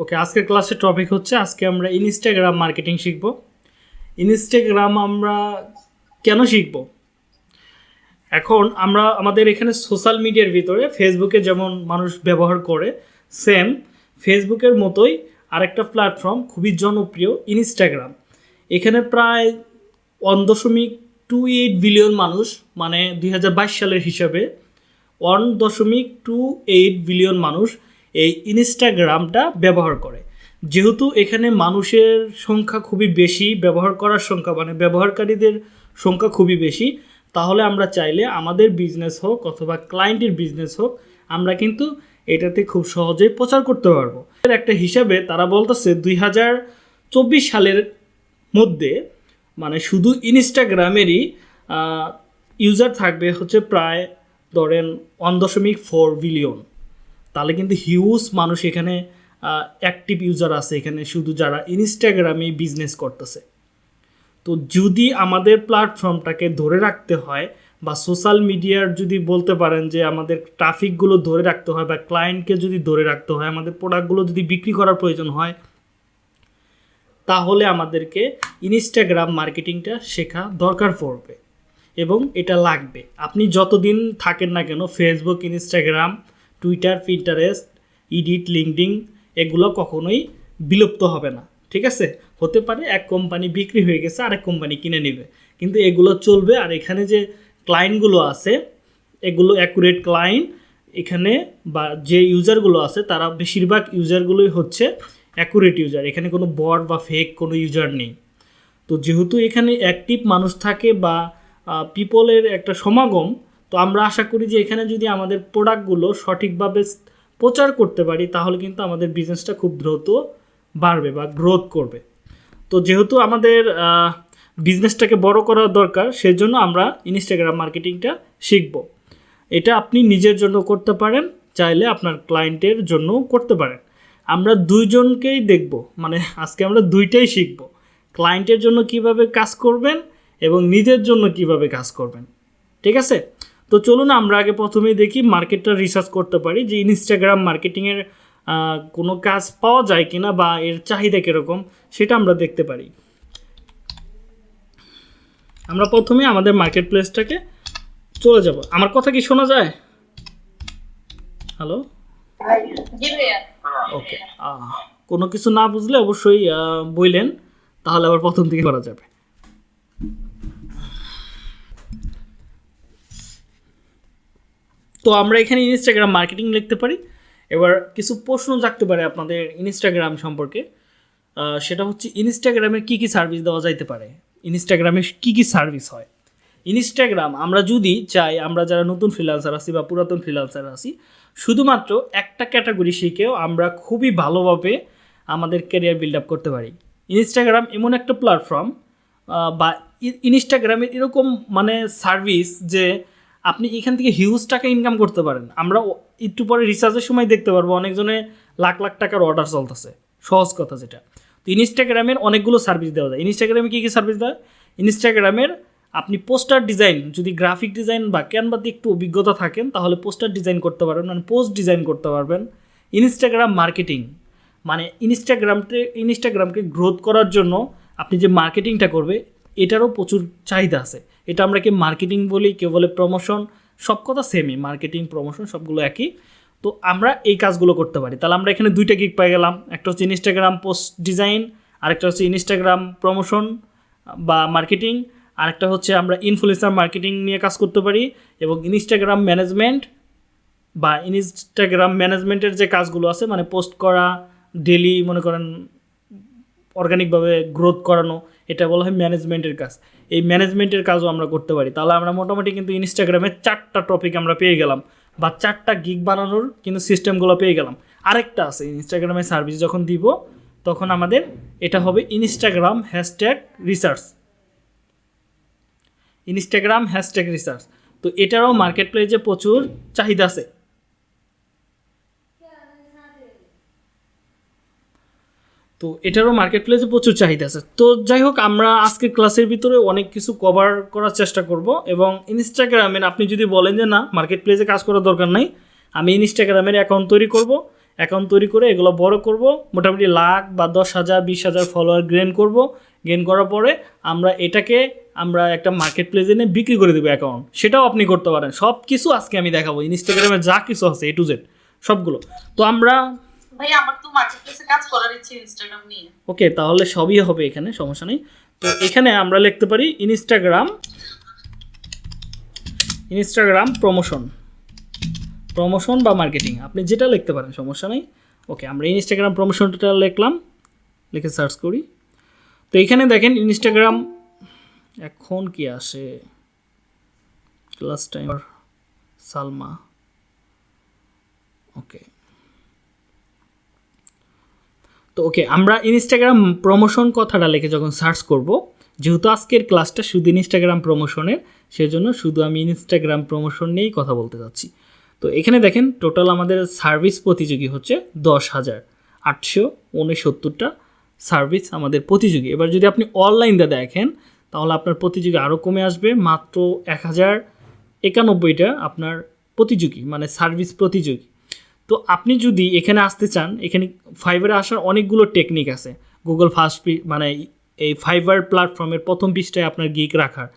ওকে আজকের ক্লাসের টপিক হচ্ছে, আজকে আমরা ইনস্টাগ্রাম মার্কেটিং শিখব। ইনস্টাগ্রাম আমরা কেন শিখব? এখন আমরা আমাদের এখানে সোশ্যাল মিডিয়ার ভিতরে ফেসবুকে যেমন মানুষ ব্যবহার করে সেম ফেসবুকের মতোই আরেকটা প্ল্যাটফর্ম খুবই জনপ্রিয় ইনস্টাগ্রাম এখানে প্রায় ওয়ান দশমিক টু এইট বিলিয়ন মানুষ মানে দুই হাজার বাইশ সালের হিসাবে ওয়ান দশমিক টু এইট বিলিয়ন মানুষ এই ইনস্টাগ্রামটা ব্যবহার করে। যেহেতু এখানে মানুষের সংখ্যা খুবই বেশি, ব্যবহার করার সংখ্যা মানে ব্যবহারকারীদের সংখ্যা খুবই বেশি, তাহলে আমরা চাইলে আমাদের বিজনেস হোক অথবা ক্লায়েন্টের বিজনেস হোক, আমরা কিন্তু এটাতে খুব সহজেই প্রচার করতে পারব। এর একটা হিসাবে তারা বলতেছে দুই হাজার চব্বিশ সালের মধ্যে মানে শুধু ইনস্টাগ্রামেরই ইউজার থাকবে হচ্ছে প্রায় ধরেন ওয়ান দশমিক ফোর বিলিয়ন তাহলে কিন্তু হিউজ মানুষ এখানে অ্যাক্টিভ ইউজার আছে এখানে শুধু যারা ইনস্টাগ্রামে বিজনেস করতেছে। তো যদি আমাদের প্ল্যাটফর্মটাকে ধরে রাখতে হয় বা সোশ্যাল মিডিয়ার যদি বলতে পারেন যে আমাদের ট্রাফিকগুলো ধরে রাখতে হয় বা ক্লায়েন্টকে যদি ধরে রাখতে হয়, আমাদের প্রোডাক্টগুলো যদি বিক্রি করার প্রয়োজন হয়, তাহলে আমাদেরকে ইনস্টাগ্রাম মার্কেটিংটা শেখা দরকার পড়বে এবং এটা লাগবে। আপনি যতদিন থাকেন না কেন Facebook Instagram Twitter Pinterest Reddit LinkedIn এগুলো কখনোই বিলুপ্ত হবে না, ঠিক আছে? হতে পারে এক কোম্পানি বিক্রি হয়ে গেছে, আরেক কোম্পানি কিনে নেবে, কিন্তু এগুলো চলবে আর এখানে যে ক্লায়েন্টগুলো আছে, এগুলো অ্যাকুরেট ক্লায়েন্ট এখানে বা যে ইউজারগুলো আছে, তারা বেশিরভাগ ইউজারগুলোই হচ্ছে অ্যাকুরেট ইউজার এখানে কোনো বট বা ফেক কোনো ইউজার নেই। তো যেহেতু এখানে অ্যাক্টিভ মানুষ থাকে বা পিপলের একটা সমাগম তো আমরা আশা করি যে এখানে যদি আমাদের প্রোডাক্টগুলো সঠিকভাবে প্রচার করতে পারি, তাহলে কিন্তু আমাদের বিজনেসটা খুব দ্রুত বাড়বে বা গ্রোথ করবে। তো যেহেতু আমাদের বিজনেসটাকে বড় করার দরকার, সেজন্য আমরা ইনস্টাগ্রাম মার্কেটিংটা শিখব। এটা আপনি নিজের জন্য করতে পারেন, চাইলে আপনার ক্লায়েন্টের জন্যও করতে পারেন। আমরা দুইজনকেই দেখব মানে আজকে আমরা দুইটাই শিখব। ক্লায়েন্টের জন্য কীভাবে কাজ করবেন এবং নিজের জন্য কীভাবে কাজ করবেন। ঠিক আছে? তো চলুন আমরা আগে প্রথমেই দেখি মার্কেটটা রিসার্চ করতে পারি যে ইনস্টাগ্রাম মার্কেটিংয়ের কোনো কাজ পাওয়া যায় কিনা বা এর চাহিদা কীরকম সেটা আমরা দেখতে পারি। আমরা প্রথমে আমাদের মার্কেট প্লেসটাকে চলে যাব। আমার কথা কি শোনা যায়? হ্যালো ওকে কোনো কিছু না বুঝলে অবশ্যই বললেন তাহলে আবার প্রথম থেকে করা যাবে। তো আমরা এখানে ইনস্টাগ্রাম মার্কেটিং লিখতে পারি। এবার কিছু প্রশ্ন জাগতে পারে আপনাদের ইনস্টাগ্রাম সম্পর্কে। সেটা হচ্ছে ইনস্টাগ্রামে কী কী সার্ভিস দেওয়া যাইতে পারে? ইনস্টাগ্রামে কী কী সার্ভিস হয়? ইনস্টাগ্রাম আমরা যদি চাই, আমরা যারা নতুন ফ্রিলান্সার আছি বা পুরাতন ফ্রিলান্সার আছি, শুধুমাত্র একটা ক্যাটাগরি শিখেও আমরা খুবই ভালোভাবে আমাদের ক্যারিয়ার বিল্ড আপ করতে পারি। ইনস্টাগ্রাম এমন একটা প্ল্যাটফর্ম বা ইনস্টাগ্রামের এরকম মানে সার্ভিস যে আপনি এখান থেকে হিউজ টাকা ইনকাম করতে পারেন। আমরা একটু পরে রিসার্চের সময় দেখতে পারব, অনেকজনে লাখ লাখ টাকার অর্ডার চলতেছে। সহজ কথা যেটা। তো ইনস্টাগ্রামের অনেকগুলো সার্ভিস দেওয়া যায়। ইনস্টাগ্রামে কী কী সার্ভিস দেয়? ইনস্টাগ্রামের আপনি পোস্টার ডিজাইন যদি গ্রাফিক ডিজাইন বা ক্যানভাতে একটু অভিজ্ঞতা থাকেন, তাহলে পোস্টার ডিজাইন করতে পারবেন মানে পোস্ট ডিজাইন করতে পারবেন। ইনস্টাগ্রাম মার্কেটিং মানে ইনস্টাগ্রামতে ইনস্টাগ্রামকে গ্রোথ করার জন্য আপনি যে মার্কেটিংটা করবে, এটারও প্রচুর চাহিদা আছে। এটা আমরা কি মার্কেটিং বলি, কেউ বলে প্রমোশন সব কথা সেমই মার্কেটিং প্রমোশন সবগুলো একই। তো আমরা এই কাজগুলো করতে পারি। তাহলে আমরা এখানে দুইটা গিক পেয়ে গেলাম। একটা হচ্ছে ইনস্টাগ্রাম পোস্ট ডিজাইন আরেকটা হচ্ছে ইনস্টাগ্রাম প্রমোশন বা মার্কেটিং আরেকটা হচ্ছে আমরা ইনফ্লুয়েন্সার মার্কেটিং নিয়ে কাজ করতে পারি এবং ইনস্টাগ্রাম ম্যানেজমেন্ট বা ইনস্টাগ্রাম ম্যানেজমেন্টের যে কাজগুলো আছে মানে পোস্ট করা ডেলি মনে করেন অর্গানিকভাবে গ্রোথ করানো, এটা বলা হয় ম্যানেজমেন্টের কাজ। এই ম্যানেজমেন্টের কাজও আমরা করতে পারি। তাহলে আমরা মোটামুটি কিন্তু ইনস্টাগ্রামে চারটা টপিক আমরা পেয়ে গেলাম বা চারটা গিগ বানানোর কিন্তু সিস্টেমগুলো পেয়ে গেলাম। আরেকটা আছে ইনস্টাগ্রামে সার্ভিস যখন দিব, তখন আমাদের এটা হবে Instagram hashtag research Instagram hashtag research তো এটারও মার্কেট প্লেসে প্রচুর চাহিদা আছে। তো এটারও মার্কেট প্লেসে প্রচুর চাহিদা আছে। তো যাই হোক আমরা আজকে ক্লাসের ভিতরে অনেক কিছু কভার করার চেষ্টা করব এবং ইনস্টাগ্রামে আপনি যদি বলেন যে না মার্কেট প্লেসে কাজ করার দরকার নাই, আমি ইনস্টাগ্রামের অ্যাকাউন্ট তৈরি করব। অ্যাকাউন্ট তৈরি করে এগুলো বড় করব, মোটামুটি লাখ বা দশ হাজার, বিশ হাজার ফলোয়ার গেন করব। গেন করার পরে আমরা এটাকে আমরা একটা মার্কেট প্লেসে নিয়ে বিক্রি করে দেবো অ্যাকাউন্ট সেটাও আপনি করতে পারেন। সব কিছু আজকে আমি দেখাবো। ইনস্টাগ্রামে যা কিছু আছে এ টু জেড সবগুলো। তো আমরা ভাই, আমার তো মার্কেটপ্লেসে কাজ করার ইচ্ছে ইনস্টাগ্রাম নিয়ে। ওকে, তাহলে সবই হবে এখানে, সমস্যা নেই। তো এখানে আমরা লিখতে পারি ইনস্টাগ্রাম ইনস্টাগ্রাম প্রমোশন প্রমোশন বা মার্কেটিং আপনি যেটা লিখতে পারেন, সমস্যা নেই। ওকে, আমরা ইনস্টাগ্রাম প্রমোশনটা লিখলাম, লিখে সার্চ করি। তো এখানে দেখেন ইনস্টাগ্রাম এখন কি আসে? Class time Salma. ওকে। তো ওকে আমরা ইনস্টাগ্রাম প্রমোশন কথাটা লিখে যখন সার্চ করব, যেহেতু আজকের ক্লাসটা শুধু ইনস্টাগ্রাম প্রমোশনের সেজন্য শুধু আমি ইনস্টাগ্রাম প্রমোশন নিয়েই কথা বলতে যাচ্ছি। তো এখানে দেখেন টোটাল আমাদের সার্ভিস প্রতিযোগী হচ্ছে দশ হাজার আটশো উনসত্তরটা সার্ভিস আমাদের প্রতিযোগী। এবার যদি আপনি অনলাইনটা দেখেন, তাহলে আপনার প্রতিযোগী আরও কমে আসবে, মাত্র এক হাজার একানব্বইটা আপনার প্রতিযোগী মানে সার্ভিস প্রতিযোগী। তো আপনি যদি এখানে আসতে চান, এখানে ফাইবারে আসার অনেকগুলো টেকনিক আছে। গুগল ফার্স্ট মানে এই ফাইবার প্ল্যাটফর্মের প্রথম পৃষ্ঠায় আপনার গিক রাখার।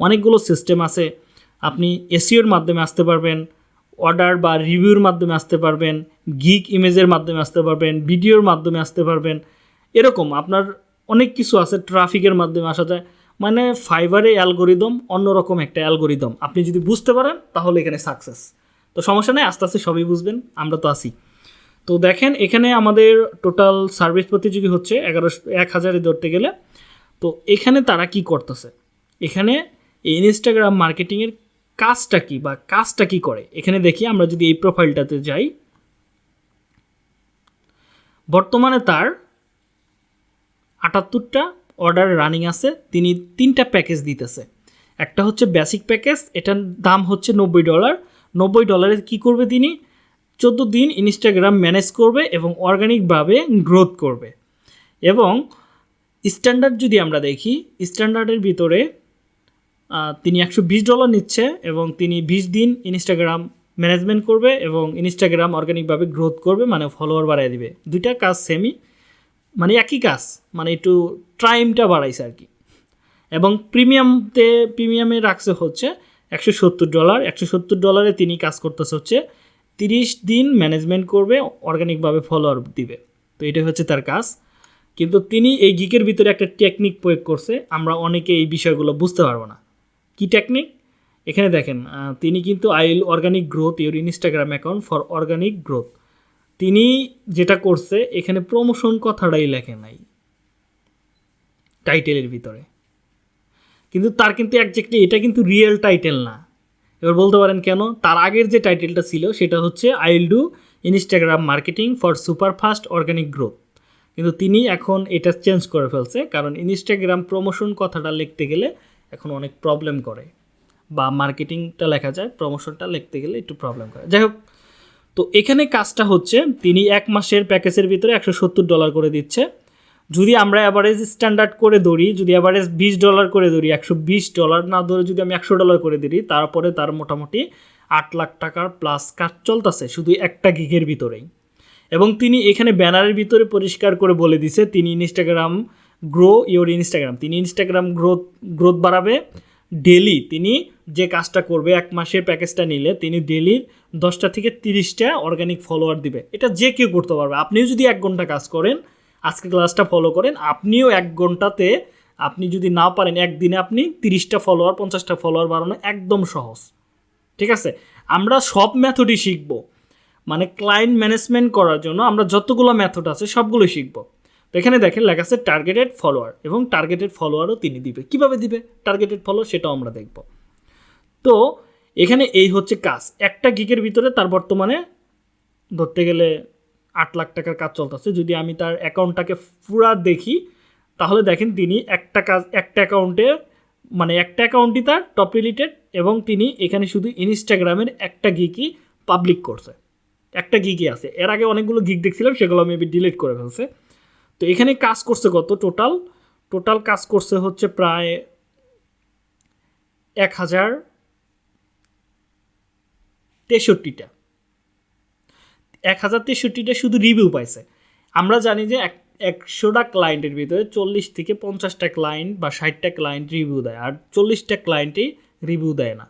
অনেকগুলো সিস্টেম আছে। আপনি এসিওর মাধ্যমে আসতে পারবেন অর্ডার বা রিভিউর মাধ্যমে আসতে পারবেন গিক ইমেজের মাধ্যমে আসতে পারবেন ভিডিওর মাধ্যমে আসতে পারবেন। এরকম আপনার অনেক কিছু আছে ট্রাফিকের মাধ্যমে আসা যায়। মানে ফাইবারে অ্যালগোরিদম অন্যরকম একটা অ্যালগোরিদম আপনি যদি বুঝতে পারেন, তাহলে এখানে সাকসেস তো সমস্যা নেই, আস্তে আস্তে সবই বুঝবেন, আমরা তো আসি তো দেখেন, এখানে আমাদের টোটাল সার্ভিস প্রতিযোগী হচ্ছে এগারোশো, এক হাজারে ধরতে গেলে। তো এখানে তারা কি করতেছে? এখানে এই ইনস্টাগ্রাম মার্কেটিংয়ের কাজটা কি বা কাজটা কি করে? এখানে দেখি, আমরা যদি এই প্রোফাইলটাতে যাই। বর্তমানে তার আটাত্তরটা অর্ডার রানিং আছে, তিনি তিনটা প্যাকেজ দিতেছে। একটা হচ্ছে বেসিক প্যাকেজ এটার দাম হচ্ছে নব্বই ডলার নব্বই ডলারে কি করবে তিনি? চোদ্দ দিন ইনস্টাগ্রাম ম্যানেজ করবে এবং অর্গানিকভাবে গ্রোথ করবে। এবং স্ট্যান্ডার্ড যদি আমরা দেখি স্ট্যান্ডার্ডের ভিতরে তিনি একশো বিশ ডলার নিচ্ছে এবং তিনি বিশ দিন ইনস্টাগ্রাম ম্যানেজমেন্ট করবে এবং ইনস্টাগ্রাম অর্গানিকভাবে গ্রোথ করবে মানে ফলোয়ার বাড়ায় দিবে। দুইটা কাজ সেমই মানে একই কাজ মানে একটু টাইমটা বাড়াইছে আর কি। এবং প্রিমিয়ামতে প্রিমিয়ামে রাখছে হচ্ছে একশো সত্তর ডলার। একশো সত্তর ডলারে তিনি কাজ করতেছে হচ্ছে তিরিশ দিন ম্যানেজমেন্ট করবে অর্গানিকভাবে ফলোয়ার দিবে। তো এটাই হচ্ছে তার কাজ। কিন্তু তিনি এই গিকের ভিতরে একটা টেকনিক প্রয়োগ করছে, আমরা অনেকে এই বিষয়গুলো বুঝতে পারব না। কি টেকনিক এখানে দেখেন তিনি কিন্তু I'll organic growth your Instagram account for organic growth তিনি যেটা করছে, এখানে প্রমোশন কথাটাই লেখে নাই। টাইটেলের ভিতরে। কিন্তু তার কিন্তু একজ্যাক্টলি এটা কিন্তু রিয়েল টাইটেল না। এবার বলতে পারেন কেন? তার আগের যে টাইটেলটা ছিল, সেটা হচ্ছে I'll do Instagram marketing for super fast organic growth কিন্তু তিনি এখন এটা চেঞ্জ করে ফেলছে, কারণ ইনস্টাগ্রাম প্রমোশন কথাটা লিখতে গেলে এখন অনেক প্রবলেম করে। বা মার্কেটিংটা লেখা যায় প্রমোশনটা লিখতে গেলে একটু প্রবলেম করে। যাই হোক, তো এখানে কাজটা হচ্ছে, তিনি এক মাসের প্যাকেজের ভিতরে একশো সত্তর ডলার করে দিচ্ছে। যদি আমরা অ্যাভারেজ স্ট্যান্ডার্ড করে ধরি, যদি অ্যাভারেজ বিশ ডলার করে ধরি, একশো বিশ ডলার না ধরে যদি আমি একশো ডলার করে ধরি, তারপরে তার মোটামুটি আট লাখ টাকার প্লাস কাজ চলতেছে, শুধু একটা গিগের ভিতরেই। এবং তিনি এখানে ব্যানারের ভিতরে পরিষ্কার করে বলে দিছে, তিনি ইনস্টাগ্রাম গ্রো ইওর ইনস্টাগ্রাম তিনি ইনস্টাগ্রাম গ্রোথ গ্রোথ বাড়াবে ডেলি তিনি যে কাজটা করবে, এক মাসের প্যাকেজটা নিলে তিনি ডেলি দশটা থেকে তিরিশটা অর্গানিক ফলোয়ার দিবে। এটা যে কেউ করতে পারবে। আপনিও যদি এক ঘণ্টা কাজ করেন আজকে ক্লাসটা ফলো করেন। আপনিও এক ঘন্টাতে, আপনি যদি না পারেন, একদিনে আপনি তিরিশটা ফলোয়ার পঞ্চাশটা ফলোয়ার বাড়ানো একদম সহজ। ঠিক আছে? আমরা সব মেথডই শিখব। মানে ক্লায়েন্ট ম্যানেজমেন্ট করার জন্য আমরা যতগুলো মেথড আছে সবগুলো শিখব। তো এখানে দেখেন, লেখা আছে টার্গেটেড ফলোয়ার এবং টার্গেটেড ফলোয়ারও তিনি দিবে। কীভাবে দিবে? টার্গেটেড ফলোয়ার সেটাও আমরা দেখব। তো এখানে এই হচ্ছে কাজ। একটা গিকের ভিতরে তার বর্তমানে ধরতে গেলে আট লাখ টাকার কাজ চলতেছে। যদি আমি তার অ্যাকাউন্টটাকে পুরা দেখি, তাহলে দেখেন তিনি একটা কাজ একটা অ্যাকাউন্টে মানে একটা অ্যাকাউন্টই তার টপ রিলেটেড এবং তিনি এখানে শুধু ইনস্টাগ্রামের একটা গিকই পাবলিক করছে। একটা গিকই আছে। এর আগে অনেকগুলো গিক দেখছিলাম, সেগুলো মেবি ডিলিট করে ফেলছে। তো এখানে কাজ করছে কত টোটাল টোটাল কাজ করছে হচ্ছে প্রায় এক হাজার তেষট্টিটা। এক হাজার তেষট্টিটা শুধু রিভিউ পাইছে। আমরা জানি যে এক একশোটা ক্লায়েন্টের ভিতরে চল্লিশ থেকে পঞ্চাশটা ক্লায়েন্ট বা ষাটটা ক্লায়েন্ট রিভিউ দেয়, আর চল্লিশটা ক্লায়েন্টই রিভিউ দেয় না।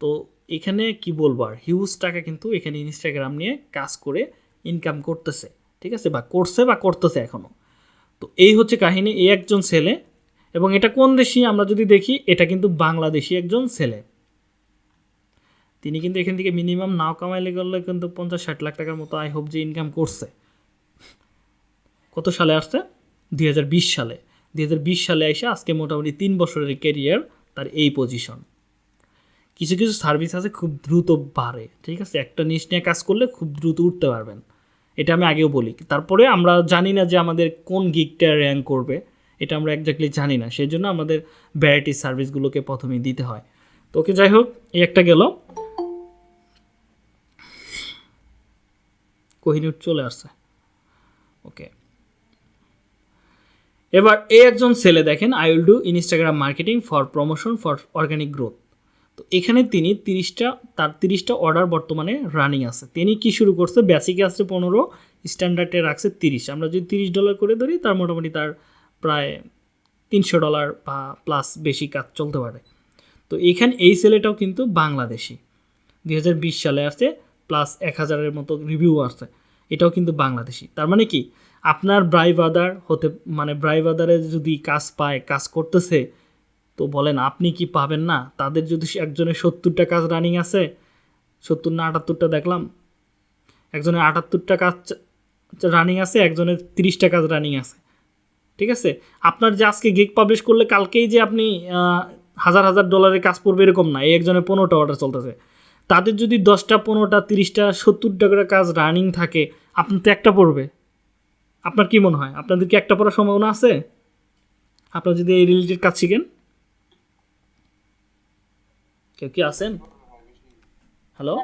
তো এখানে কি বলব আর হিউজ টাকা কিন্তু এখানে ইনস্টাগ্রাম নিয়ে কাজ করে ইনকাম করতেছে, ঠিক আছে? বা করছে বা করতেছে এখনও তো এই হচ্ছে কাহিনী, এই একজন ছেলে, এবং এটা কোন দেশি? আমরা যদি দেখি, এটা কিন্তু বাংলাদেশি একজন ছেলে। তিনি কিন্তু এখান থেকে মিনিমাম নাও কামাইলে গেলে কিন্তু পঞ্চাশ ষাট লাখ টাকার মতো আই হোপ যে ইনকাম করছে। কত সালে আসছে? দু হাজার বিশ সালে। দুই হাজার বিশ সালে এসে আজকে মোটামুটি তিন বছরের ক্যারিয়ার তার এই পজিশন কিছু কিছু সার্ভিস আছে খুব দ্রুত বাড়ে, ঠিক আছে? একটা নিশ নিয়ে কাজ করলে খুব দ্রুত উঠতে পারবেন। এটা আমি আগেও বলি। তারপরে আমরা জানি না যে আমাদের কোন গিকটা র্যাঙ্ক করবে, এটা আমরা একজাক্টলি জানি না। সেই জন্য আমাদের ভ্যারাইটি সার্ভিসগুলোকে প্রথমেই দিতে হয়। তো ওকে যাই হোক, এই একটা গেল। কোহিনুর চলে আসছে। ওকে এবার এই একজন ছেলে দেখেন I will do Instagram marketing for promotion for organic growth তো এখানে তিনি তিরিশটা, তার তিরিশটা অর্ডার বর্তমানে রানিং আছে। তিনি কি শুরু করছে? বেসিকে আসছে পনেরো স্ট্যান্ডার্ডে রাখছে তিরিশ। আমরা যদি তিরিশ ডলার করে ধরি, তার মোটামুটি তার প্রায় তিনশো ডলার বা প্লাস বেশি কাজ চলতে পারে। তো এখানে এই ছেলেটাও কিন্তু বাংলাদেশি। দুই হাজার বিশ সালে আসছে প্লাস এক হাজারের মতো রিভিউ আসছে। এটাও কিন্তু বাংলাদেশি। তার মানে কি? আপনার ব্রাইভাদার হতে মানে ব্রাইভাদারে যদি কাজ পায়, কাজ করতেছে, তো বলেন আপনি কি পাবেন না? তাদের যদি একজনের সত্তরটা কাজ রানিং আছে, সত্তর না আটাত্তরটা দেখলাম, একজনের আটাত্তরটা কাজ রানিং আছে, একজনের তিরিশটা কাজ রানিং আছে। ঠিক আছে? আপনার যে আজকে গিগ পাবলিশ করলে কালকেই যে আপনি হাজার হাজার ডলারের কাজ পড়বে এরকম না, এই একজনের পনেরোটা অর্ডার চলতেছে। তাদের যদি দশটা, পনেরোটা, তিরিশটা, সত্তরটা করে কাজ রানিং থাকে, আপনার তো একটা পড়বে। আপনার কি মনে হয়? আপনাদের কি একটা পড়ার সম্ভাবনা আছে? আপনারা যদি এই রিলেটেড কাজ শিখেন। কেউ কি আছেন? হ্যালো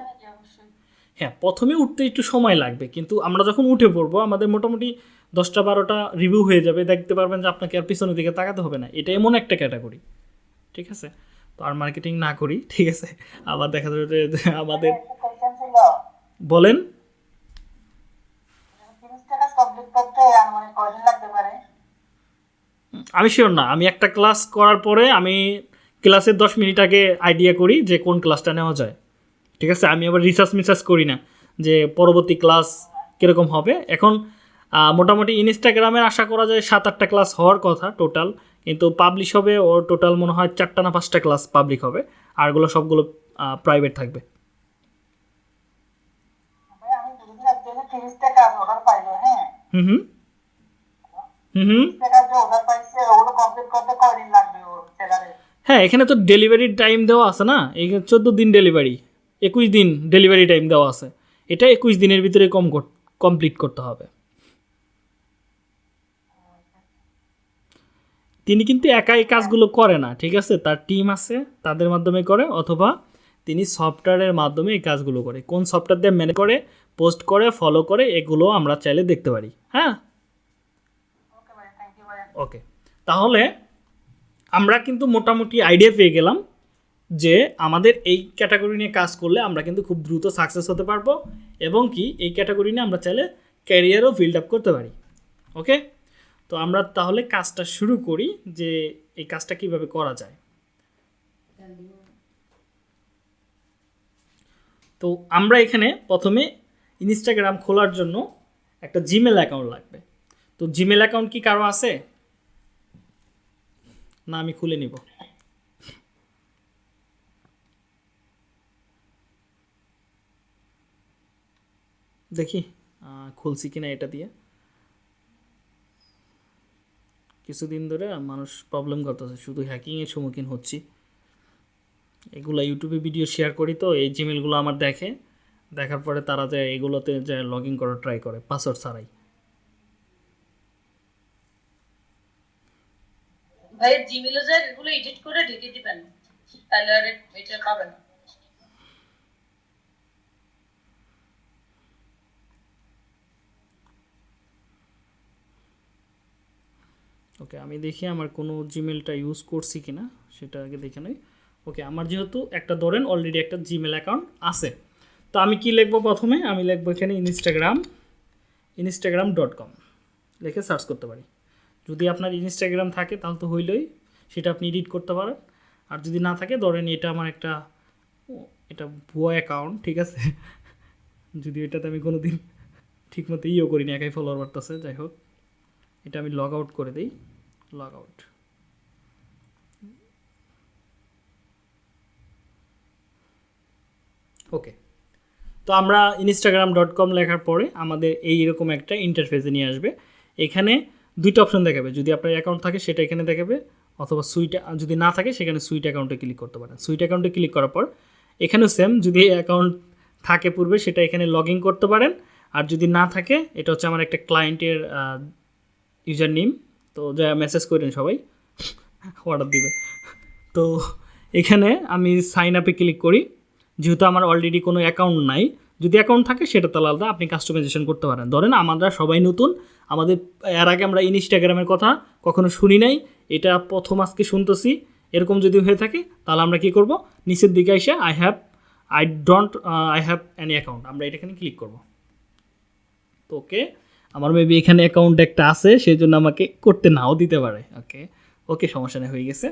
হ্যাঁ প্রথমে উঠতে একটু সময় লাগবে, কিন্তু আমরা যখন উঠে পড়ব, আমাদের মোটামুটি দশটা, বারোটা রিভিউ হয়ে যাবে। দেখতে পারবেন যে আপনাকে আর পিছনের দিকে তাকাতে হবে না। এটা এমন একটা ক্যাটাগরি ঠিক আছে? তো আর মার্কেটিং না করি ঠিক আছে? আবার দেখা যাবে যে আমাদের বলেন। পারে? আমি শিওর না। আমি একটা ক্লাস করার পরে আমি ক্লাসের দশ মিনিট আগে আইডিয়া করি যে কোন ক্লাসটা নেওয়া যায়। ঠিক আছে? আমি আবার রিসার্চ মিসার্চ করি না যে পরবর্তী ক্লাস কীরকম হবে। এখন মোটামুটি ইনস্টাগ্রামের আশা করা যায় সাত আটটা ক্লাস হওয়ার কথা টোটাল কিন্তু পাবলিশ হবে ওর টোটাল মনে হয় চারটা না পাঁচটা ক্লাস পাবলিক হবে আরগুলো সবগুলো প্রাইভেট থাকবে। হ্যাঁ? হুম হুম। হুম হুম। হ্যাঁ এখানে তো ডেলিভারির টাইম দেওয়া আছে না? এই চোদ্দ দিন ডেলিভারি একুশ দিন ডেলিভারি টাইম দেওয়া আছে। এটা একুশ দিনের ভিতরে কম কমপ্লিট করতে হবে। তিনি কিন্তু একা এই কাজগুলো করে না, ঠিক আছে? তার টিম আছে, তাদের মাধ্যমে করে অথবা তিনি সফটওয়্যারের মাধ্যমে এই কাজগুলো করে। কোন সফটওয়্যার দিয়ে ম্যানেজ করে পোস্ট করে ফলো করে, এগুলো আমরা চাইলে দেখতে পারি। হ্যাঁ? ওকে তাহলে আমরা কিন্তু মোটামুটি আইডিয়া পেয়ে গেলাম যে আমাদের এই ক্যাটাগরি নিয়ে কাজ করলে আমরা কিন্তু খুব দ্রুত সাকসেস হতে পারব এবং কি এই ক্যাটাগরি নিয়ে আমরা চাইলে ক্যারিয়ারও বিল্ড আপ করতে পারি। ওকে তো আমরা তাহলে কাজটা শুরু করি যে এই কাজটা কীভাবে করা যায়। তো আমরা এখানে প্রথমে ইনস্টাগ্রাম খোলার জন্য একটা জিমেল অ্যাকাউন্ট লাগবে। তো জিমেল অ্যাকাউন্ট কি কারও আছে? না, আমি খুলে নিব। দেখি খুলছি কিনা এটা দিয়ে। কিছুদিন ধরে মানুষ প্রবলেম করতেছে। শুধু হ্যাকিংয়ের সম্মুখীন হচ্ছি। এগুলো ইউটিউবে ভিডিও শেয়ার করি তো, এই জিমেলগুলো আমার দেখে। দেখার পরে তারা যে এগুলোতে যে লগ ইন করার ট্রাই করে পাসওয়ার্ড ছাড়াই। ভাই জিমেলে যায় এগুলো এডিট করে ঢেকে দিবেন। তাহলে আর এটা পাবেন না। ওকে আমি দেখি আমার কোনো জিমেলটা ইউজ করছি কি না সেটা আগে দেখে নেই। ওকে আমার যেহেতু একটা ধরেন অলরেডি একটা জিমেল অ্যাকাউন্ট আছে। তো আমি কি লিখব প্রথমে? আমি লিখব এখানে ইনস্টাগ্রাম ইনস্টাগ্রাম ডট কম লিখে সার্চ করতে পারি। যদি আপনার ইনস্টাগ্রাম থাকে, তাহলে তো হইলই, সেটা আপনি এডিট করতে পারেন। আর যদি না থাকে, ধরেন এটা আমার একটা এটা ভুয়া অ্যাকাউন্ট ঠিক আছে? যদি এটাতে আমি কোনো দিন ঠিকমতো ইয়েও করিনি, একাই ফলোয়ার বাড়তেছে, যাই হোক। এটা আমি লগ আউট করে দিই লগ আউট ওকে তো আমরা ইনস্টাগ্রাম ডট কম লেখার পরে আমাদের এই এরকম একটা ইন্টারফেসে নিয়ে আসবে। এখানে দুইটা অপশন দেখাবে, যদি আপনার অ্যাকাউন্ট থাকে সেটা এখানে দেখাবে, অথবা সুইট যদি না থাকে সেখানে সুইট অ্যাকাউন্টে ক্লিক করতে পারেন। সুইট অ্যাকাউন্টে ক্লিক করার পর এখানেও সেম যদি অ্যাকাউন্ট থাকে পূর্বে সেটা এখানে লগ করতে পারেন। আর যদি না থাকে, এটা হচ্ছে আমার একটা ক্লায়েন্টের ইউজার নেম তো যা মেসেজ করেন সবাই অর্ডার দিবে। তো এখানে আমি সাইন আপে ক্লিক করি, যেহেতু আমার অলরেডি কোনো অ্যাকাউন্ট নাই, যদি অ্যাকাউন্ট থাকে সেটা তো আলাদা, আপনি কাস্টমাইজেশন করতে পারেন। ধরেন আমরা সবাই নতুন, আমাদের এর আগে আমরা ইনস্টাগ্রামের কথা কখনো শুনি নাই, এটা প্রথম আজকে শুনতেছি, এরকম যদি হয়ে থাকে, তাহলে আমরা কি করব? নিচের দিকে এসে I have I don't I have any account আমরা এটা এখানে ক্লিক করব। তো ওকে আমার মেবি এখানে অ্যাকাউন্ট একটা আছে সেই জন্য আমাকে করতে নাও দিতে পারে। ওকে ওকে সমস্যা নেই হয়ে গেছে।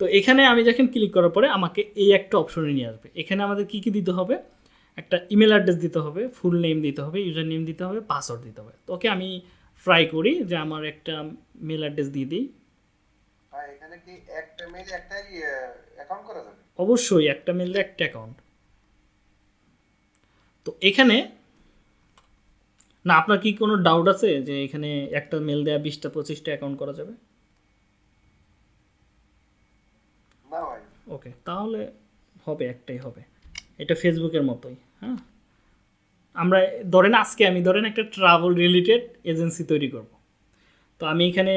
তো এখানে আমি যখন ক্লিক করার পরে আমাকে এই একটা অপশনে নিয়ে আসবে। এখানে আমাদের কি কি দিতে হবে? একটা ইমেল অ্যাড্রেস দিতে হবে ফুল নেম দিতে হবে ইউজার নেম দিতে হবে পাসওয়ার্ড দিতে হবে। তো ওকে আমি ট্রাই করি যে আমার একটা মেল অ্যাড্রেস দিয়ে দিই। অবশ্যই একটা মেলে একটা অ্যাকাউন্ট তো এখানে না আপনার কি কোনো ডাউট আছে যে এখানে একটা মেল দেয়া বিশটা পঁচিশটা অ্যাকাউন্ট করা যাবে? ওকে তাহলে হবে একটাই হবে। এটা ফেসবুকের মতোই হ্যাঁ? আমরা ধরেন আজকে আমি ধরেন একটা ট্রাভেল রিলেটেড এজেন্সি তৈরি করব। তো আমি এখানে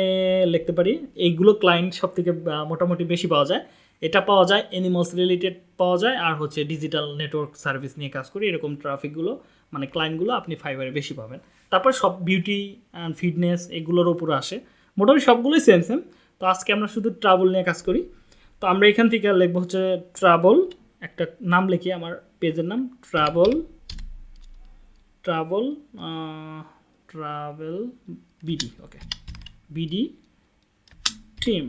লিখতে পারি এইগুলো ক্লায়েন্ট সব থেকে মোটামুটি বেশি পাওয়া যায়। এটা পাওয়া যায় এনিমালস রিলেটেড পাওয়া যায় আর হচ্ছে ডিজিটাল নেটওয়ার্ক সার্ভিস নিয়ে কাজ করি এরকম ট্রাফিকগুলো মানে ক্লায়েন্টগুলো আপনি ফাইবারে বেশি পাবেন। তারপর সব বিউটি অ্যান্ড ফিটনেস এগুলোর উপরে আসে। মোটামুটি সবগুলোই সেম সেম তো আজকে আমরা শুধু ট্রাভেল নিয়ে কাজ করি। তো আমরা এখান থেকে লিখব হচ্ছে ট্রাভেল একটা নাম লিখি আমার পেজের নাম। Travel travel travel BD okay BD team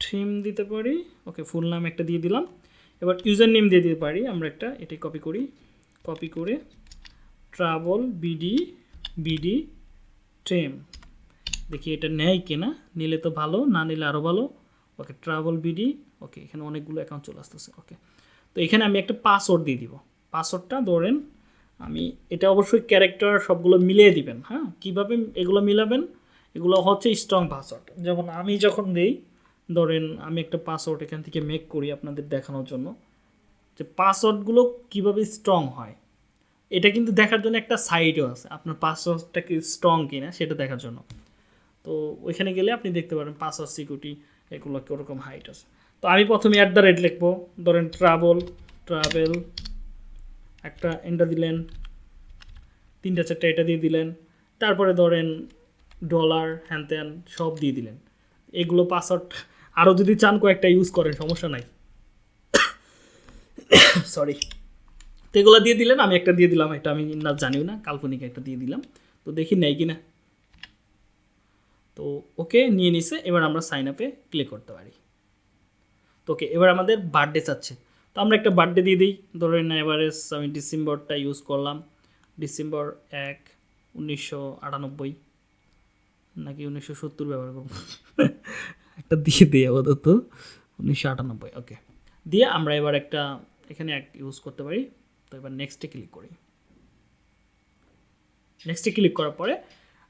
team দিতে পারি। ওকে ফুল নাম একটা দিয়ে দিলাম। এবার ইউজার নেম দিয়ে দিতে পারি। আমরা একটা এটি কপি করি। কপি করে ট্রাভেল বিডি বিডি টিম দেখি এটা নেয় কিনা নিলে তো ভালো, না নিলে আরও ভালো। ওকে ট্রাভেল বিডি ওকে, এখানে অনেকগুলো অ্যাকাউন্ট চলে আসতেছে, ওকে। তো এখানে আমি একটা পাসওয়ার্ড দিয়ে দিব। পাসওয়ার্ডটা ধরেন আমি, এটা অবশ্যই ক্যারেক্টার সবগুলো মিলিয়ে দিবেন হ্যাঁ? কীভাবে এগুলো মিলাবেন? এগুলো হচ্ছে স্ট্রং পাসওয়ার্ড যেমন আমি যখন দিই, ধরেন আমি একটা পাসওয়ার্ড এখান থেকে মেক করি আপনাদের দেখানোর জন্য। যে পাসওয়ার্ডগুলো কীভাবে স্ট্রং হয়। এটা কিন্তু দেখার জন্য একটা সাইটও আছে। আপনার পাসওয়ার্ডটা কি স্ট্রং কিনা সেটা দেখার জন্য। তো ওইখানে গেলে আপনি দেখতে পারেন পাসওয়ার্ড সিকিউরিটি এগুলো কীরকম হাইট আছে। তো আমি প্রথমে অ্যাট দ্য রেট লিখব। ধরেন ট্রাভেল ট্রাভেল একটা এন্টার দিলেন। তিনটা চারটা এটা দিয়ে দিলেন। তারপরে ধরেন ডলার হ্যান ত্যান সব দিয়ে দিলেন। এগুলো পাসওয়ার্ড আরও যদি চান কয়েকটা ইউজ করেন, সমস্যা নাই। সরি তো এগুলো দিয়ে দিলেন, আমি একটা দিয়ে দিলাম, এটা আমি না জানিও না, কাল্পনিক একটা দিয়ে দিলাম। তো দেখি নেই কি না তো ওকে নিয়ে নিছে, এবার আমরা সাইন আপে ক্লিক করতে পারি। তো ওকে, এবার আমাদের বার্থডে চাচ্ছে। তো আমরা একটা বার্থডে দিয়ে দিই। ধরেন এভারেজ আমি ডিসেম্বরটা ইউজ করলাম। ডিসেম্বর এক, উনিশশো আটানব্বই, নাকি উনিশশো সত্তর ব্যবহার করব। একটা দিয়ে দিই আপাতত, উনিশশো আটানব্বই ওকে দিয়ে আমরা এবার একটা এখানে এক ইউজ করতে পারি। তো এবার নেক্সটে ক্লিক করি। নেক্সটে ক্লিক করার পরে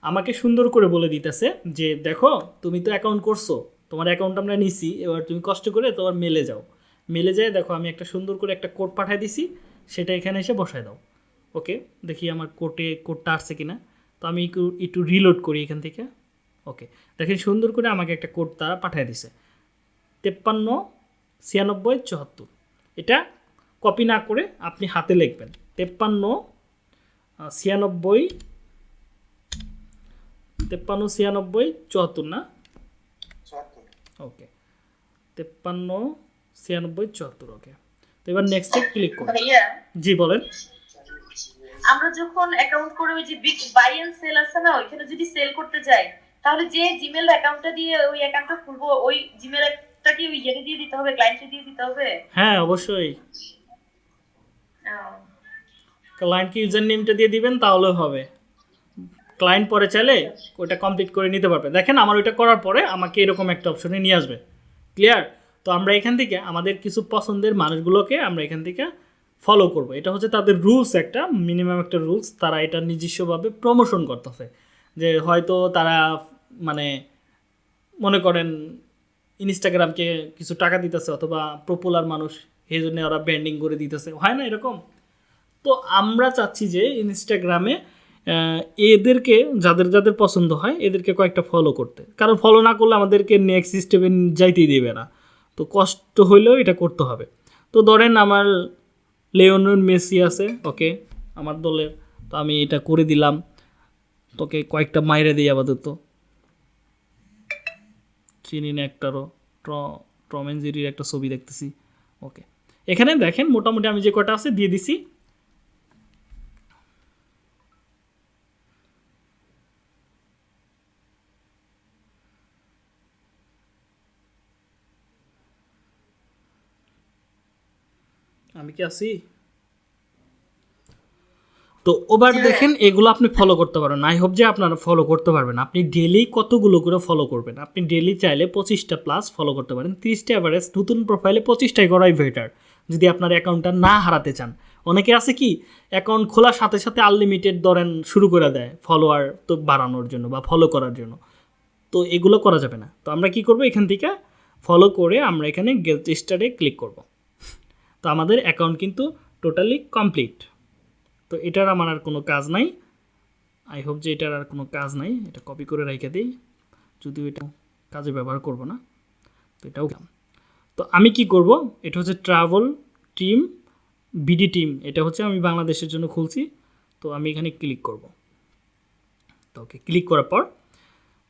আমাকে সুন্দর করে বলে দিতেছে যে, দেখো, তুমি তো অ্যাকাউন্ট করছ, তোমার অ্যাকাউন্ট আমরা নিছি, এবার তুমি কষ্ট করে তোমার মেলে যাও। মেলে যায় দেখো, আমি একটা সুন্দর করে একটা কোড পাঠিয়ে দিছি, সেটা এখানে এসে বসায় দাও। ওকে দেখি আমার কোটে কোডটা আসছে কিনা। তো আমি একটু একটু রিলোড করি এখান থেকে। ওকে দেখেন সুন্দর করে আমাকে একটা কোড তারা পাঠিয়ে দিছে। তেপ্পান্ন ছিয়ানব্বই চুয়াত্তর। এটা কপি না করে আপনি হাতে লিখবেন। তেপ্পান্ন ছিয়ানব্বই তেপ্পান্ন ছিয়ানব্বই চুয়াত্তর না? ওকে তেপ্পান্ন ছিয়ানব্বই চুয়াত্তর ওকে তো এবার নেক্সটে ক্লিক করুন। জি বলেন। আমরা যখন অ্যাকাউন্ট করে ওই যে বিগ বাই এন্ড সেল আছে না ওইখানে যদি সেল করতে যাই তাহলে যে জিমেল অ্যাকাউন্টটা দিয়ে ওই অ্যাকাউন্টটা খুলবো ওই জিমেলটা কি ওই ইয়েতে দিয়ে দিতে হবে ক্লায়েন্টকে দিয়ে দিতে হবে? হ্যাঁ অবশ্যই। ক্লায়েন্টকে ইউজার নেমটা দিয়ে দিবেন তাহলে হবে। ক্লায়েন্ট পরে চাইলে ওইটা কমপ্লিট করে নিতে পারবে। দেখেন, আমার ওইটা করার পরে আমাকে এরকম একটা অপশনে নিয়ে আসবে। ক্লিয়ার তো আমরা এখান থেকে আমাদের কিছু পছন্দের মানুষগুলোকে আমরা এখান থেকে ফলো করব। এটা হচ্ছে তাদের রুলস একটা মিনিমাম একটা রুলস তারা এটা নিজস্বভাবে প্রমোশন করতেছে। যে হয়তো তারা মানে মনে করেন ইনস্টাগ্রামকে কিছু টাকা দিতেছে অথবা পপুলার মানুষ এই জন্য ওরা ব্যান্ডিং করে দিতেছে। হয় না এরকম? তো আমরা চাচ্ছি যে ইনস্টাগ্রামে এদেরকে, যাদের যাদের পছন্দ হয়, এদেরকে কয়েকটা ফলো করতে। কারণ ফলো না করলে আমাদেরকে নেক্সট স্টেপে যাইতেই দেবে না। তো কষ্ট হইলেও এটা করতে হবে। তো ধরেন আমার লিওনেল মেসি আছে, ওকে, আমার দলের। তো আমি এটা করে দিলাম। তোকে কয়েকটা মাইরে দিই আপাতত। চিনি না একটারও। ট্র টম অ্যান্ড জেরির একটা ছবি দেখতেছি। ওকে। এখানে দেখেন মোটামুটি আমি যে কটা আছে দিয়ে দিছি। আমি কি আছি? তো ওবার দেখেন এগুলো আপনি ফলো করতে পারেন আই হোপ যে আপনারা ফলো করতে পারবেন। আপনি ডেলি কতগুলো করে ফলো করবেন? আপনি ডেলি চাইলে পঁচিশটা প্লাস ফলো করতে পারেন। তিরিশটা অ্যাভারেজ নতুন প্রোফাইলে পঁচিশটাই করাই বেটার যদি আপনার অ্যাকাউন্টটা না হারাতে চান। অনেকে আছে কি, অ্যাকাউন্ট খোলার সাথে সাথে আনলিমিটেড ধরেন শুরু করে দেয় ফলোয়ার তো বাড়ানোর জন্য বা ফলো করার জন্য। তো এগুলো করা যাবে না। তো আমরা কি করব এখান থেকে? ফলো করে আমরা এখানে গেট স্টারে ক্লিক করব। তো আমাদের অ্যাকাউন্ট কিন্তু টোটালি কমপ্লিট তো এটার আমার আর কোনো কাজ নাই। আই হোপ যে এটার আর কোনো কাজ নাই। এটা কপি করে রেখে দিই। যদিও এটা কাজে ব্যবহার করব না। তো এটাও তো আমি কি করব? এটা হচ্ছে ট্রাভেল টিম বিডি টিম এটা হচ্ছে আমি বাংলাদেশের জন্য খুলছি। তো আমি এখানে ক্লিক করব। তো ওকে ক্লিক করার পর,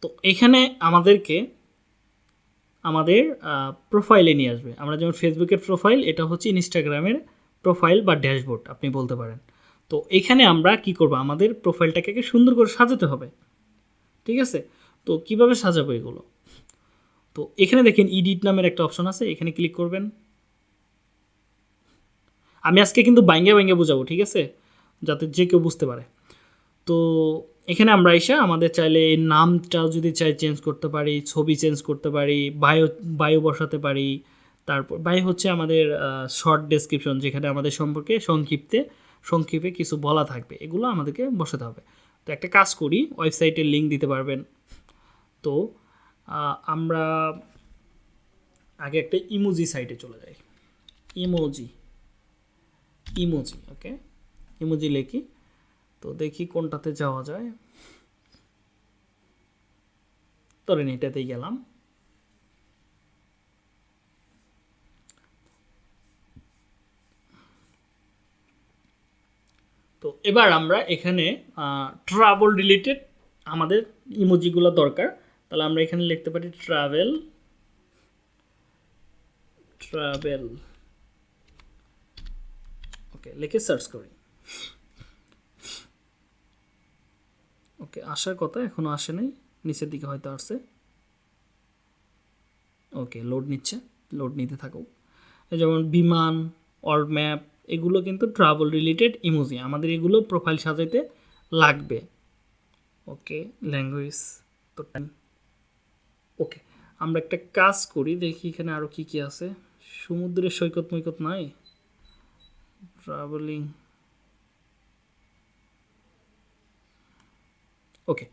তো এখানে আমাদেরকে, আমাদের প্রোফাইলে নিয়ে আসবে। আমরা যেমন ফেসবুকের প্রোফাইল এটা হচ্ছে ইনস্টাগ্রামের প্রোফাইল বা ড্যাশবোর্ড আপনি বলতে পারেন। তো এখানে আমরা কি করব? আমাদের প্রোফাইলটাকে সুন্দর করে সাজাতে হবে। ঠিক আছে? তো কীভাবে সাজাবো এগুলো? তো এখানে দেখেন ইডিট নামের একটা অপশন আছে, এখানে ক্লিক করবেন। আমি আজকে কিন্তু বাইঙ্গে বাইঙ্গে বোঝাবো, ঠিক আছে? যাতে যে কেউ বুঝতে পারে। তো এখানে আমরা এসে আমাদের চাইলে নামটাও যদি চাই চেঞ্জ করতে পারি, ছবি চেঞ্জ করতে পারি বায়ো বায়ো বসাতে পারি, তারপর বায়ো হচ্ছে আমাদের শর্ট ডেসক্রিপশন যেখানে আমাদের সম্পর্কে সংক্ষিপ্তে, সংক্ষেপে কিছু বলা থাকবে। এগুলো আমাদেরকে বসাতে হবে। তো একটা কাজ করি ওয়েবসাইটের লিঙ্ক দিতে পারবেন। তো আমরা আগে একটা ইমোজি সাইটে চলে যাই। ইমোজি ইমোজি ওকে ইমোজি লিখি। তো দেখি কোনটাতে যাওয়া যায়। ধরেন এটাতেই গেলাম। তো এবার আমরা এখানে ট্রাভেল রিলেটেড আমাদের ইমোজিগুলো দরকার। তাহলে আমরা এখানে লিখতে পারি ট্রাভেল ট্রাভেল ওকে লিখে সার্চ করি। ওকে আসার কথা এখনও আসে নাই, নিচের দিকে হয়তো আসছে। ওকে লোড নিচ্ছে লোড নিতে থাকুক। যেমন বিমান অর ম্যাপ এগুলো কিন্তু ট্রাভেল রিলেটেড ইমোজি আমাদের এগুলো প্রোফাইল সাজাইতে লাগবে। ওকে ল্যাঙ্গুয়েজ তো ওকে আমরা একটা কাজ করি, দেখি এখানে আরও কী কী আছে। সমুদ্রের সৈকত মৈকত নাই? ট্রাভেলিং ওকে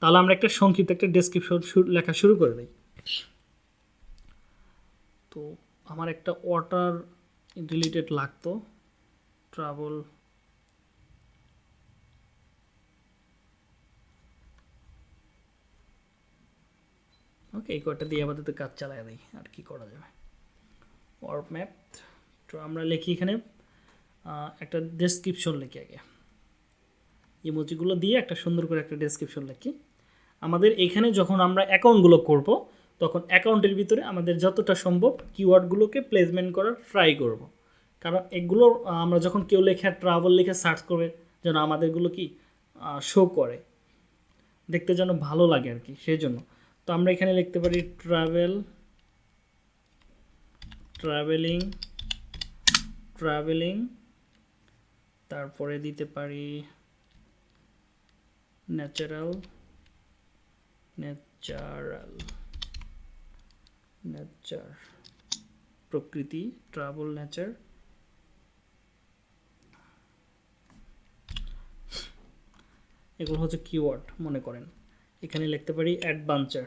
তাহলে আমরা একটা সংক্ষিপ্ত একটা ডেসক্রিপশন লেখা শুরু করে দিই। তো, আমার একটা ওয়াটার রিলেটেড লাগতো। ট্রাভেল ওকে এই কয়টা দিয়ে আপাতত কাজ চালায় দিই আর কি করা যাবে ওয়ার্ক ম্যাপ তো আমরা লিখি এখানে একটা ডেসক্রিপশন লিখি আগে। ইমোজিগুলো দিয়ে একটা সুন্দর করে একটা ডেসক্রিপশন লিখি। আমাদের এখানে যখন আমরা অ্যাকাউন্টগুলো করব, তখন অ্যাকাউন্টের ভিতরে আমাদের যতটা সম্ভব কিওয়ার্ডগুলোকে প্লেসমেন্ট করার ট্রাই করব। কারণ এগুলো আমরা যখন কেউ লেখা ট্রাভেল লিখে সার্চ করবে, যেন আমাদেরগুলো কি শো করে। দেখতে যেন ভালো লাগে আর কি, সেই জন্য। তো আমরা এখানে লিখতে পারি ট্রাভেল ট্রাভেলিং ট্রাভেলিং তারপরে দিতে পারি ন্যাচারাল ন্যাচারাল নেচার প্রকৃতি ট্রাভেল নেচার এগুলো হচ্ছে কিওয়ার্ড মনে করেন। এখানে লিখতে পারি অ্যাডভেঞ্চার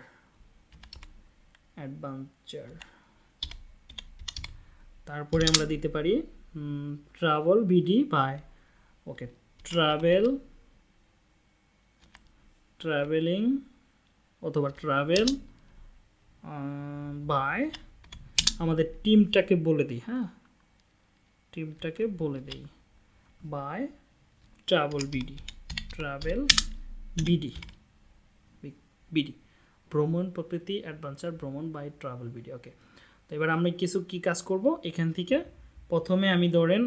অ্যাডভেঞ্চার। তারপরে আমরা দিতে পারি travel BD by okay travel travelling অথবা ট্রাভেল বাই আমাদের টিমটাকে বলে দিই হ্যাঁ? টিমটাকে বলে দিই by travel BD travel BD BD ভ্রমণ প্রকৃতি অ্যাডভেঞ্চার ভ্রমণ বাই ট্রাভেল বিডি ওকে তো এবার আমরা কিছু কি কাজ করব? এখান থেকে প্রথমে আমি ধরেন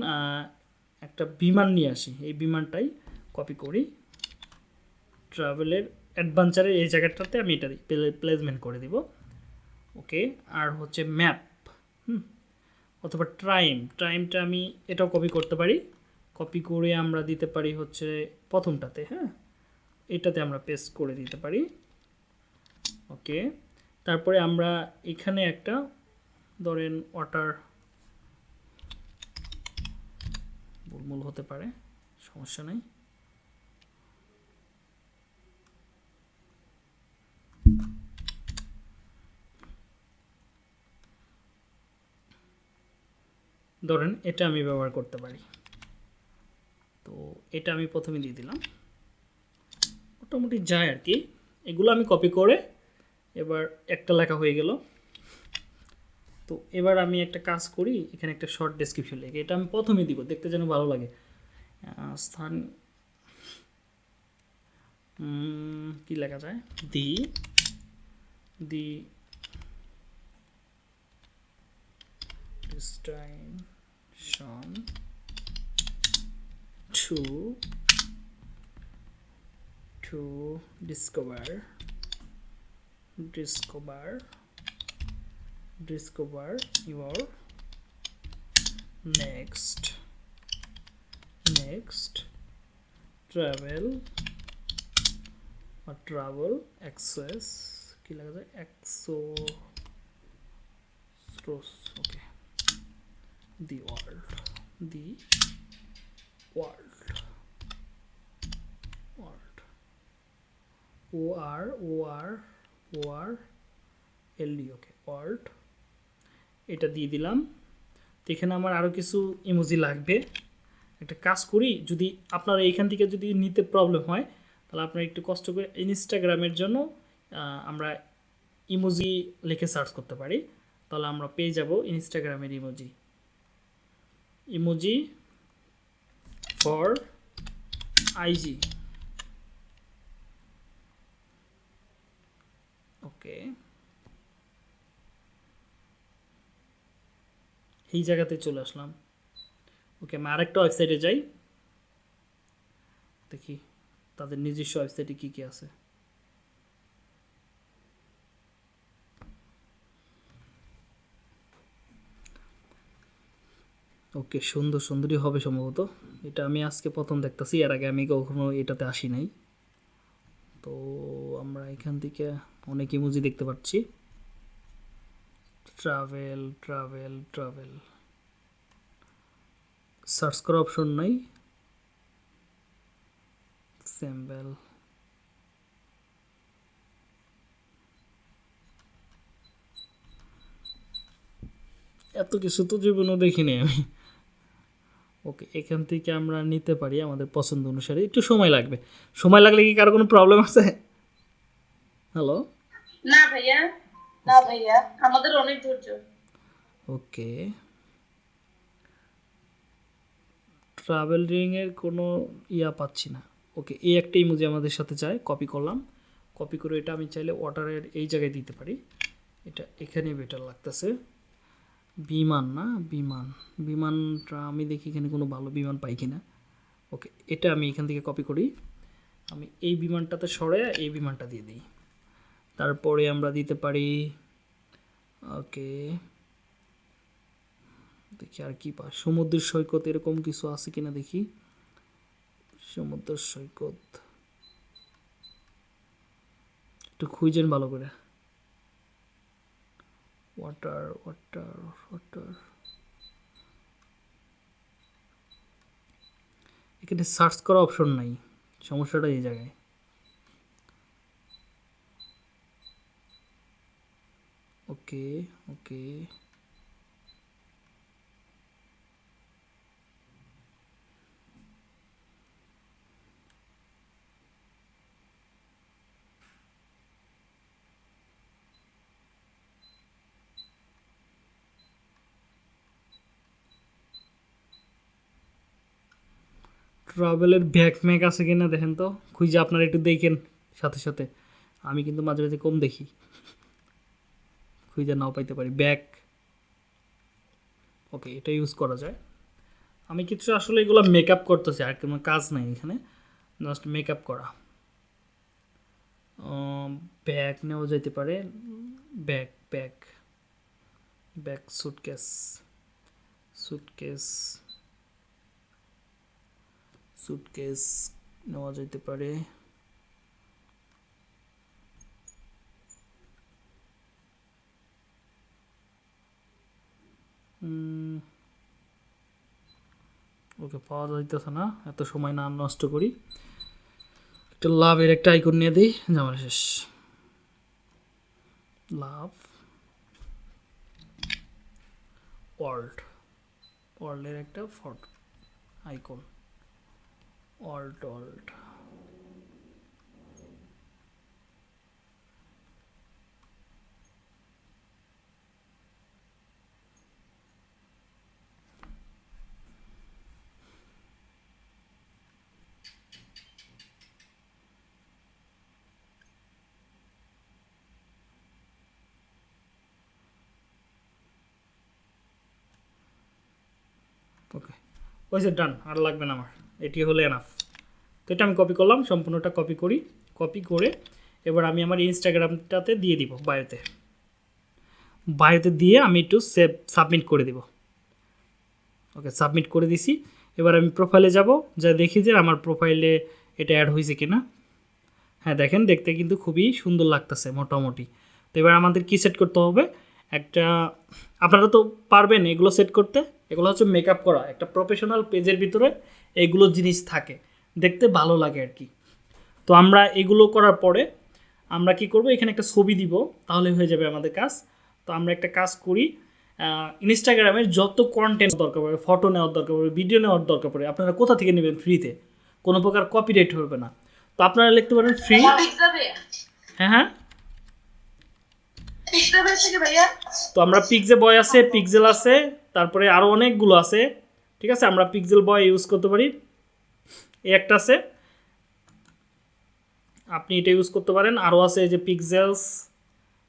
একটা বিমান নিয়ে আসি। এই বিমানটাই কপি করি। ট্রাভেলের অ্যাডভেঞ্চারের এই জায়গাটাতে আমি এটা প্লেসমেন্ট করে দিব। ওকে আর হচ্ছে ম্যাপ হুম, অথবা টাইম টাইমটা আমি এটাও কপি করতে পারি। কপি করে আমরা দিতে পারি হচ্ছে প্রথমটাতে হ্যাঁ? এটাতে আমরা পেস্ট করে দিতে পারি। ওকে তারপরে আমরা এখানে একটা, ধরেন ওয়াটার বুলমুল হতে পারে, সমস্যা নেই। ধরেন এটা আমি ব্যবহার করতে পারি। তো এটা আমি প্রথমে দিয়ে দিলাম। মোটামুটি যায় আর কি। এগুলো আমি কপি করে এবার একটা লেখা হয়ে গেল। তো এবার আমি একটা কাজ করি, এখানে একটা শর্ট ডেসক্রিপশন লেখে। এটা আমি প্রথমে দিব, দেখতে যেন ভালো লাগে। স্থান কি লেখা যায়? The the to to discover discover discover your next next travel or travel access কি লেখা যায় exo okay the world the world world o r o r r l d okay world এটা দিয়ে দিলাম। তো এখানে আমার আরও কিছু ইমোজি লাগবে। একটা কাজ করি, যদি আপনারা এইখান থেকে যদি নিতে প্রবলেম হয়, তাহলে আপনারা একটু কষ্ট করে ইনস্টাগ্রামের জন্য আমরা ইমোজি লিখে সার্চ করতে পারি। তাহলে আমরা পেয়ে যাব ইনস্টাগ্রামের emoji emoji for IG okay. এই জায়গাতে চলে আসলাম। ওকে, আমি আরেকটা ওয়েবসাইটে যাই। দেখি তাদের নিজস্ব ওয়েবসাইটে কী কী আছে। ওকে, সুন্দর সুন্দরই হবে সম্ভবত। এটা আমি আজকে প্রথম দেখতেছি, এর আগে আমি কখনো এটাতে আসি নাই। তো আমরা এখান থেকে অনেক ইমোজি দেখতে পাচ্ছি। ট্রাভেল ট্রাভেল ট্রাভেল সার্চ করার অপশন নাই। স্যাম্পল এত কিছু তো জীবনেও দেখিনি আমি। ওকে এখান থেকে আমরা নিতে পারি আমাদের পছন্দ অনুসারে। একটু সময় লাগবে। সময় লাগলে কি কারও কোনো প্রবলেম আছে? হ্যালো না ভাইয়া না ভাইয়া আমাদের অনেক ধৈর্য। ওকে ট্রাভেলিংয়ের কোনো ইয়া পাচ্ছি না। ওকে এই একটা ইমোজি আমাদের সাথে চাই কপি করলাম। কপি করে এটা আমি চাইলে ওয়াটারের এই জায়গায় দিতে পারি। এটা এখানে বেটার লাগতেছে। বিমান না? বিমান। বিমানটা আমি দেখি এখানে কোনো ভালো বিমান পাই কিনা। ওকে এটা আমি এখান থেকে কপি করি। আমি এই বিমানটাতে সরে এই বিমানটা দিয়ে দিই। তারপরে আমরা দিতে পারি, ওকে, দেখি আর কি পা সমুদ্রের সৈকত এরকম কিছু আছে কিনা দেখি। সমুদ্র সৈকত। একটু খুঁজেন ভালো করে। ওয়াটার ওয়াটার ওয়াটার এখানে সার্চ করা অপশন নাই। সমস্যাটা এই জায়গায়। ওকে ওকে। ট্রাভেলের ব্যাগ ম্যাগ আছে কিনা দেখেন তো। খুঁজে আপনারা একটু দেখেন সাথে সাথে। আমি কিন্তু মাঝে মাঝে কম দেখি। খুঁজে নাও পাইতে পারি। ব্যাগ। ওকে, এটা ইউজ করা যায়। আমি কিছু আসলে এগুলো মেকআপ করতেছি, আর কোনো কাজ নাই এখানে। জাস্ট মেকআপ করা। ব্যাগ নেওয়া যেতে পারে। Bag bag. Bag suitcase suitcase suitcase নেওয়া যেতে পারে। ওকে পাওয়া যাইতেছে না, এত সময় না, নষ্ট করি। একটা লাভের একটা আইকন নিয়ে দিই জামার শেষ। লাভ। ওয়ার্ল্ড। ওয়ার্ল্ডের একটা photo icon alt alt okay ওই যে ডান, আর লাগবে না আমার। এটি হলো এনাফ তো এটা আমি কপি করলাম, সম্পূর্ণটা কপি করি। কপি করে এবার আমি আমার ইনস্টাগ্রামটাতে দিয়ে দিব বায়োতে বায়োতে দিয়ে আমি একটু সেভ সাবমিট করে দিব। ওকে সাবমিট করে দিছি। এবার আমি প্রোফাইলে যাব, যা দেখি যে আমার প্রোফাইলে এটা অ্যাড হয়েছে কিনা। হ্যাঁ দেখেন, দেখতে কিন্তু খুবই সুন্দর লাগতেছে, মোটামুটি। তো এবার আমাদের কি সেট করতে হবে? একটা, আপনারা তো পারবেন এগুলো সেট করতে। এগুলো হচ্ছে মেকআপ করা। একটা প্রফেশনাল পেজের ভিতরে এগুলো জিনিস থাকে। দেখতে ভালো লাগে আর কি। তো আমরা এগুলো করার পরে আমরা কি করব? এখানে একটা ছবি দিব তাহলে হয়ে যাবে আমাদের কাজ। তো আমরা একটা কাজ করি ইনস্টাগ্রামের যত কন্টেন্ট দরকার পড়ে ফটো নেওয়ার দরকার পড়ে ভিডিও নেওয়ার দরকার পড়ে আপনারা কোথা থেকে নেবেন ফ্রিতে কোনো প্রকার কপিরাইট হবে না। তো আপনারা লিখতে পারেন ফ্রি হ্যাঁ হ্যাঁ। তো আমরা পিকজে বয় আছে পিকজেল আছে তারপরে আরও অনেকগুলো আছে, ঠিক আছে? আমরা পিক্সেল বয় ইউজ করতে পারি। এই একটা আছে। আপনি এটা ইউজ করতে পারেন। আরও আছে এই যে পিক্সেলস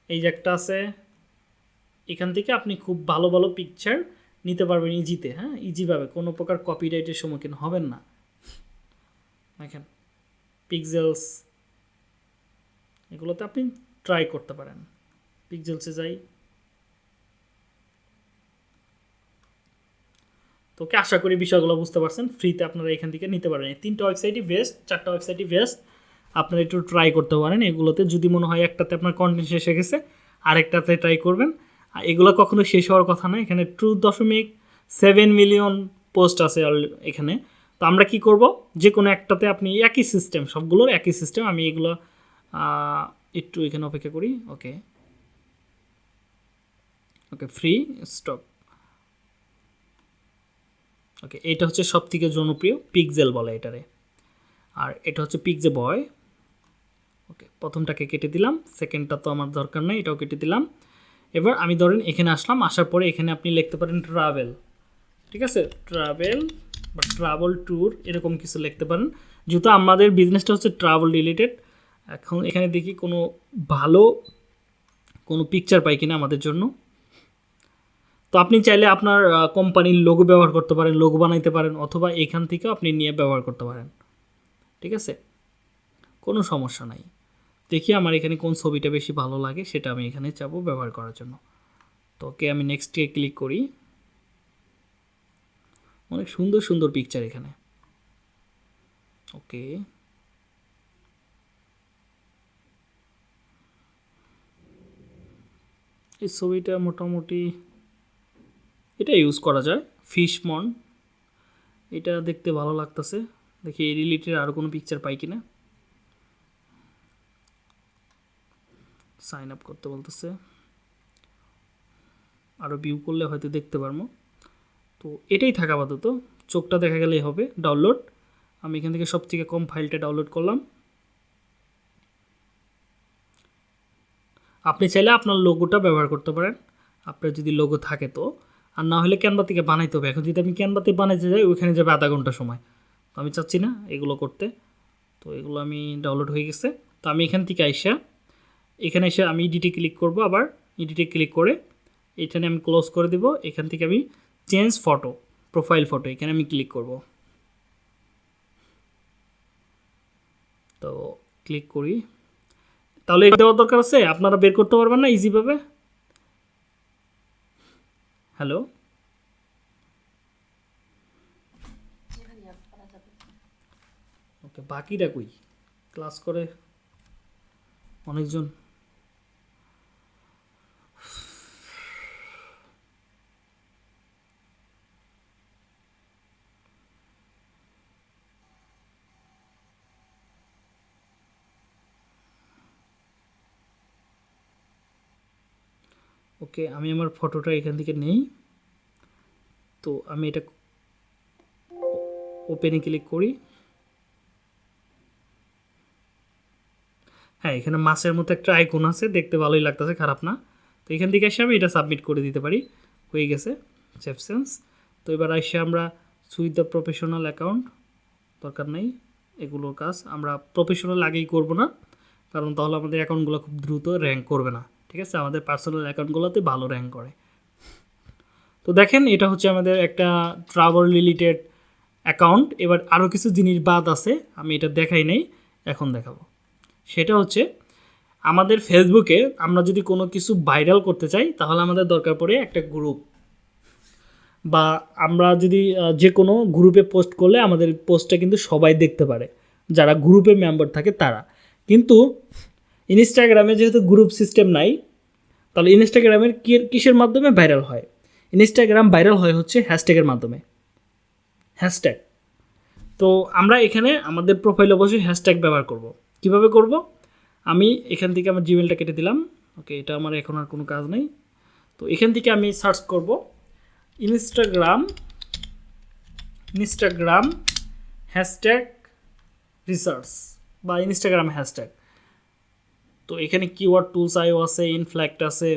এই যে একটা আছে। এখান থেকে আপনি খুব ভালো ভালো পিকচার নিতে পারবেন ইজিতে হ্যাঁ? ইজিভাবে কোনো প্রকার কপিরাইটের সম্মুখীন হবেন না। দেখেন পিক্সেলস এগুলোতে আপনি ট্রাই করতে পারেন। পিক্সেলসে যাই। তো ওকে আশা করি বিষয়গুলো বুঝতে পারছেন। ফ্রিতে আপনারা এখান থেকে নিতে পারেন। তিনটা ওয়েবসাইটই বেস্ট চারটা ওয়েবসাইটই বেস্ট আপনারা একটু ট্রাই করতে পারেন এগুলোতে। যদি মনে হয় একটাতে আপনার কন্টেন্ট শেষ হয়ে গেছে, আরেকটাতে ট্রাই করবেন। আর এগুলো কখনো শেষ হওয়ার কথা না। এখানে টু দশমিক সেভেন মিলিয়ন পোস্ট আছে এখানে। তো আমরা কি করব? যে কোনো একটাতে আপনি একই সিস্টেম সবগুলোর একই সিস্টেম আমি এগুলো একটু এখানে অপেক্ষা করি। ওকে ওকে ফ্রি স্টক ওকে এটা হচ্ছে সব থেকে জনপ্রিয় পিকজেল বলে এটারে। আর এটা হচ্ছে পিকজে বয়। ওকে প্রথমটাকে কেটে দিলাম, সেকেন্ডটা তো আমার দরকার নেই, এটাও কেটে দিলাম। এবার আমি ধরেন এখানে আসলাম, আসার পরে এখানে আপনি লিখতে পারেন ট্রাভেল ঠিক আছে? ট্রাভেল বা ট্রাভেল ট্যুর এরকম কিছু লিখতে পারেন। যেহেতু আমাদের বিজনেসটা হচ্ছে ট্রাভেল রিলেটেড এখন এখানে দেখি কোনো ভালো কোনো পিকচার পাই কিনা আমাদের জন্য। তো আপনি চাইলে আপনার কোম্পানির লোগো ব্যবহার করতে পারেন লোগো বানাইতে পারেন, অথবা এখান থেকেও আপনি নিয়ে ব্যবহার করতে পারেন। ঠিক আছে? কোনো সমস্যা নাই। দেখি আমার এখানে কোন ছবিটা বেশি ভালো লাগে, সেটা আমি এখানে চাবো ব্যবহার করার জন্য। তো ওকে আমি নেক্সটে ক্লিক করি। অনেক সুন্দর সুন্দর পিকচার এখানে। ওকে। এই ছবিটা মোটামুটি এটা ইউজ করা যায় ফিশ মন। এটা দেখতে ভালো লাগতেছে। দেখি এই রিলেটেড আরও কোনো পিকচার পাই কিনা। সাইন আপ করতে বলতেছে। আরও ভিউ করলে হয়তো দেখতে পারব। তো এটাই থাকা আপাতত। চোখটা দেখা গেলেই হবে। ডাউনলোড আমি এখান থেকে সব থেকে কম ফাইলটা ডাউনলোড করলাম। আপনি চাইলে আপনার লোগোটা ব্যবহার করতে পারেন। আপনার যদি লোগো থাকে তো। আর না হলে ক্যানভা থেকে বানাইতে হবে। এখন যদি আমি ক্যানভাতে বানাইতে যাই, ওইখানে যাবে আধা ঘণ্টা সময়। তো আমি চাচ্ছি না এগুলো করতে। তো এগুলো আমি ডাউনলোড হয়ে গেছে। তো আমি এখান থেকে আইসা, এখানে এসে আমি ইডিটে ক্লিক করব আবার। ইডিটে ক্লিক করে এখানে আমি ক্লোজ করে দেব। এখান থেকে আমি চেঞ্জ ফটো প্রোফাইল ফটো এখানে আমি ক্লিক করব। তো ক্লিক করি। তাহলে এটা দেওয়ার দরকার আছে? আপনারা বের করতে পারবেন না ইজিভাবে হ্যালো? ওকে বাকিরা কই? ক্লাস করে অনেকজন। ওকে, আমি আমার ফটোটা এখান থেকে নেই। তো আমি এটা ওপেনে ক্লিক করি। হ্যাঁ এখানে মাছের মতো একটা আইকন আছে, দেখতে ভালোই লাগতেছে, খারাপ না। তো এখান থেকে এসে আমি এটা সাবমিট করে দিতে পারি। হয়ে গেছে সেফসেন্স তো এবার এসে আমরা সুইথ দ্য প্রফেশনাল অ্যাকাউন্ট দরকার নেই, এগুলোর কাজ। আমরা প্রফেশনাল আগেই করব না, কারণ তাহলে আমাদের অ্যাকাউন্টগুলো খুব দ্রুত র্যাঙ্ক করবে না। ঠিক আছে? আমাদের পার্সোনাল অ্যাকাউন্টগুলোতে ভালো র্যাঙ্ক করে। তো দেখেন, এটা হচ্ছে আমাদের একটা ট্রাভেল রিলেটেড অ্যাকাউন্ট এবার আরও কিছু জিনিস বাদ আছে, আমি এটা দেখাই নাই, এখন দেখাবো। সেটা হচ্ছে, আমাদের ফেসবুকে আমরা যদি কোনো কিছু ভাইরাল করতে চাই, তাহলে আমাদের দরকার পড়ে একটা গ্রুপ বা আমরা যদি যে কোনো গ্রুপে পোস্ট করলে আমাদের পোস্টটা কিন্তু সবাই দেখতে পারে, যারা গ্রুপে মেম্বার থাকে তারা। কিন্তু ইনস্টাগ্রামে যেহেতু গ্রুপ সিস্টেম নাই, তাহলে ইনস্টাগ্রামের কিসের মাধ্যমে ভাইরাল হয়? ইনস্টাগ্রাম ভাইরাল হয় হচ্ছে হ্যাশট্যাগের মাধ্যমে। হ্যাশট্যাগ তো আমরা এখানে আমাদের প্রোফাইলে অবশ্যই হ্যাশট্যাগ ব্যবহার করব। কীভাবে করব? আমি এখান থেকে আমার জিমেলটা কেটে দিলাম। ওকে এটা আমার এখন আর কোনো কাজ নেই। তো এখান থেকে আমি সার্চ করব। ইনস্টাগ্রাম ইনস্টাগ্রাম হ্যাশট্যাগ রিসার্চ বা ইনস্টাগ্রাম হ্যাশট্যাগ তো এখানে কিওয়ার্ড টুলস আইও আছে ইনফ্ল্যাক্ট আছে,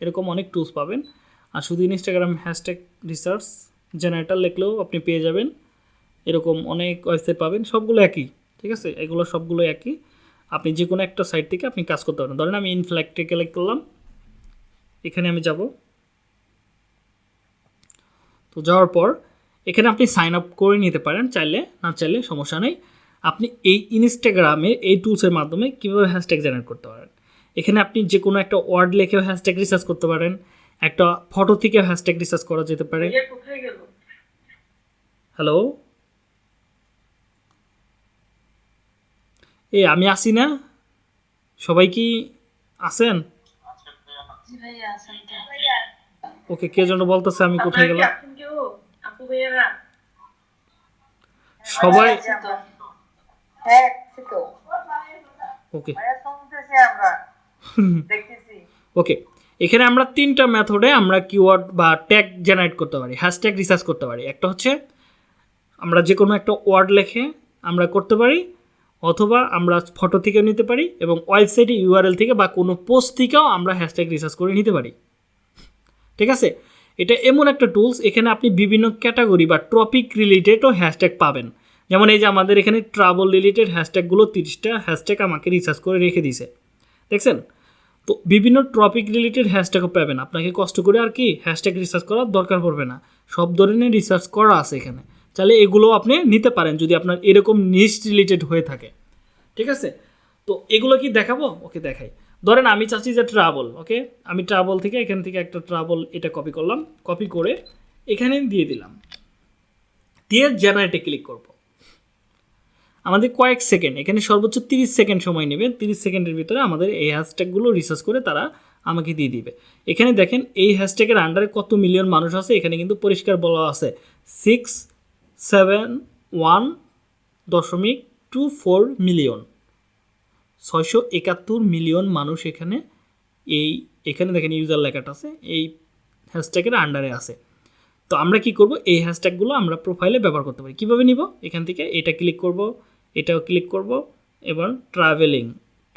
এরকম অনেক টুলস পাবেন। আর শুধু ইনস্টাগ্রাম হ্যাশট্যাগ রিসার্চ জেনারেটার লিখলেও আপনি পেয়ে যাবেন। এরকম অনেক ওয়েবসাইট পাবেন, সবগুলো একই, ঠিক আছে? এগুলো সবগুলো একই। আপনি যে কোনো একটা সাইট থেকে আপনি কাজ করতে পারেন। ধরেন আমি ইনফ্ল্যাক্টে ক্লিক করলাম, এখানে আমি যাব। তো যাওয়ার পর এখানে আপনি সাইন আপ করে নিতে পারেন চাইলে, না চাইলে সমস্যা নেই। আপনি এই ইনস্টাগ্রামে এই টুলসের মাধ্যমে কীভাবে হ্যাশট্যাগ জেনারেট করতে পারেন? এখানে আপনি যে কোনো একটা ওয়ার্ড লিখেও হ্যাশট্যাগ রিসার্চ করতে পারেন একটা ফটো থেকে হ্যাশট্যাগ রিসার্চ করা যেতে পারে। হ্যালো এ আমি আসি না? সবাই কি আছেন? ওকে কে যেন বলতেছে আমি কোথায় গেলাম? সবাই। হ্যাঁ তো। ওকে আমরা। দেখতেছি। ওকে এখানে আমরা তিনটা মেথডে আমরা কিওয়ার্ড বা ট্যাগ জেনারেট করতে পারি হ্যাশট্যাগ রিসার্চ করতে পারি। একটা হচ্ছে আমরা যে কোনো একটা ওয়ার্ড লেখে আমরা করতে পারি অথবা আমরা ফটো থেকেও নিতে পারি এবং ওয়েবসাইটে ইউআরএল থেকে বা কোনো পোস্ট থেকেও আমরা হ্যাশট্যাগ রিসার্চ করে নিতে পারি। ঠিক আছে? এটা এমন একটা টুলস এখানে আপনি বিভিন্ন ক্যাটাগরি বা টপিক রিলেটেডও হ্যাশট্যাগ পাবেন। যেমন এই যে আমাদের এখানে ট্রাভেল রিলেটেড হ্যাশট্যাগুলো তিরিশটা হ্যাশট্যাগ আমাকে রিসার্চ করে রেখে দিয়েছে। দেখছেন? তো বিভিন্ন টপিক রিলেটেড হ্যাশট্যাগও পাবেন। আপনাকে কষ্ট করে আর কি হ্যাশট্যাগ রিসার্চ করার দরকার পড়বে না। সব ধরনের রিসার্চ করা আছে এখানে। তাহলে এগুলো আপনি নিতে পারেন যদি আপনার এরকম নিশ রিলেটেড হয়ে থাকে। ঠিক আছে? তো এগুলো কি দেখাবো? ওকে, দেখাই। ধরেন আমি চাচ্ছি যে ট্রাভেল ওকে? আমি ট্রাভেল থেকে এখান থেকে একটা ট্রাভেল এটা কপি করলাম। কপি করে এখানে দিয়ে দিলাম। দিয়ে জেনারেটে ক্লিক করব। আমাদের কয়েক সেকেন্ড, এখানে সর্বোচ্চ তিরিশ সেকেন্ড সময় নেবে, তিরিশ সেকেন্ডের ভিতরে আমাদের এই হ্যাশট্যাগুলো রিসার্চ করে তারা আমাকে দিয়ে দিবে। এখানে দেখেন, এই হ্যাশট্যাগের আন্ডারে কত মিলিয়ন মানুষ আছে, এখানে কিন্তু পরিষ্কার বলা আছে। সিক্স সেভেন ওয়ান দশমিক টু ফোর মিলিয়ন ছয়শো একাত্তর মিলিয়ন মানুষ এখানে এই, এখানে দেখেন ইউজার লেখাটা আছে, এই হ্যাশট্যাগের আন্ডারে আছে। তো আমরা কি করব? এই হ্যাশট্যাগুলো আমরা প্রোফাইলে ব্যবহার করতে পারি। কীভাবে নিব? এখান থেকে এটা ক্লিক করব। এটাও ক্লিক করব। এবার ট্রাভেলিং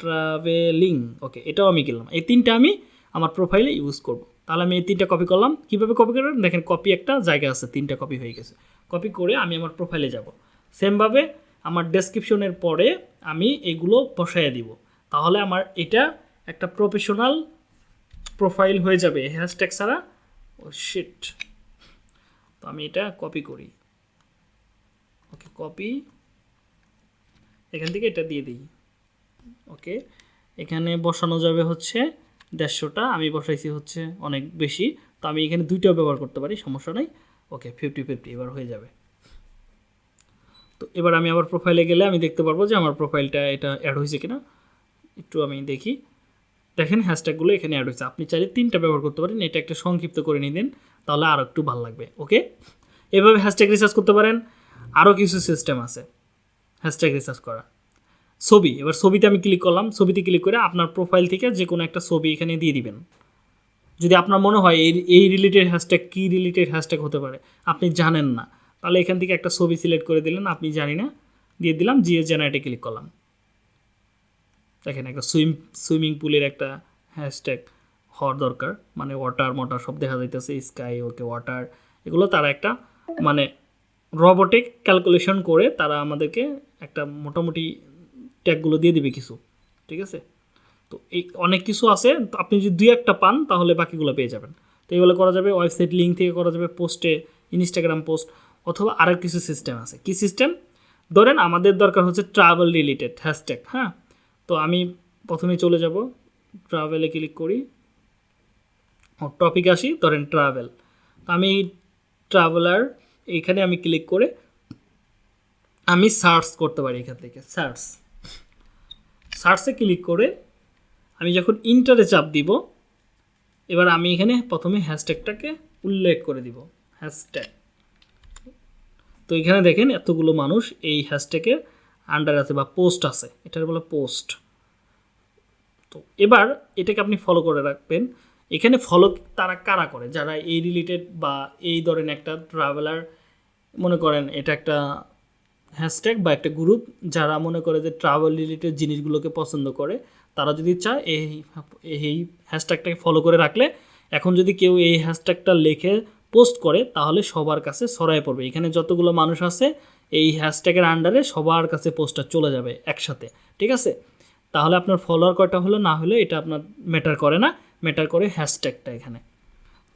ট্রাভেলিং ওকে এটাও আমি গেলাম। এই তিনটা আমি আমার প্রোফাইলে ইউজ করব। তাহলে আমি এই তিনটা কপি করলাম। কীভাবে কপি করবেন দেখেন কপি একটা জায়গা আছে, তিনটা কপি হয়ে গেছে। কপি করে আমি আমার প্রোফাইলে যাব। সেমভাবে আমার ডেসক্রিপশনের পরে আমি এগুলো বসাইয়ে দিব। তাহলে আমার এটা একটা প্রফেশনাল প্রোফাইল হয়ে যাবে। হ্যাশট্যাগ ছাড়া, ও শিট তো আমি এটা কপি করি। ওকে কপি এখান থেকে এটা দিয়ে দিই। ওকে? এখানে বসানো যাবে হচ্ছে দেড়শোটা। আমি বসাইছি হচ্ছে অনেক বেশি। তো আমি এখানে দুইটাও ব্যবহার করতে পারি, সমস্যা নাই। ওকে ফিফটি ফিফটি এবার হয়ে যাবে। তো এবার আমি আবার প্রোফাইলে গেলে আমি দেখতে পারব যে আমার প্রোফাইলটা এটা অ্যাড হয়েছে কিনা। একটু আমি দেখি। দেখেন হ্যাশট্যাগুলো এখানে অ্যাড হয়েছে। আপনি চাইলে তিনটা ব্যবহার করতে পারেন। এটা একটা সংক্ষিপ্ত করে নিতেন তাহলে আরও একটু ভালো লাগবে। ওকে? এভাবে হ্যাশট্যাগ রিসার্চ করতে পারেন। আরও কিছু সিস্টেম আছে। হ্যাশট্যাগ রিসার্চ করা। ছবি, এবার ছবিতে আমি ক্লিক করলাম, ছবিতে ক্লিক করে আপনার প্রোফাইল থেকে যে কোনো একটা ছবি এখানে দিয়ে দিবেন। যদি আপনার মনে হয় এই এই রিলেটেড হ্যাশট্যাগ কী রিলেটেড হ্যাশট্যাগ হতে পারে, আপনি জানেন না, তাহলে এখান থেকে একটা ছবি সিলেক্ট করে দিলেন, আপনি জানি না, দিয়ে দিলাম জিএ জেনারেটে ক্লিক করলাম। দেখেন একটা সুইম, সুইমিং পুলের একটা হ্যাশট্যাগ হওয়ার দরকার মানে ওয়াটার মোটার সব দেখা যাইতেছে স্কাই ওকে ওয়াটার এগুলো তারা একটা মানে রোবোটিক ক্যালকুলেশন করে তারা আমাদেরকে একটা মোটামুটি ট্যাগগুলো দিয়ে দিবে কিছু, ঠিক আছে? তো এই অনেক কিছু আছে আপনি যদি দুই একটা পান, তাহলে বাকিগুলো পেয়ে যাবেন। তো এগুলো করা যাবে ওয়েবসাইট লিঙ্ক থেকে করা যাবে পোস্টে ইনস্টাগ্রাম পোস্ট অথবা আরও কিছু সিস্টেম আছে। কি সিস্টেম ধরেন আমাদের দরকার হচ্ছে ট্রাভেল রিলেটেড হ্যাশট্যাগ হ্যাঁ? তো আমি প্রথমে চলে যাব ট্রাভেলে ক্লিক করি। টপিক আসি, ধরেন ট্রাভেল আমি ট্রাভেলার এইখানে আমি ক্লিক করে আমি সার্চ করতে পারি এখান থেকে সার্চ সার্চে ক্লিক করে আমি যখন ইন্টারে চাপ দিব, এবার আমি এখানে প্রথমে হ্যাশট্যাগটাকে উল্লেখ করে দিব হ্যাশট্যাগ তো এখানে দেখেন এতগুলো মানুষ এই হ্যাশট্যাগের আন্ডার আছে বা পোস্ট আছে, এটার বলে পোস্ট তো এবার এটাকে আপনি ফলো করে রাখবেন। এখানে ফলো তারা কারা করে? যারা এই রিলেটেড বা এই ধরেন একটা ট্রাভেলার মনে করেন এটা একটা হ্যাশট্যাগ বা একটা গ্রুপ যারা মনে করে যে ট্রাভেল রিলেটেড জিনিসগুলোকে পছন্দ করে, তারা যদি চায় এই এই হ্যাশট্যাগটাকে ফলো করে রাখলে, এখন যদি কেউ এই হ্যাশট্যাগটা লিখে পোস্ট করে, তাহলে সবার কাছে ছড়ায় পড়বে। এখানে যতগুলো মানুষ আছে, এই হ্যাশট্যাগের আন্ডারে সবার কাছে পোস্টটা চলে যাবে একসাথে, ঠিক আছে? তাহলে আপনার ফলোয়ার কয়টা হলো? না হলে এটা আপনার ম্যাটার করে না ম্যাটার করে হ্যাশট্যাগটা এখানে।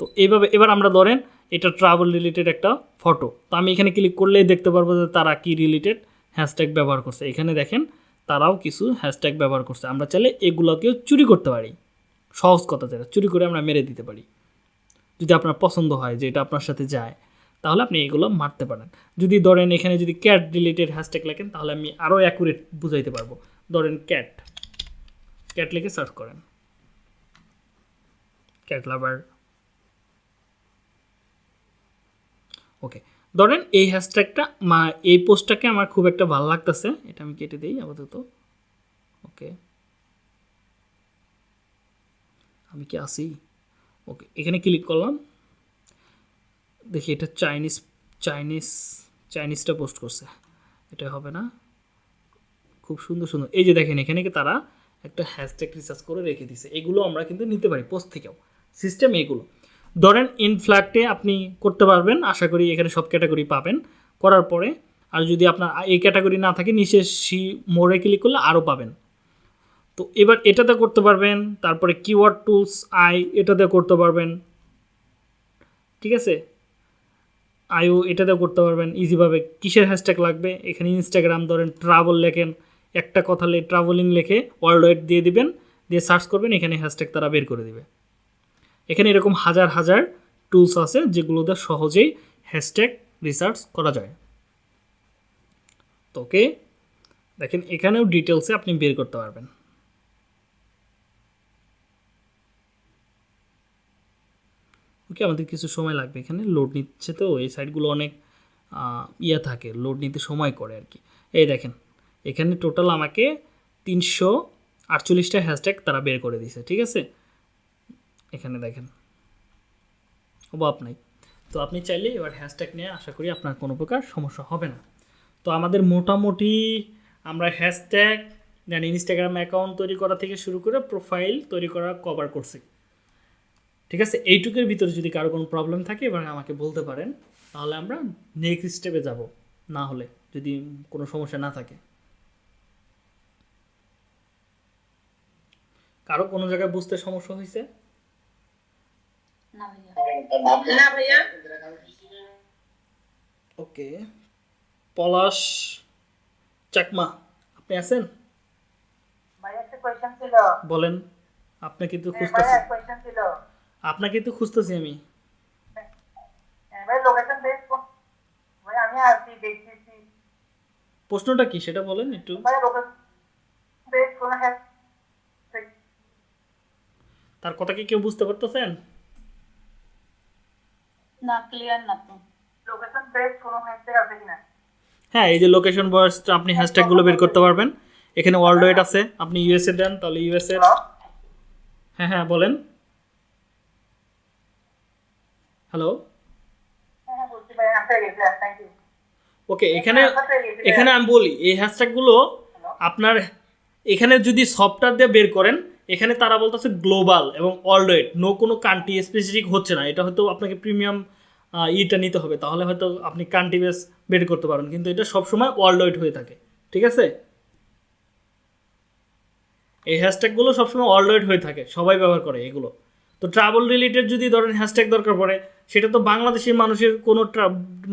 তো এইভাবে, এবার আমরা ধরেন এটা ট্রাভেল রিলেটেড একটা ফটো তো আমি এখানে ক্লিক করলেই দেখতে পারব যে তারা কি রিলেটেড হ্যাশট্যাগ ব্যবহার করছে। এখানে দেখেন, তারাও কিছু হ্যাশট্যাগ ব্যবহার করছে। আমরা চাইলে এগুলোকেও চুরি করতে পারি। সহজ কথা যেটা, চুরি করে আমরা মেরে দিতে পারি। যদি আপনার পছন্দ হয় যে এটা আপনার সাথে যায়, তাহলে আপনি এগুলো মারতে পারেন। যদি ধরেন এখানে যদি ক্যাট রিলেটেড হ্যাশট্যাগ লেখেন, তাহলে আমি আরও অ্যাকুরেট বুঝাইতে পারব। ধরেন ক্যাট ক্যাট লিখে সার্চ করেন। ক্যাট লাভার ওকে ধরেন এই হ্যাশট্যাগটা মা, এই পোস্টটাকে আমার খুব একটা ভালো লাগতেছে। এটা আমি কেটে দিই আপাতত। ওকে আমি কি আসি ওকে এখানে ক্লিক করলাম। দেখি এটা চাইনিজ চাইনিজ চাইনিজটা পোস্ট করছে। এটা হবে না? খুব সুন্দর সুন্দর। এই যে দেখেন, এখানে কি তারা একটা হ্যাশট্যাগ রিসার্চ করে রেখে দিছে। এগুলো আমরা কিন্তু নিতে পারি পোস্ট থেকেও। সিস্টেম এগুলো। ধরেন ইনফ্ল্যাক্টে আপনি করতে পারবেন, আশা করি এখানে সব ক্যাটাগরি পাবেন। করার পরে, আর যদি আপনার এই ক্যাটাগরি না থাকে, নিচে সি মোড়ে ক্লিক করলে আরও পাবেন। তো এবার এটাতে করতে পারবেন, তারপরে কিওয়ার্ড টুলস আই, এটাতে করতে পারবেন। ঠিক আছে? আইও এটাতে করতে পারবেন ইজিভাবে কিসের হ্যাশট্যাগ লাগবে? এখানে ইনস্টাগ্রাম ধরেন ট্রাভেল লেখেন। একটা কথা ট্রাভেলিং লেখে ওয়ার্ল্ড ওয়াইড দিয়ে দিবেন, দিয়ে সার্চ করবেন, এখানে হ্যাশট্যাগ তারা বের করে দিবে। এখানে এরকম হাজার হাজার টুলস আছে যেগুলোতে সহজেই হ্যাশট্যাগ রিসার্চ করা যায়। তো ওকে দেখেন এখানেও ডিটেলসে আপনি বের করতে পারবেন। ওকে আমাদের কিছু সময় লাগবে এখানে। লোড নিচ্ছে তো, এই সাইটগুলো অনেক ইয়ে থাকে লোড নিতে সময় করে আর কি। এই দেখেন, এখানে টোটাল আমাকে তিনশো আটচল্লিশটা হ্যাশট্যাগ তারা বের করে দিয়েছে, ঠিক আছে? এখানে দেখেন। অভাব নাই। তো আপনি চাইলে এবার হ্যাশট্যাগ নিয়ে আশা করি আপনার কোনো প্রকার সমস্যা হবে না। তো আমাদের মোটামুটি আমরা হ্যাশট্যাগ দেন ইনস্টাগ্রাম অ্যাকাউন্ট তৈরি করা থেকে শুরু করে প্রোফাইল তৈরি করা কভার করছি। ঠিক আছে? এইটুকের ভিতরে যদি কারও কোনো প্রবলেম থাকে, এবার আমাকে বলতে পারেন, তাহলে আমরা নেক্সট স্টেপে যাব। না হলে যদি কোনো সমস্যা না থাকে। কারও কোনো জায়গায় বুঝতে সমস্যা হয়েছে? না ভাইয়া। ওকে। পলাশ চাকমা আপনি আছেন? ভাই একটা কোয়েশ্চেন ছিল। বলেন আপনাকে তো খুঁজতেছি এক কোয়েশ্চেন ছিল। আপনাকে তো খুঁজতেছি আমি। হ্যাঁ, ভাই লোকেশন বেস ভাই আমি আসছি দেখতেছি। প্রশ্নটা কি সেটা বলেন একটু। হ্যাঁ। তার কথা কি কেউ বুঝতে পারতেছেন? না ক্লিয়ার না তো লোকেশন বেস কোন হ্যাশট্যাগ আছে কিনা? হ্যাঁ এই যে লোকেশন বয়স আপনি হ্যাশট্যাগুলো বের করতে পারবেন। এখানে ওয়ার্ল্ড ওয়েড আছে। আপনি ইউএসএ দেন তাহলে ইউএসএ হ্যাঁ হ্যাঁ বলেন। হ্যালো হ্যাঁ ওকে এখানে এখানে আমি বলি এই হ্যাশট্যাগুলো আপনার এখানে যদি সফটওয়্যার দিয়ে বের করেন এখানে তারা বলতেছে গ্লোবাল এবং ওয়ার্ল্ড নো কোনো কান্ট্রি স্পেসিফিক হচ্ছে না। এটা হয়তো আপনাকে প্রিমিয়াম ইটা নিতে হবে। তাহলে হয়তো আপনি কান্ট্রি বেস বের করতে পারেন কিন্তু এটা সবসময় ওয়ার্ল্ড হয়ে থাকে। ঠিক আছে? এই হ্যাশট্যাগুলো সবসময় ওয়ার্ল্ড হয়ে থাকে। সবাই ব্যবহার করে এগুলো। তো ট্রাভেল রিলেটেড যদি ধরেন হ্যাশট্যাগ দরকার পড়ে, সেটা তো বাংলাদেশের মানুষের কোনো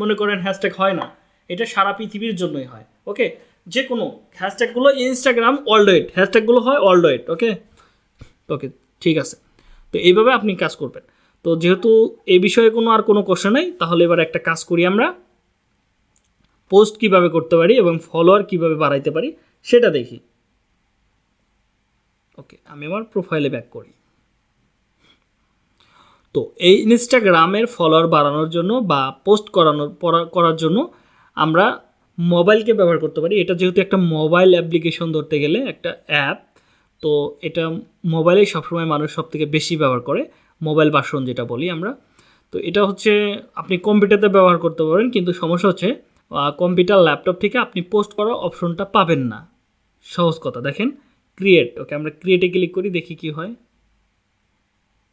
মনে করেন হ্যাশট্যাগ হয় না। এটা সারা পৃথিবীর জন্যই হয়। ওকে যে কোনো হ্যাশট্যাগুলো ইনস্টাগ্রাম ওয়ার্ল্ড হ্যাশট্যাগুলো হয় ওয়ার্ল্ড ওকে ওকে ঠিক আছে। তো এইভাবে আপনি কাজ করবেন। তো যেহেতু এই বিষয়ে কোনো আর কোনো কোশ্চেন নেই, তাহলে এবার একটা কাজ করি আমরা। পোস্ট কীভাবে করতে পারি এবং ফলোয়ার কীভাবে বাড়াইতে পারি, সেটা দেখি। ওকে আমি আমার প্রোফাইলে ব্যাক করি। তো এই ইনস্টাগ্রামের ফলোয়ার বাড়ানোর জন্য বা পোস্ট করানোর করার জন্য আমরা মোবাইলকে ব্যবহার করতে পারি। এটা যেহেতু একটা মোবাইল অ্যাপ্লিকেশন ধরতে গেলে একটা অ্যাপ তো এটা মোবাইলেই সবসময় মানুষ সব থেকে বেশি ব্যবহার করে, মোবাইল বাসন যেটা বলি আমরা। তো এটা হচ্ছে আপনি কম্পিউটারে ব্যবহার করতে পারেন, কিন্তু সমস্যা হচ্ছে কম্পিউটার, ল্যাপটপ থেকে আপনি পোস্ট করার অপশনটা পাবেন না। সহজ কথা, দেখেন ক্রিয়েট ওকে, আমরা ক্রিয়েটে ক্লিক করি, দেখি কি হয়।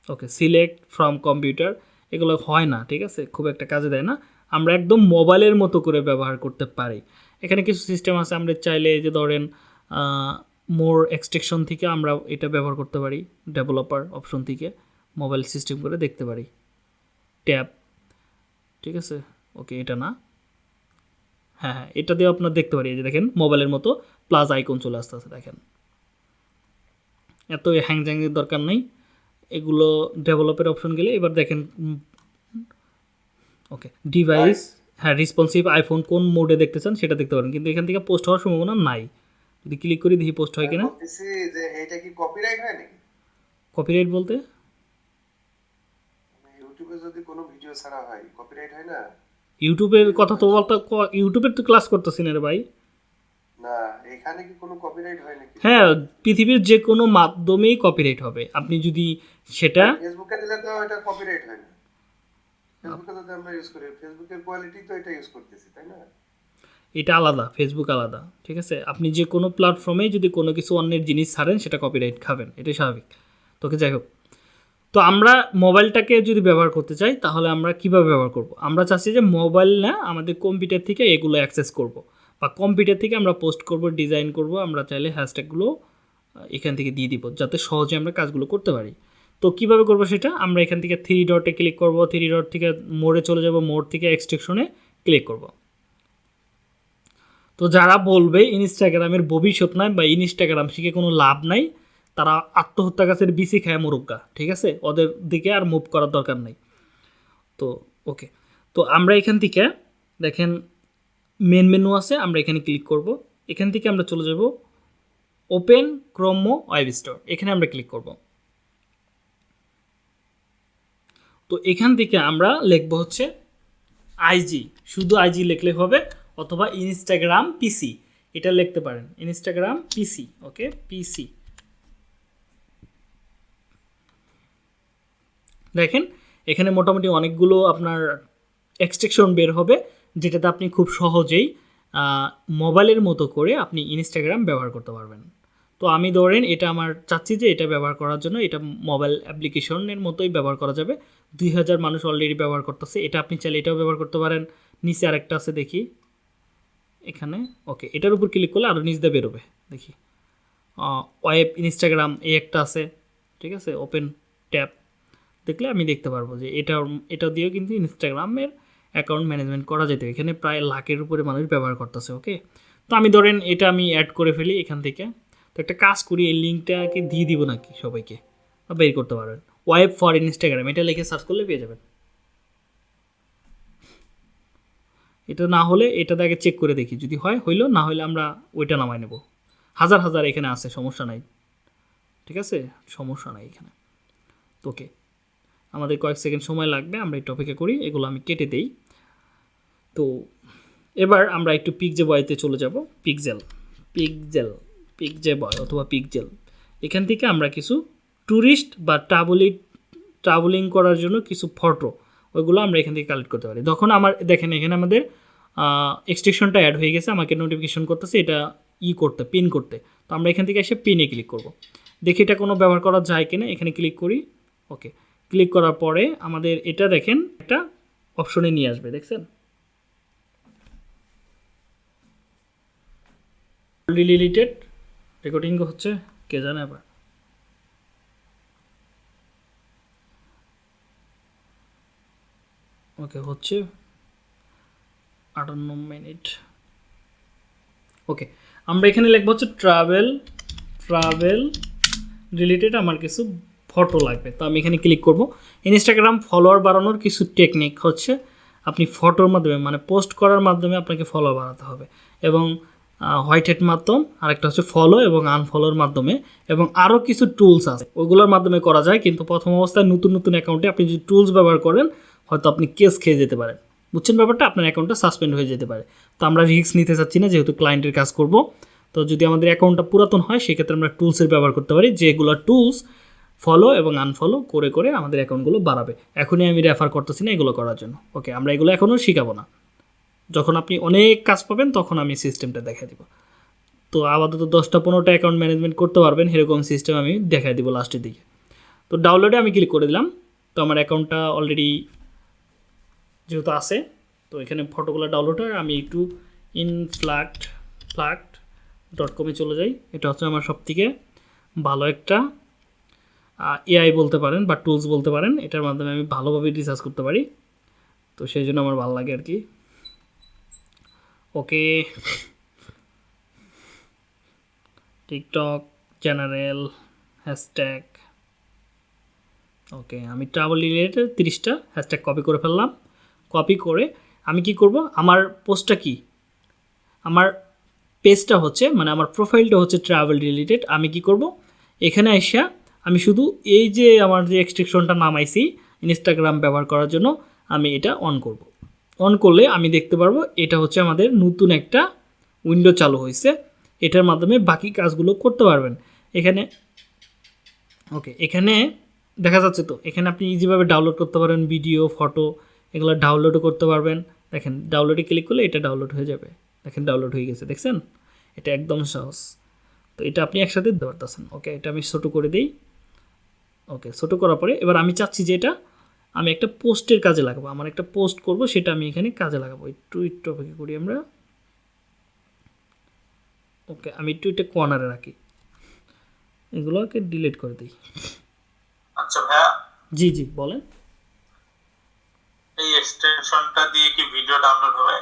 ওকে সিলেক্ট ফ্রম কম্পিউটার এগুলো হয় না, ঠিক আছে, খুব একটা কাজে দেয় না। আমরা একদম মোবাইলের মতো করে ব্যবহার করতে পারি। এখানে কিছু সিস্টেম আছে, আমরা চাইলে যে ধরেন মোর এক্সটেকশন থেকে আমরা এটা ব্যবহার করতে পারি ডেভেলপার অপশন থেকে মোবাইল সিস্টেম করে দেখতে পারি। ট্যাব ঠিক আছে? ওকে এটা না? হ্যাঁ হ্যাঁ এটা দিয়ে আপনার দেখতে পারি। যে দেখেন মোবাইলের মতো প্লাস আইকন চলে আসতে আছে দেখেন। এত হ্যাং জ্যাংয়ের দরকার নেই। এগুলো ডেভেলপের অপশন গেলে এবার দেখেন ওকে ডিভাইস হ্যাঁ রেসপন্সিভ আইফোন কোন মোডে দেখতে চান সেটা দেখতে পারেন। কিন্তু এখান থেকে পোস্ট হওয়ার সম্ভাবনা নাই। যদি ক্লিক করি দেখি পোস্ট হয় কিনা। যে এটা কি কপিরাইট হয় নাকি? কপিরাইট বলতে? মানে ইউটিউবে যদি কোনো ভিডিও ছাড়া হয় কপিরাইট হয় না? ইউটিউবের কথা তো বলতে ইউটিউবের তো ক্লাস করতেছি না রে ভাই। না এখানে কি কোনো কপিরাইট হয় নাকি? হ্যাঁ পৃথিবীর যে কোনো মাধ্যমেই কপিরাইট হবে। আপনি যদি সেটা ফেসবুকে দিলে তো এটা কপিরাইট হয় না। ফেসবুকে যদি আমরা ইউজ করি। ফেসবুকের কোয়ালিটি তো এটা ইউজ করতেছি তাই না? এটা আলাদা ফেসবুক আলাদা, ঠিক আছে? আপনি যে কোনো প্ল্যাটফর্মে যদি কোনো কিছু অন্যের জিনিস ছাড়েন, সেটা কপিরাইট খাবেন, এটাই স্বাভাবিক। তোকে যাই হোক। তো আমরা মোবাইলটাকে যদি ব্যবহার করতে চাই, তাহলে আমরা কীভাবে ব্যবহার করব? আমরা চাচ্ছি যে মোবাইল না আমাদের কম্পিউটার থেকে এগুলো অ্যাক্সেস করব, বা কম্পিউটার থেকে আমরা পোস্ট করব ডিজাইন করব, আমরা চাইলে হ্যাশট্যাগুলো এখান থেকে দিয়ে দিব, যাতে সহজে আমরা কাজগুলো করতে পারি। তো কীভাবে করব সেটা? আমরা এখান থেকে থ্রি ডটে ক্লিক করব থ্রি ডট থেকে মোড়ে চলে যাব, মোড় থেকে এক্সট্রেকশনে ক্লিক করব। তো যারা বলবে ইনস্টাগ্রামের ভবিষ্যৎ নাই বা ইনস্টাগ্রাম শিখে কোনো লাভ নাই, তারা আত্মহত্যা গাছের বিসি খায় মুরুগ্গা ঠিক আছে? ওদের দিকে আর মুভ করার দরকার নাই। তো ওকে তো আমরা এখান থেকে, দেখেন মেন মেনু আছে, আমরা এখানে ক্লিক করব। এখান থেকে আমরা চলে যাব ওপেন ক্রোমো ওয়েব স্টোর এখানে আমরা ক্লিক করব। তো এখান থেকে আমরা লিখব হচ্ছে আইজি শুধু আইজি লিখলে হবে। অথবা ইনস্টাগ্রাম পিসি এটা লিখতে পারেন। ইনস্টাগ্রাম পিসি ওকে পিসি দেখেন, এখানে মোটামুটি অনেকগুলো আপনার এক্সট্রেকশন বের হবে, যেটাতে আপনি খুব সহজেই মোবাইলের মতো করে আপনি ইনস্টাগ্রাম ব্যবহার করতে পারবেন। তো আমি ধরেন, এটা আমার চাচ্ছি যে এটা ব্যবহার করার জন্য, এটা মোবাইল অ্যাপ্লিকেশনের মতোই ব্যবহার করা যাবে। দুই হাজার মানুষ অলরেডি ব্যবহার করতেছে, এটা আপনি চাইলে এটাও ব্যবহার করতে পারেন। নিচে আরেকটা আছে দেখি। এখানে, ওকে, এটার উপর ক্লিক করলে আরও নিচ দিয়ে বেরোবে, দেখি। ওয়েব ইনস্টাগ্রাম এই একটা আছে, ঠিক আছে ওপেন ট্যাব দেখলে আমি দেখতে পারব যে এটা এটা দিয়েও কিন্তু ইনস্টাগ্রামের অ্যাকাউন্ট ম্যানেজমেন্ট করা যেত এখানে প্রায় লাখের উপরে মানুষ ব্যবহার করতেছে, ওকে? তো আমি ধরেন এটা আমি অ্যাড করে ফেলি এখান থেকে, তো একটা কাজ করি, এই লিঙ্কটাকে দিয়ে দিব নাকি সবাইকে? বের করতে পারবেন। ওয়েব ফর ইনস্টাগ্রাম এটা লিখে সার্চ করলে পেয়ে যাবেন। এটা না হলে এটা আগে চেক করে দেখি। যদি হয়, হইল, না হলে আমরা ওইটা নামাই নেব। হাজার হাজার এখানে আছে, সমস্যা নাই। ঠিক আছে? সমস্যা নাই এখানে। ওকে। আমাদের কয়েক সেকেন্ড সময় লাগবে, আমরা এই টপিকে করি, এগুলো আমি কেটে দেই। তো এবার আমরা একটু পিকজে বয়তে চলে যাব। পিকজেল পিকজেল পিকজে বয় অথবা পিকজেল এখান থেকে আমরা কিছু ট্যুরিস্ট বা ট্রাভেলি ট্রাভেলিং করার জন্য কিছু ফটো ওইগুলো আমরা এখান থেকে কালেক্ট করতে পারি। তখন আমার, দেখেন এখানে আমাদের এক্সটেকশনটা অ্যাড হয়ে গেছে, আমাকে নোটিফিকেশন করতেছে, এটা ই করতে পিন করতে। তো আমরা এখান থেকে এসে পিনে ক্লিক করব। দেখি এটা কোনো ব্যবহার করা যায় কিনা, এখানে ক্লিক করি ওকে ক্লিক করার পরে আমাদের এটা দেখেন, একটা অপশনে নিয়ে আসবে, দেখছেন? ডিলিটেড রেকর্ডিং হচ্ছে, কে জানে আবার। ওকে, হচ্ছে আটান্ন মিনিট। ওকে, আমরা এখানে লিখব হচ্ছে ট্রাভেল ট্রাভেল রিলেটেড আমার কিছু ফটো লাগবে। তো আমি এখানে ক্লিক করব। ইনস্টাগ্রাম ফলোয়ার বাড়ানোর কিছু টেকনিক হচ্ছে আপনি ফটোর মাধ্যমে মানে পোস্ট করার মাধ্যমে আপনাকে ফলো বাড়াতে হবে। এবং হোয়াইট হেড মাধ্যম, আরেকটা হচ্ছে ফলো এবং আনফলোর মাধ্যমে। এবং আরও কিছু টুলস আছে। ওগুলোর মাধ্যমে করা যায়, কিন্তু প্রথম অবস্থায় নতুন নতুন অ্যাকাউন্টে আপনি যদি টুলস ব্যবহার করেন হয়তো আপনি কেস খেয়ে যেতে পারেন। বুঝছেন ব্যাপারটা? আপনার অ্যাকাউন্টটা সাসপেন্ড হয়ে যেতে পারে। তো আমরা রিস্ক নিতে চাচ্ছি না, যেহেতু ক্লায়েন্টের কাজ করব। তো যদি আমাদের অ্যাকাউন্টটা পুরাতন হয়, সেক্ষেত্রে আমরা টুলসের ব্যবহার করতে পারি, যেগুলো টুলস ফলো এবং আনফলো করে করে আমাদের অ্যাকাউন্টগুলো বাড়াবে। এখনই আমি রেফার করতেছি না এগুলো করার জন্য। ওকে আমরা এগুলো এখনও শিখাবো না। যখন আপনি অনেক কাজ পাবেন, তখন আমি সিস্টেমটা দেখা দিব। তো আপাতত দশটা পনেরোটা অ্যাকাউন্ট ম্যানেজমেন্ট করতে পারবেন, এরকম সিস্টেম আমি দেখাই দিব লাস্টের দিকে। তো ডাউনলোডে আমি ক্লিক করে দিলাম। তো আমার অ্যাকাউন্টটা অলরেডি যেহেতু আছে, তো এখানে ফটোগুলো ডাউনলোড হয়। আমি একটু ইনফ্লাক্ট ফ্লাক্ট ডট কমে চলে যাই। এটা হচ্ছে আমার সবথেকে ভালো একটা এআই বলতে পারেন বা টুলস বলতে পারেন। এটার মাধ্যমে আমি ভালোভাবে রিসার্চ করতে পারি। তো সেই জন্য আমার ভালো লাগে আর কি। Okay TikTok general hashtag okay আমি ট্রাভেল রিলেটেড তিরিশটা হ্যাশট্যাগ কপি করে ফেললাম। কপি করে আমি কি করব? আমার পোস্টটা কি? আমার পেজটা হচ্ছে মানে আমার প্রোফাইলটা হচ্ছে ট্রাভেল রিলেটেড আমি কি করব? এখানে এসে আমি শুধু এই যে আমার যে এক্সট্রিকশনটা নামাইছি ইনস্টাগ্রাম ব্যবহার করার জন্য, আমি এটা অন করব। অন করলে আমি দেখতে পারব এটা হচ্ছে আমাদের নতুন একটা উইন্ডো চালু হয়েছে এটার মাধ্যমে বাকি কাজগুলো করতে পারবেন। এখানে ওকে এখানে দেখা যাচ্ছে তো, এখানে আপনি ইজিভাবে ডাউনলোড করতে পারেন ভিডিও ফটো এগুলো ডাউনলোডও করতে পারবেন। দেখেন ডাউনলোডে ক্লিক করলে এটা ডাউনলোড হয়ে যাবে। দেখেন ডাউনলোড হয়ে গেছে দেখছেন? এটা একদম সহজ। তো এটা আপনি একসাথে দিতে পারতেছেন। ওকে এটা আমি ছোটো করে দিই। ওকে ছোটো করার পরে এবার আমি চাচ্ছি যে এটা আমি একটা পোস্টের কাজে লাগাবো। আমার একটা পোস্ট করব সেটা আমি এখানে কাজে লাগাবো। একটু একটু অপেক্ষা করি আমরা। ওকে আমি একটু এটা কর্নারে রাখি। এগুলোকে ডিলিট করে দিই। আচ্ছা ভাইয়া। জি জি বলেন। এই এক্সটেনশনটা দিয়ে কি ভিডিও ডাউনলোড হবে?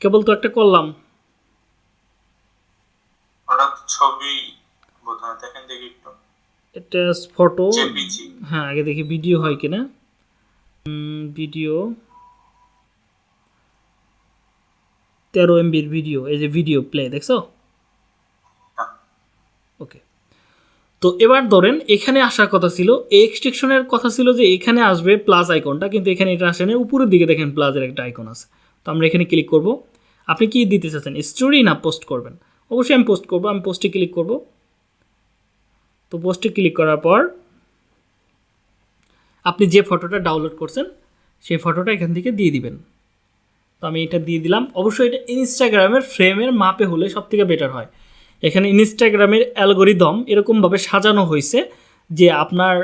কেবল তো একটা করলাম। ওটা ছবি বোধহয় দেখেন দেখি একটু। এটা ফটো হ্যাঁ আগে দেখি ভিডিও হয় কিনা। ভিডিও তেরো এমবির ভিডিও এই যে ভিডিও প্লে দেখছ হ্যাঁ। ওকে তো এবার ধরেন, এখানে আসার কথা ছিল, এই এক্সট্রিকশনের কথা ছিল যে এখানে আসবে প্লাস আইকনটা কিন্তু এখানে এটা আসে না উপরের দিকে দেখেন প্লাসের একটা আইকন আছে। তো আমরা এখানে ক্লিক করব। আপনি কি দিতে চাচ্ছেন স্টোরি না পোস্ট করবেন? অবশ্যই আমি পোস্ট করব, আমি পোস্টে ক্লিক করব। তো পোস্টে ক্লিক করার পর আপনি যে ফটোটা ডাউনলোড করছেন, সেই ফটোটা এখান থেকে দিয়ে দিবেন। তো আমি এটা দিয়ে দিলাম। অবশ্যই এটা ইনস্টাগ্রামের ফ্রেমের মাপে হলে সব থেকে বেটার হয়। এখানে ইনস্টাগ্রামের অ্যালগোরিদম এরকমভাবে সাজানো হয়েছে যে আপনার,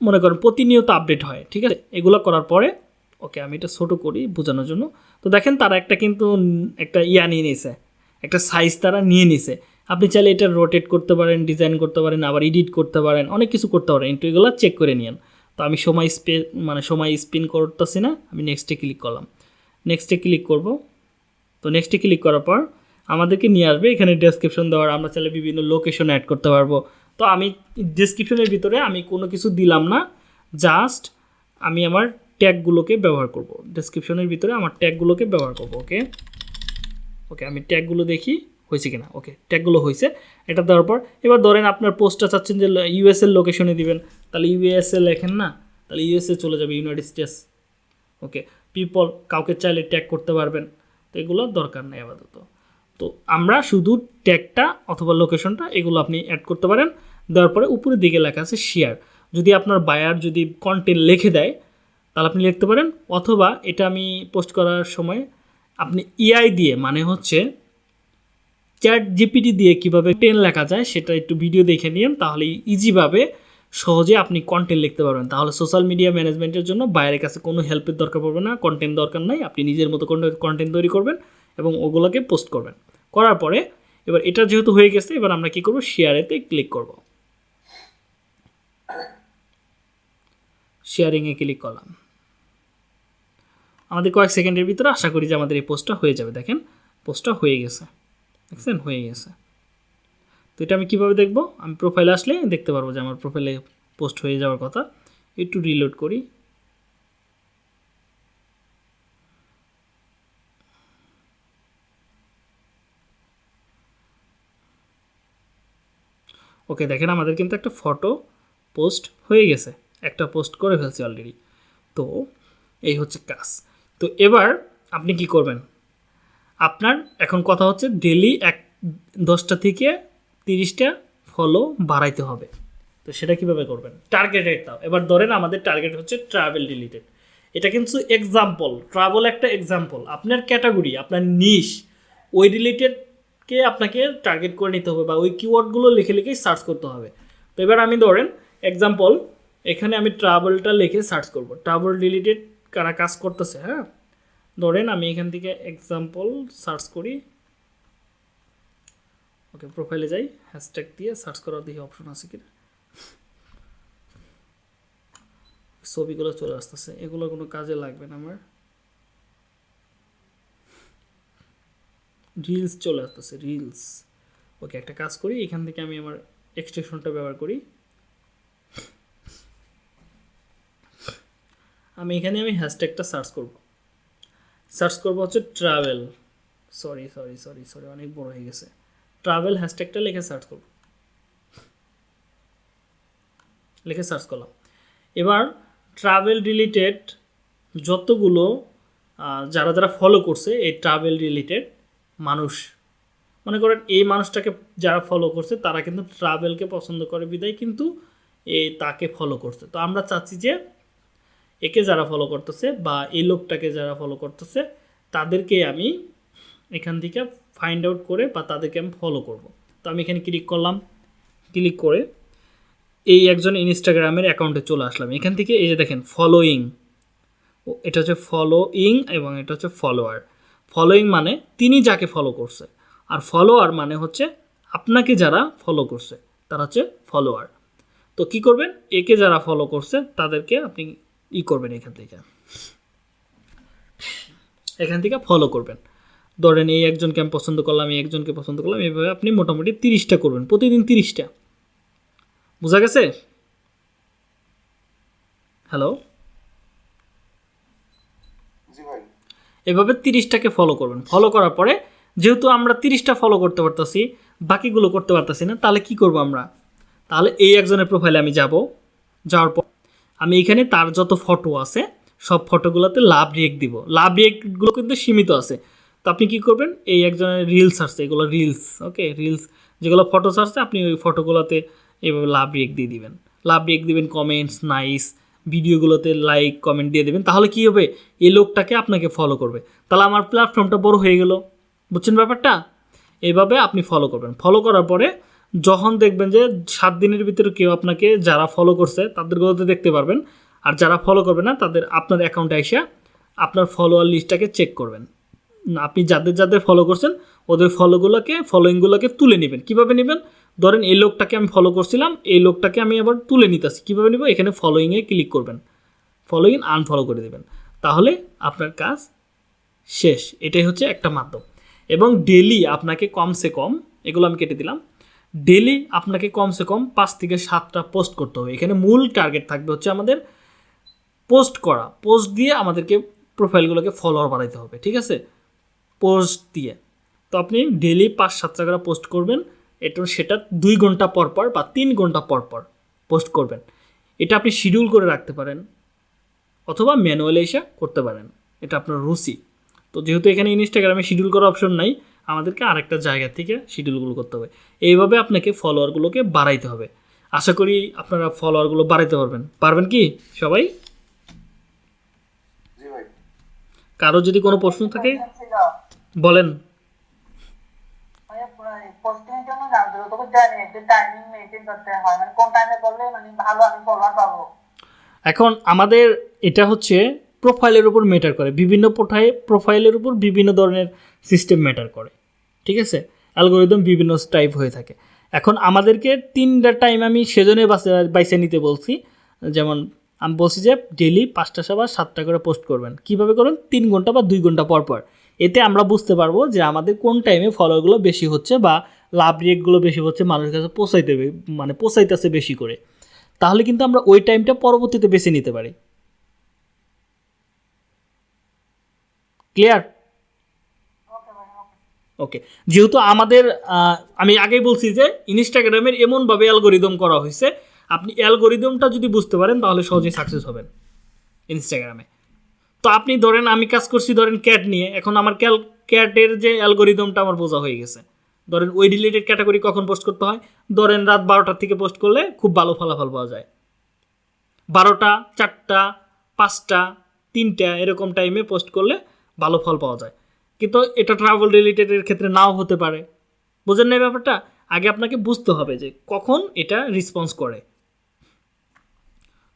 মনে করেন প্রতিনিয়ত আপডেট হয়, ঠিক আছে? এগুলো করার পরে, ওকে, আমি এটা ছোটো করি বোঝানোর জন্য। তো দেখেন তারা একটা কিন্তু একটা ইয়া নিয়ে নিয়েছে একটা সাইজ তারা নিয়ে নিছে। আপনি চাইলে এটা রোটেট করতে পারেন ডিজাইন করতে পারেন, আবার এডিট করতে পারেন, অনেক কিছু করতে পারেন কিন্তু এগুলো চেক করে নিন তো আমি সময় স্পে মানে সময় স্পিন করতেছি না, আমি নেক্সটে ক্লিক করলাম। নেক্সটে ক্লিক করব। তো নেক্সটে ক্লিক করার পর আমাদেরকে নিয়ে আসবে। এখানে ডেসক্রিপশন দেওয়ার আমরা চাইলে বিভিন্ন লোকেশন অ্যাড করতে পারব। তো আমি ডেসক্রিপশনের ভিতরে আমি কোনো কিছু দিলাম না। জাস্ট আমি আমার ট্যাগগুলোকে ব্যবহার করব। ডেসক্রিপশনের ভিতরে আমার ট্যাগগুলোকে ব্যবহার করব, ওকে? ওকে, আমি ট্যাগগুলো দেখি, হয়েছে কিনা? ওকে ট্যাগগুলো হয়েছে। এটা দেওয়ার পর, এবার ধরেন আপনার পোস্টটা চাচ্ছেন যে ইউএসএর লোকেশনে দিবেন। তাহলে ইউএসএ লেখেন না? তাহলে ইউএসএ চলে যাবে ইউনাইটেড স্টেটস ওকে পিপল কাউকে চাইলে ট্যাগ করতে পারবেন। তো এগুলো দরকার নেই আপাতত। তো আমরা শুধু ট্যাগটা অথবা লোকেশনটা এগুলো আপনি অ্যাড করতে পারেন। দেওয়ার পরে উপরের দিকে লেখা আছে শেয়ার যদি আপনার বায়ার যদি কন্টেন্ট লিখে দেয়, তাহলে আপনি লিখতে পারেন। অথবা এটা আমি পোস্ট করার সময় আপনি ইআই দিয়ে মানে হচ্ছে চ্যাট জিপিটি দিয়ে কীভাবে টেন লেখা যায় সেটা একটু ভিডিও দেখে নিন, তাহলে ইজিভাবে সহজে আপনি কন্টেন্ট লিখতে পারবেন। তাহলে সোশ্যাল মিডিয়া ম্যানেজমেন্টের জন্য বাইরের কাছে কোনো হেল্পের দরকার পড়বে না। কন্টেন্ট দরকার নাই, আপনি নিজের মতো কন্টেন্ট তৈরি করবেন। এবং ওগুলোকে পোস্ট করবেন। করার পরে এবার এটা যেহেতু হয়ে গেছে, এবার আমরা কি করব? শেয়ারেতে ক্লিক করব। শেয়ারিংয়ে ক্লিক করলাম। আমাদের কয়েক সেকেন্ডের ভিতরে আশা করি যে আমাদের এই পোস্টটা হয়ে যাবে। দেখেন পোস্টটা হয়ে গেছে। দেখছেন? হয়ে গেছে। তো এটা আমি কীভাবে দেখব? আমি প্রোফাইলে আসলে দেখতে পারব যে আমার প্রোফাইলে পোস্ট হয়ে যাওয়ার কথা। একটু রিলোড করি। ওকে, দেখেন আমাদের কিন্তু একটা ফটো পোস্ট হয়ে গেছে। একটা পোস্ট করে ফেলছি অলরেডি তো, এই হচ্ছে কাজ। তো এবার আপনি কি করবেন? আপনার এখন কথা হচ্ছে ডেলি এক, দশটা থেকে তিরিশটা ফলো বাড়াইতে হবে। তো সেটা কীভাবে করবেন? টার্গেটেড দাও। এবার ধরেন আমাদের টার্গেট হচ্ছে ট্রাভেল রিলেটেড এটা কিন্তু এক্সাম্পল ট্রাভেল একটা এক্সাম্পল আপনার ক্যাটাগরি আপনার নিশ ওই রিলেটেডকে আপনাকে টার্গেট করে নিতে হবে বা ওই কিওয়ার্ডগুলো লিখে লিখেই সার্চ করতে হবে। তো এবার আমি ধরেন এক্সাম্পল এখানে আমি ট্রাভেলটা লিখে সার্চ করব। ট্রাভেল রিলেটেড কারা কাজ করতেছে হ্যাঁ? ধরেন আমি এখান থেকে এক্সাম্পল সার্চ করি। ওকে প্রোফাইলে যাই হ্যাশট্যাগ দিয়ে সার্চ করার দেখি অপশন আছে কিনা। ছবিগুলো চলে আসতেছে, এগুলো কোনো কাজে লাগবে না আমার। রিলস চলে আসতেছে রিলস ওকে একটা কাজ করি, এখান থেকে আমি আমার এক্সটেনশনটা ব্যবহার করি। আমি এখানে আমি হ্যাশট্যাগটা সার্চ করব। সার্চ করব হচ্ছে travel sorry sorry sorry sorry অনেক বড় হয়ে গেছে। ট্রাভেল হ্যাশট্যাগটা লিখে সার্চ করব। লিখে সার্চ করলাম। এবার ট্রাভেল রিলেটেড যতগুলো যারা যারা ফলো করছে এই ট্রাভেল রিলেটেড মানুষ। মনে করেন এই মানুষটাকে যারা ফলো করছে, তারা কিন্তু ট্রাভেলকে পছন্দ করে বিদায়, কিন্তু এই তাকে ফলো করছে। তো আমরা চাচ্ছি যে একে যারা ফলো করতেছে বা এই লোকটাকে যারা ফলো করতেছে, তাদেরকে আমি এখান থেকে ফাইন্ড আউট করে বা তাদেরকে আমি ফলো করব। তো আমি এখানে ক্লিক করলাম। ক্লিক করে এই একজন ইনস্টাগ্রামের অ্যাকাউন্টে চলে আসলাম। এখান থেকে এই যে দেখেন ফলোয়িং এটা হচ্ছে ফলোইং এবং এটা হচ্ছে ফলোয়ার ফলোয়িং মানে তিনি যাকে ফলো করছে। আর ফলোয়ার মানে হচ্ছে আপনাকে যারা ফলো করছে, তারা হচ্ছে ফলোয়ার তো কি করবেন? একে যারা ফলো করছে, তাদেরকে আপনি ই করবেন এখান থেকে। এখান থেকে ফলো করবেন। ধরেন এই একজনকে আমি পছন্দ করলাম, এই একজনকে পছন্দ করলাম, এইভাবে আপনি মোটামুটি তিরিশটা করবেন, প্রতিদিন তিরিশটা। বোঝা গেছে? হ্যালো জি ভাই এভাবে তিরিশটাকে ফলো করবেন। ফলো করার পরে যেহেতু আমরা তিরিশটা ফলো করতে পারতাছি, বাকিগুলো করতে পারতাছি না, তাহলে কি করব আমরা? তাহলে এই একজনের প্রোফাইলে আমি যাব, যাওয়ার পর আমি এখানে তার যত ফটো আছে, সব ফটোগুলোতে লাভ রিয়েক্ট দিব। লাভ রিয়েক্টগুলো কিন্তু সীমিত আছে। তো আপনি কি করবেন, এই একজনের রিলস আসছে, এগুলো রিলস ওকে রিলস যেগুলো ফটোস আসছে, আপনি ওই ফটোগুলোতে এভাবে লাভ রিয়েক্ট দিয়ে দিবেন। লাভ রিয়েক্ট দিবেন কমেন্টস নাইস ভিডিওগুলোতে লাইক কমেন্ট দিয়ে দেবেন, তাহলে কি হবে? এই লোকটাকে আপনাকে ফলো করবে। তাহলে আমার প্ল্যাটফর্মটা বড় হয়ে গেল। বুঝছেন ব্যাপারটা? এভাবে আপনি ফলো করবেন। ফলো করার পরে যখন দেখবেন যে সাত দিনের ভিতরে কেউ আপনাকে যারা ফলো করছে তাদেরগুলোতে দেখতে পারবেন। আর যারা ফলো করবে না, তাদের আপনার অ্যাকাউন্টে এসে আপনার ফলোয়ার লিস্টটাকে চেক করবেন। আপনি যাদের যাদের ফলো করছেন, ওদের ফলোগুলোকে ফলোয়িংগুলোকে তুলে নেবেন। কীভাবে নেবেন? ধরেন এই লোকটাকে আমি ফলো করছিলাম, এই লোকটাকে আমি আবার তুলে নিতেছি। কীভাবে নেব? এখানে ফলোয়িংয়ে ক্লিক করবেন। ফলোইং আনফলো করে দেবেন। তাহলে আপনার কাজ শেষ। এটাই হচ্ছে একটা মাধ্যম। এবং ডেলি আপনাকে কমসে কম, এগুলো আমি কেটে দিলাম ডেলি আপনাকে কমসে কম পাঁচ থেকে সাতটা পোস্ট করতে হবে। এখানে মূল টার্গেট থাকবে হচ্ছে আমাদের পোস্ট করা। পোস্ট দিয়ে আমাদেরকে প্রোফাইলগুলোকে ফলোয়ার বাড়াইতে হবে, ঠিক আছে? পোস্ট দিয়ে। তো আপনি ডেলি পাঁচ সাতটা করে পোস্ট করবেন। এটা সেটা দুই ঘণ্টা পর পর বা তিন ঘণ্টা পর পর পোস্ট করবেন। এটা আপনি শিডিউল করে রাখতে পারেন অথবা ম্যানুয়ালি এসে করতে পারেন। এটা আপনার রুচি। তো যেহেতু এখানে ইনস্টাগ্রামে শিডিউল করার অপশন নাই আমাদেরকে আরেকটা জায়গা থেকে শিডিউলগুলো করতে হবে। এইভাবে আপনাকে ফলোয়ারগুলোকে বাড়াইতে হবে। আশা করি আপনারা ফলোয়ারগুলো বাড়াইতে পারবেন। পারবেন কি সবাই? কারও যদি কোনো প্রশ্ন থাকে বলেন। এর জন্য জানতে হবে তোকে জানি একটু টাইমিং মেনটেন করতে হয়। মানে কোন টাইমে করলে মানে ভালো আমি ফলোয়ার পাবো? এখন আমাদের এটা হচ্ছে প্রোফাইলের উপর ম্যাটার করে। বিভিন্ন প্রোফাইল প্রোফাইলের উপর বিভিন্ন ধরনের সিস্টেম ম্যাটার করে। ঠিক আছে? অ্যালগোরিদম বিভিন্ন টাইপ হয়ে থাকে। এখন আমাদেরকে তিনটা টাইম আমি সেজন্যই বাছে বাইছে নিতে বলছি। যেমন আমি বলছি যে ডেলি পাঁচটা সবা সাতটা করে পোস্ট করবেন। কীভাবে করবেন তিন ঘণ্টা বা দুই ঘণ্টা পর পর। এতে আমরা বুঝতে পারব যে আমাদের কোন টাইমে ফলোগুলো বেশি হচ্ছে বা লাভ রেটগুলো বেশি হচ্ছে, মানুষের কাছে পোষাইতে মানে পোষাইতেছে বেশি করে। তাহলে কিন্তু আমরা ওই টাইমটা পরবর্তীতে বেছে নিতে পারি। ক্লিয়ার ওকে যেহেতু আমাদের আমি আগেই বলছি যে ইনস্টাগ্রামের এমনভাবে অ্যালগোরিদম করা হয়েছে। আপনি অ্যালগোরিদমটা যদি বুঝতে পারেন, তাহলে সহজেই সাকসেস হবেন ইনস্টাগ্রামে তো আপনি ধরেন, আমি কাজ করছি ধরেন ক্যাট নিয়ে। এখন আমার ক্যাল ক্যাটের যে অ্যালগোরিদমটা আমার বোঝা হয়ে গেছে। ধরেন ওই রিলেটেড ক্যাটাগরি কখন পোস্ট করতে হয়? ধরেন রাত বারোটার থেকে পোস্ট করলে খুব ভালো ফলাফল পাওয়া যায়। বারোটা, চারটা, পাঁচটা, তিনটা এরকম টাইমে পোস্ট করলে ভালো ফল পাওয়া যায়। কিন্তু এটা ট্রাভেল রিলেটেডের ক্ষেত্রে নাও হতে পারে। বোঝেন না ব্যাপারটা? আগে আপনাকে বুঝতে হবে যে কখন এটা রেসপন্স করে।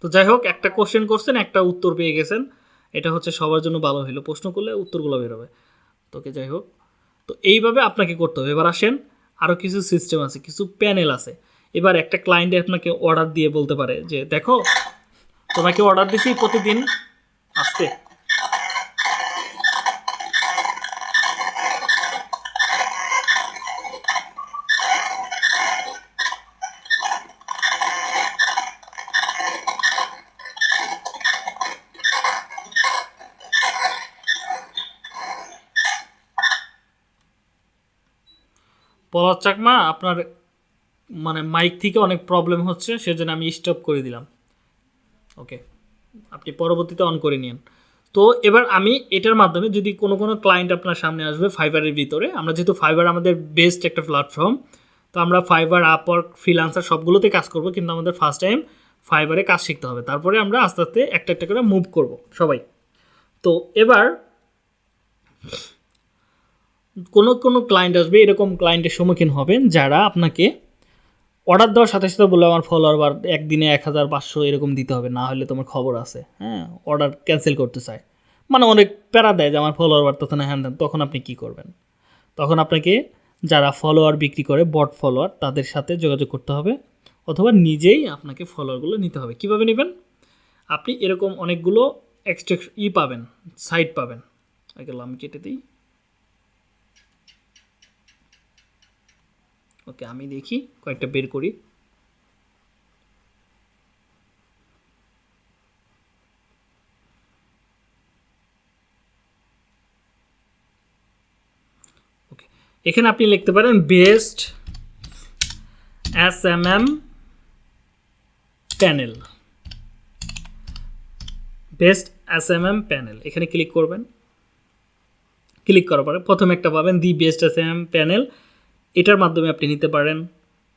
তো যাই হোক, একটা কোশ্চেন করছেন, একটা উত্তর পেয়ে গেছেন। এটা হচ্ছে সবার জন্য ভালো হলো প্রশ্ন করলে উত্তরগুলো বেরোবে তোকে যাই হোক। তো এইভাবে আপনাকে করতে হবে। এবার আসেন আরও কিছু সিস্টেম আছে, কিছু প্যানেল আছে। এবার একটা ক্লায়েন্টে আপনাকে অর্ডার দিয়ে বলতে পারে যে, দেখো, তোমাকে অর্ডার দিছি প্রতিদিন, আসতে পলাশ চাকমা আপনার মানে মাইক থেকে অনেক প্রবলেম হচ্ছে, সেজন্য আমি স্টপ করে দিলাম। ওকে আপনি পরবর্তীতে অন করে নিন তো এবার আমি এটার মাধ্যমে যদি কোনো কোনো ক্লায়েন্ট আপনার সামনে আসবে ফাইবারের ভিতরে, আমরা যেহেতু ফাইবার আমাদের বেস্ট একটা প্ল্যাটফর্ম তো আমরা ফাইবার আপওয়ার্ক ফ্রিলান্সার সবগুলোতে কাজ করব, কিন্তু আমাদের ফার্স্ট টাইম ফাইবারে কাজ শিখতে হবে। তারপরে আমরা আস্তে আস্তে একটা একটা করে মুভ করব, সবাই। তো এবার কোনো কোনো ক্লায়েন্ট আসবে, এরকম ক্লায়েন্টের সম্মুখীন হবেন যারা আপনাকে অর্ডার দেওয়ার সাথে সাথে বলে আমার ফলোয়ার বার একদিনে এক হাজার পাঁচশো এরকম দিতে হবে, না হলে তোমার খবর আছে। হ্যাঁ অর্ডার ক্যান্সেল করতে চায়। মানে অনেক প্যারা দেয় যে, আমার ফলোয়ার বাড়তেছে না হ্যান ত্যান, তখন আপনি কী করবেন? তখন আপনাকে যারা ফলোয়ার বিক্রি করে বট ফলোয়ার তাদের সাথে যোগাযোগ করতে হবে, অথবা নিজেই আপনাকে ফলোয়ারগুলো নিতে হবে। কীভাবে নেবেন? আপনি এরকম অনেকগুলো এক্সট্রা ই পাবেন সাইট পাবেন। এগুলো আমি কেটে দিই। ওকে, আমি দেখি, কয়েকটা বের করি। ওকে, এখানে আপনি লিখতে পারেন, best S M M panel. Best S M M panel, এখানে ক্লিক করবেন। ক্লিক করার পরে প্রথম একটা পাবেন the best S M M panel. এটার মাধ্যমে আপনি নিতে পারেন।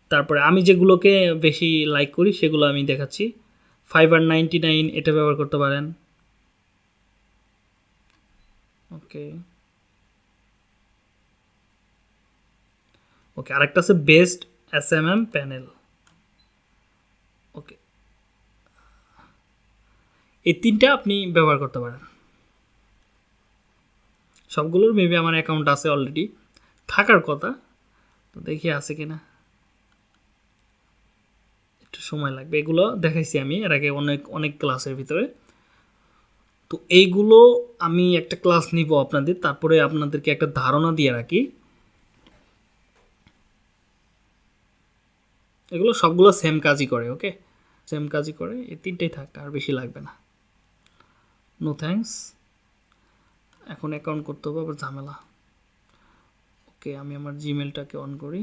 তারপরে আমি যেগুলোকে বেশি লাইক করি, সেগুলো আমি দেখাচ্ছি। ফাইবার নাইনটি নাইন এটা ব্যবহার করতে পারেন। ওকে। ওকে, আরেকটা আছে best S M M panel okay. এই তিনটা আপনি ব্যবহার করতে পারেন। সবগুলোর মেবি আমার অ্যাকাউন্ট আছে অলরেডি থাকার কথা তো দেখি আছে কিনা। একটু সময় লাগবে। এগুলো দেখাইছি আমি, এর আগে অনেক অনেক ক্লাসের ভিতরে। তো এইগুলো আমি একটা ক্লাস নিব আপনাদের, তারপরে আপনাদেরকে একটা ধারণা দিয়ে রাখি। এগুলো সবগুলো সেম কাজই করে ওকে সেম কাজই করে, এই তিনটেই থাক, আর বেশি লাগবে না। নো থ্যাঙ্কস এখন অ্যাকাউন্ট করতে হবে, আবার ঝামেলা। ওকে আমি আমার জিমেলটাকে অন করি।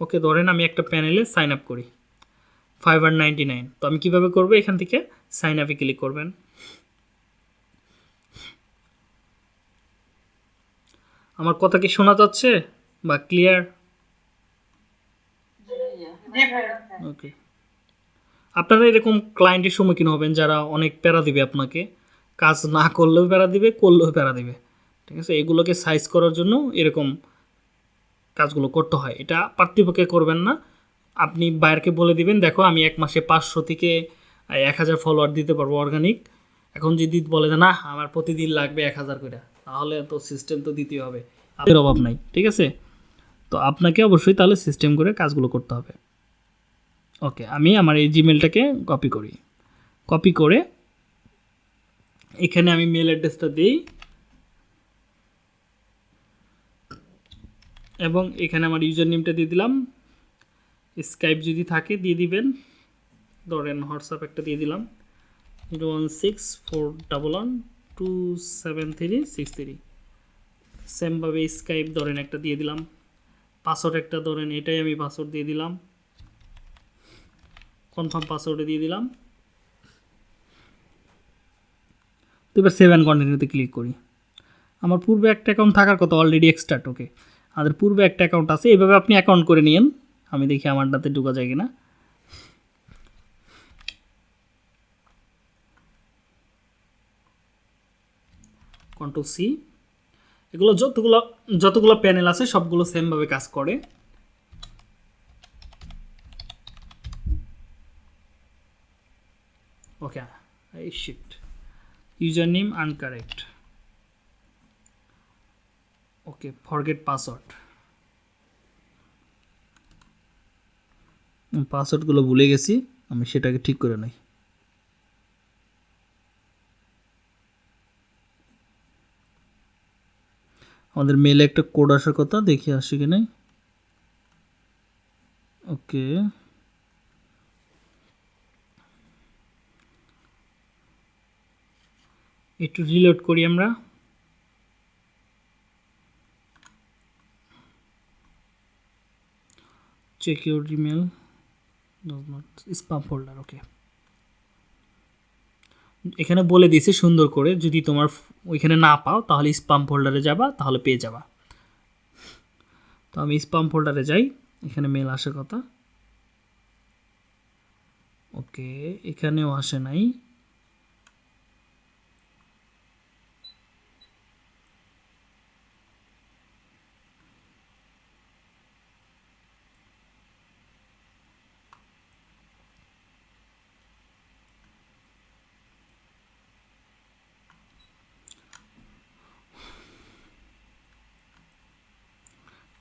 ওকে, ধরেন আমি একটা প্যানেলে সাইন আপ করি। ফাইভ আর নাইনটি নাইন তো আমি কীভাবে করব? এখান থেকে সাইন আপে ক্লিক করবেন। আমার কথা কি শোনা যাচ্ছে? বা ক্লিয়ার ওকে আপনারা এরকম ক্লায়েন্টের সম্মুখীন হবেন যারা অনেক প্যারা দিবে আপনাকে। কাজ না করলেও প্যারা দিবে, করলেও প্যারা দিবে। ঠিক আছে? এগুলোকে সাইজ করার জন্য এরকম কাজগুলো করতে হয়। এটা পার্থিপক্ষে করবেন না। আপনি বাইরকে বলে দিবেন, দেখো, আমি এক মাসে পাঁচশো থেকে এক হাজার ফলোয়ার দিতে পারব অর্গানিক এখন যদি বলে যে, না, আমার প্রতিদিন লাগবে এক হাজার করে, তাহলে তো সিস্টেম তো দিতেই হবে। আপনার অভাব নাই, ঠিক আছে? তো আপনাকে অবশ্যই তাহলে সিস্টেম করে কাজগুলো করতে হবে। ওকে আমি আমার এই জিমেলটাকে কপি করি। কপি করে এখানে আমি মেল অ্যাড্রেসটা দিই। এবং এখানে আমার ইউজার নেমটা দিয়ে দিলাম। স্কাইপ যদি থাকে দিয়ে দিবেন। ধরেন হোয়াটসঅ্যাপ একটা দিয়ে দিলাম। Zero one six four double one two seven three six three সেমভাবে স্কাইপ ধরেন একটা দিয়ে দিলাম। পাসওয়ার্ড একটা ধরেন, এটাই আমি পাসওয়ার্ড দিয়ে দিলাম। কনফার্ম পাসওয়ার্ডে দিয়ে দিলাম। তো এবার সেভেন কন্টিনিউতে ক্লিক করি। আমার পূর্বে একটা অ্যাকাউন্ট থাকার কথা অলরেডি এক্সট্রাট ওকে আমাদের পূর্বে একটা অ্যাকাউন্ট আছে এইভাবে আপনি অ্যাকাউন্ট করে নিন আমি দেখি আমারটাতে ঢোকা যায় কিনা। কন্ট্রোল সি এগুলো যতগুলো যতগুলো প্যানেল আছে, সবগুলো সেমভাবে কাজ করে। এই shit user name incorrect okay forget password পাসওয়ার্ডগুলো ভুলে গেছি, আমি সেটাকে ঠিক করে নিই। আমাদের মেলে একটা কোড আসার কথা, দেখি আসে কি নাই। ওকে একটু রিলোড করি আমরা। Check your email does not okay এখানে বলে দিয়েছে সুন্দর করে, যদি তোমার ওইখানে না পাও, তাহলে স্পাম ফোল্ডারে যাবা, তাহলে পেয়ে যাবা। তো আমি স্পাম ফোল্ডারে যাই, এখানে মেল আসার কথা। ওকে এখানেও আসে নাই।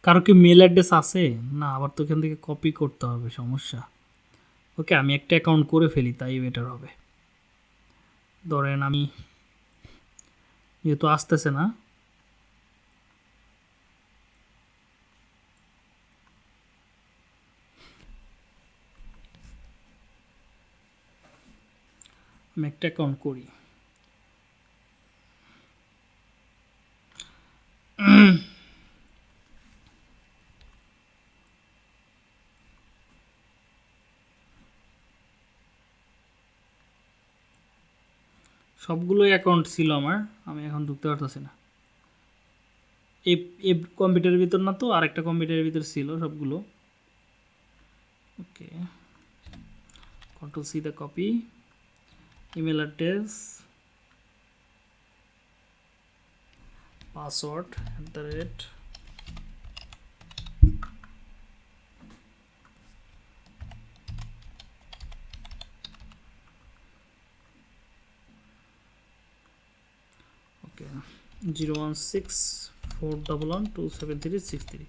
কারও কি মেল অ্যাড্রেস আছে? না, আবার তো এখান থেকে কপি করতে হবে, সমস্যা। ওকে আমি একটা অ্যাকাউন্ট করে ফেলি, তাই বেটার হবে। ধরেন আমি যেহেতু আসতেছে না, আমি একটা অ্যাকাউন্ট করি। সবগুলোই অ্যাকাউন্ট ছিল আমার, আমি এখন ঢুকতে পারতেছি না। এই এই কম্পিউটারের ভিতর না তো, আরেকটা কম্পিউটারের ভিতর ছিল সবগুলো। Okay control C the copy email address password at the rate okay zero one six four double one two seven three six three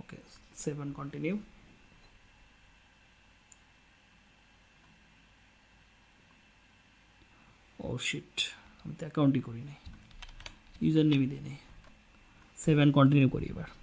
okay seven continue oh shit আমি তো অ্যাকাউন্টই করি নাই। ইউজার নেমই দিই নেই। সেভেন কন্টিনিউ করি এবার।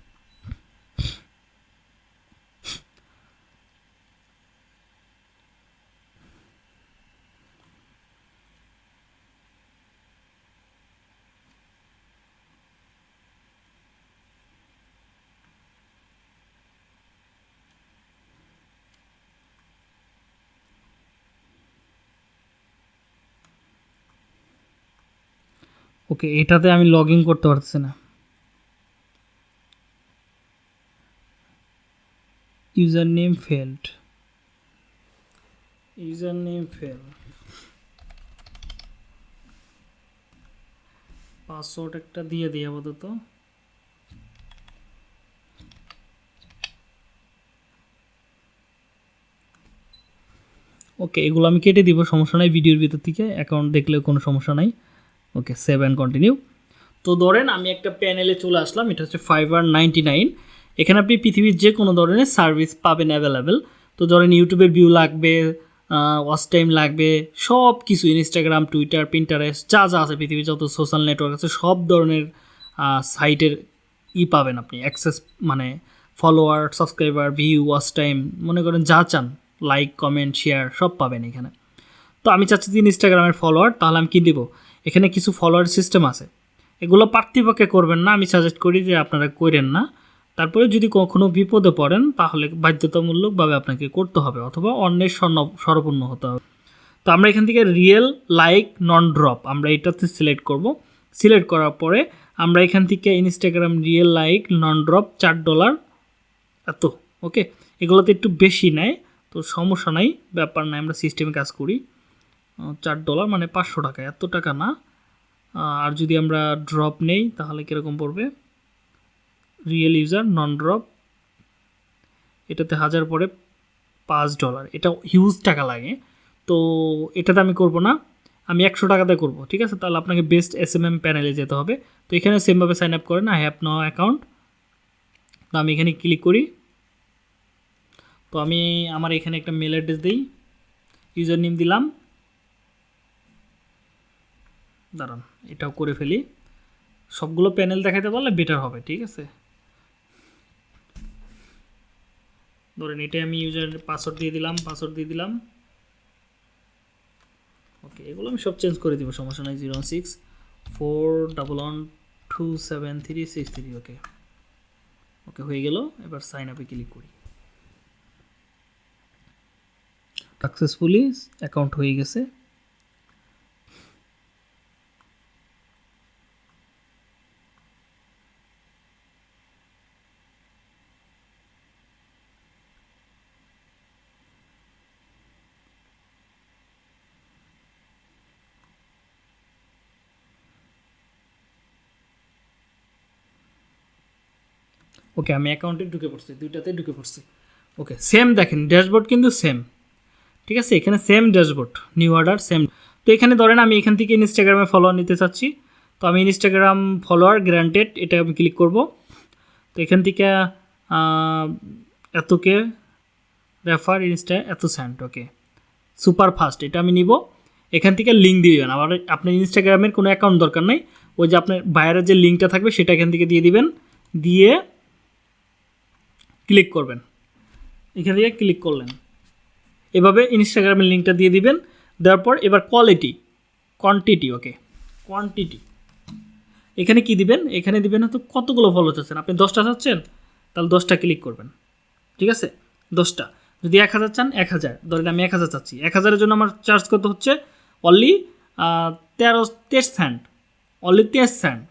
ওকে এটাতে আমি লগ ইন করতে পারতেছি না। User name field user name fail password একটা দিয়ে দিই আপাতত। ওকে এগুলো আমি কেটে দিব, সমস্যা নাই ভিডিওর ভিতর থেকে অ্যাকাউন্ট দেখলেও কোনো সমস্যা নাই। ওকে সেভ অ্যান্ড কন্টিনিউ তো ধরেন আমি একটা প্যানেলে চলে আসলাম, এটা হচ্ছে ফাইবার নাইনটি নাইন এখানে আপনি পৃথিবীর যে কোনো ধরনের সার্ভিস পাবেন অ্যাভেলেবেল তো ধরেন ইউটিউবের ভিউ লাগবে ওয়াচ টাইম লাগবে সব কিছু ইনস্টাগ্রাম টুইটার পিন্টারেস্ট যা যা আছে পৃথিবীর যত সোশ্যাল নেটওয়ার্ক আছে, সব ধরনের সাইটের ই পাবেন আপনি। অ্যাক্সেস মানে follower subscriber view watch time মনে করেন যা চান লাইক কমেন্ট শেয়ার সব পাবেন এখানে। তো আমি চাচ্ছি যে ইনস্টাগ্রামের ফলোয়ার তাহলে আমি কী দিব? এখানে কিছু ফলোয়ার সিস্টেম আছে। এগুলো পার্থিপক্ষে করবেন না, আমি সাজেস্ট করি যে আপনারা করেন না। তারপরে যদি কখনো বিপদে পড়েন, তাহলে বাধ্যতামূলকভাবে আপনাকে করতে হবে, অথবা অন্যের স্বর্ণ স্বরপূর্ণ হতে হবে। তো আমরা এখান থেকে রিয়েল লাইক নন ড্রপ আমরা এটাতে সিলেক্ট করব। সিলেক্ট করার পরে আমরা এখান থেকে Instagram real like non drop চার ডলার এত ওকে এগুলোতে একটু বেশি নেয়, তো সমস্যা নাই, ব্যাপার নাই, আমরা সিস্টেমে কাজ করি। চার ডলার মানে পাঁচশো টাকা, এত টাকা না। আর যদি আমরা ড্রপ নেই, তাহলে কীরকম পড়বে? রিয়েল ইউজার নন ড্রপ এটাতে হাজার পরে পাঁচ ডলার এটা হিউজ টাকা লাগে। তো এটাতে আমি করব না, আমি একশো টাকাতে করব, ঠিক আছে? তাহলে আপনাকে বেস্ট এস এম এম প্যানেলে যেতে হবে। তো এখানে সেমভাবে সাইন আপ করেন আই হ্যাভ নো অ্যাকাউন্ট তো আমি এখানে ক্লিক করি। তো আমি আমার এখানে একটা মেল অ্যাড্রেস দিই ইউজার নেম দিলাম। দাঁড়ান, এটাও করে ফেলি। সবগুলো প্যানেল দেখাতে পারলে বেটার হবে, ঠিক আছে? ধরেন এটা আমি ইউজার পাসওয়ার্ড দিয়ে দিলাম পাসওয়ার্ড দিয়ে দিলাম। ওকে এগুলো আমি সব চেঞ্জ করে দিব, সমস্যা নাই zero six four double one two seven three six three okay okay হয়ে গেল, এবার সাইন আপে ক্লিক করি। সাকসেসফুলি অ্যাকাউন্ট হয়ে গেছে। ওকে আমি অ্যাকাউন্টে ঢুকে পড়ছি দুইটাতে ঢুকে পড়ছি। ওকে সেম দেখেন ড্যাশবোর্ড কিন্তু সেম ঠিক আছে, এখানে same dashboard new order same তো এখানে ধরেন আমি এখান থেকে ইনস্টাগ্রামে ফলোয়ার নিতে চাচ্ছি। তো আমি ইনস্টাগ্রাম ফলোয়ার গ্রান্টেড এটা আমি ক্লিক করব। তো এখান থেকে এতকে রেফার ইনস্টা এত সেন্ট ওকে সুপার ফাস্ট এটা আমি নিব। এখান থেকে লিঙ্ক দিয়ে দেবেন। আবার আপনার ইনস্টাগ্রামের কোনো অ্যাকাউন্ট দরকার নেই। ওই যে আপনার বাইরের যে লিঙ্কটা থাকবে, সেটা এখান থেকে দিয়ে দিবেন। দিয়ে ক্লিক করবেন। এখান থেকে ক্লিক করলেন। এভাবে ইনস্টাগ্রামের লিঙ্কটা দিয়ে দিবেন। দেওয়ার পর এবার কোয়ালিটি কোয়ান্টিটি ওকে কোয়ান্টিটি এখানে কি দিবেন? এখানে দিবেন হয়তো কতগুলো ফলো চাচ্ছেন আপনি দশটা চাচ্ছেন, তাহলে দশটা ক্লিক করবেন। ঠিক আছে? দশটা। যদি এক হাজার চান, এক হাজার। ধরেন আমি এক হাজার চাচ্ছি। এক হাজারের জন্য আমার চার্জ কত হচ্ছে? অনলি তেরো, তেইশ স্যান্ড অনলি তেইশ স্যান্ড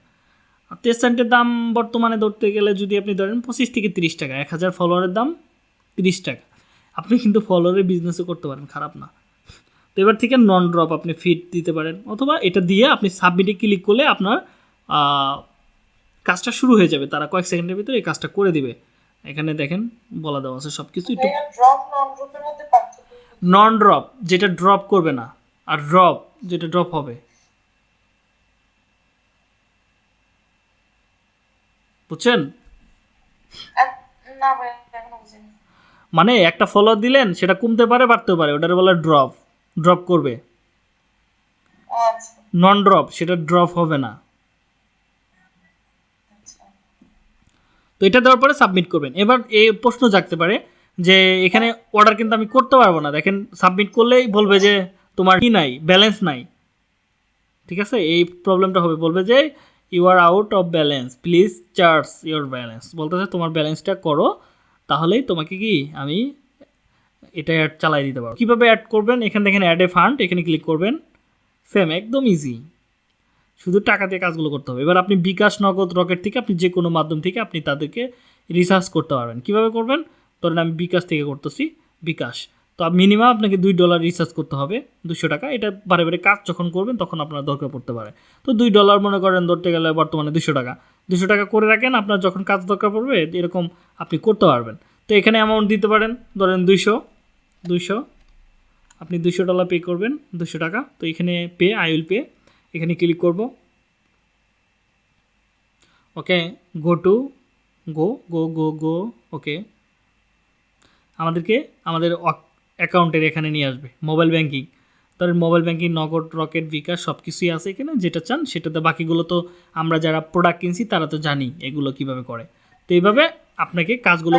আর তেইশ দাম বর্তমানে ধরতে গেলে যদি আপনি ধরেন পঁচিশ থেকে তিরিশ টাকা এক হাজার ফলোয়ারের দাম তিরিশ টাকা। আপনি কিন্তু ফলোয়ারের বিজনেসও করতে পারেন খারাপ না। তো এবার থেকে নন ড্রপ আপনি ফিট দিতে পারেন অথবা এটা দিয়ে আপনি সাবমিটে ক্লিক করলে আপনার কাজটা শুরু হয়ে যাবে। তারা কয়েক সেকেন্ডের ভিতরে এই কাজটা করে দিবে। এখানে দেখেন বলা দেওয়া আছে সব কিছু একটু মধ্যে পার্থক্য? নন ড্রপ যেটা ড্রপ করবে না আর ড্রপ যেটা ড্রপ হবে। বুঝছেন? মানে একটা ফলোয়ার দিলেন সেটা কমতে পারে বাড়তেও পারে ওটার বলে ড্রপ ড্রপ করবে। আচ্ছা। নন ড্রপ সেটা ড্রপ হবে না। আচ্ছা। তো এটা দেওয়ার পরে সাবমিট করবেন। এবার এই প্রশ্ন জাগতে পারে যে এখানে অর্ডার কিন্তু আমি করতে পারব না। দেখেন সাবমিট করলেই বলবে যে তোমার কি নাই? ব্যালেন্স নাই। ঠিক আছে? এই প্রবলেমটা হবে। বলবে যে you are out of balance please charge your balance বলতেছে, তোমার ব্যালেন্সটা করো, তাহলেই তোমাকে কি, আমি এটা অ্যাড চালাই দিতে পারব। কীভাবে অ্যাড করবেন? এখানে দেখেন অ্যাড এ ফান্ড এখানে ক্লিক করবেন। সেম একদম ইজি শুধু টাকা দিয়ে কাজগুলো করতে হবে। এবার আপনি বিকাশ, নগদ, রকেট থেকে আপনি যে কোনো মাধ্যম থেকে আপনি তাদেরকে রিসার্চ করতে পারবেন। কীভাবে করবেন? ধরেন আমি বিকাশ থেকে করতেছি, বিকাশ। তো মিনিমাম আপনাকে দুই ডলার রিচার্জ করতে হবে, দুশো টাকা। এটা বারে বারে কাজ যখন করবেন, তখন আপনার দরকার পড়তে পারে। তো দুই ডলার মনে করেন ধরতে গেলে বর্তমানে দুশো টাকা। দুশো টাকা করে রাখেন, আপনার যখন কাজ দরকার পড়বে, এরকম আপনি করতে পারবেন। তো এখানে অ্যামাউন্ট দিতে পারেন, ধরেন দুইশো দুইশো, আপনি দুশো ডলার পে করবেন, দুশো টাকা। তো এখানে পে আই উইল পে এখানে ক্লিক করব। ওকে গো টু গো গো গো গো ওকে আমাদেরকে, আমাদের অ্যাকাউন্টের এখানে নিয়ে আসবে মোবাইল ব্যাংকিং ধরেন mobile banking Nagad Rocket bKash সব কিছুই আছে এখানে যেটা চান সেটাতে বাকিগুলো তো আমরা যারা প্রোডাক্ট কিনছি তারা তো জানি এগুলো কীভাবে করে। তো এইভাবে আপনাকে কাজগুলো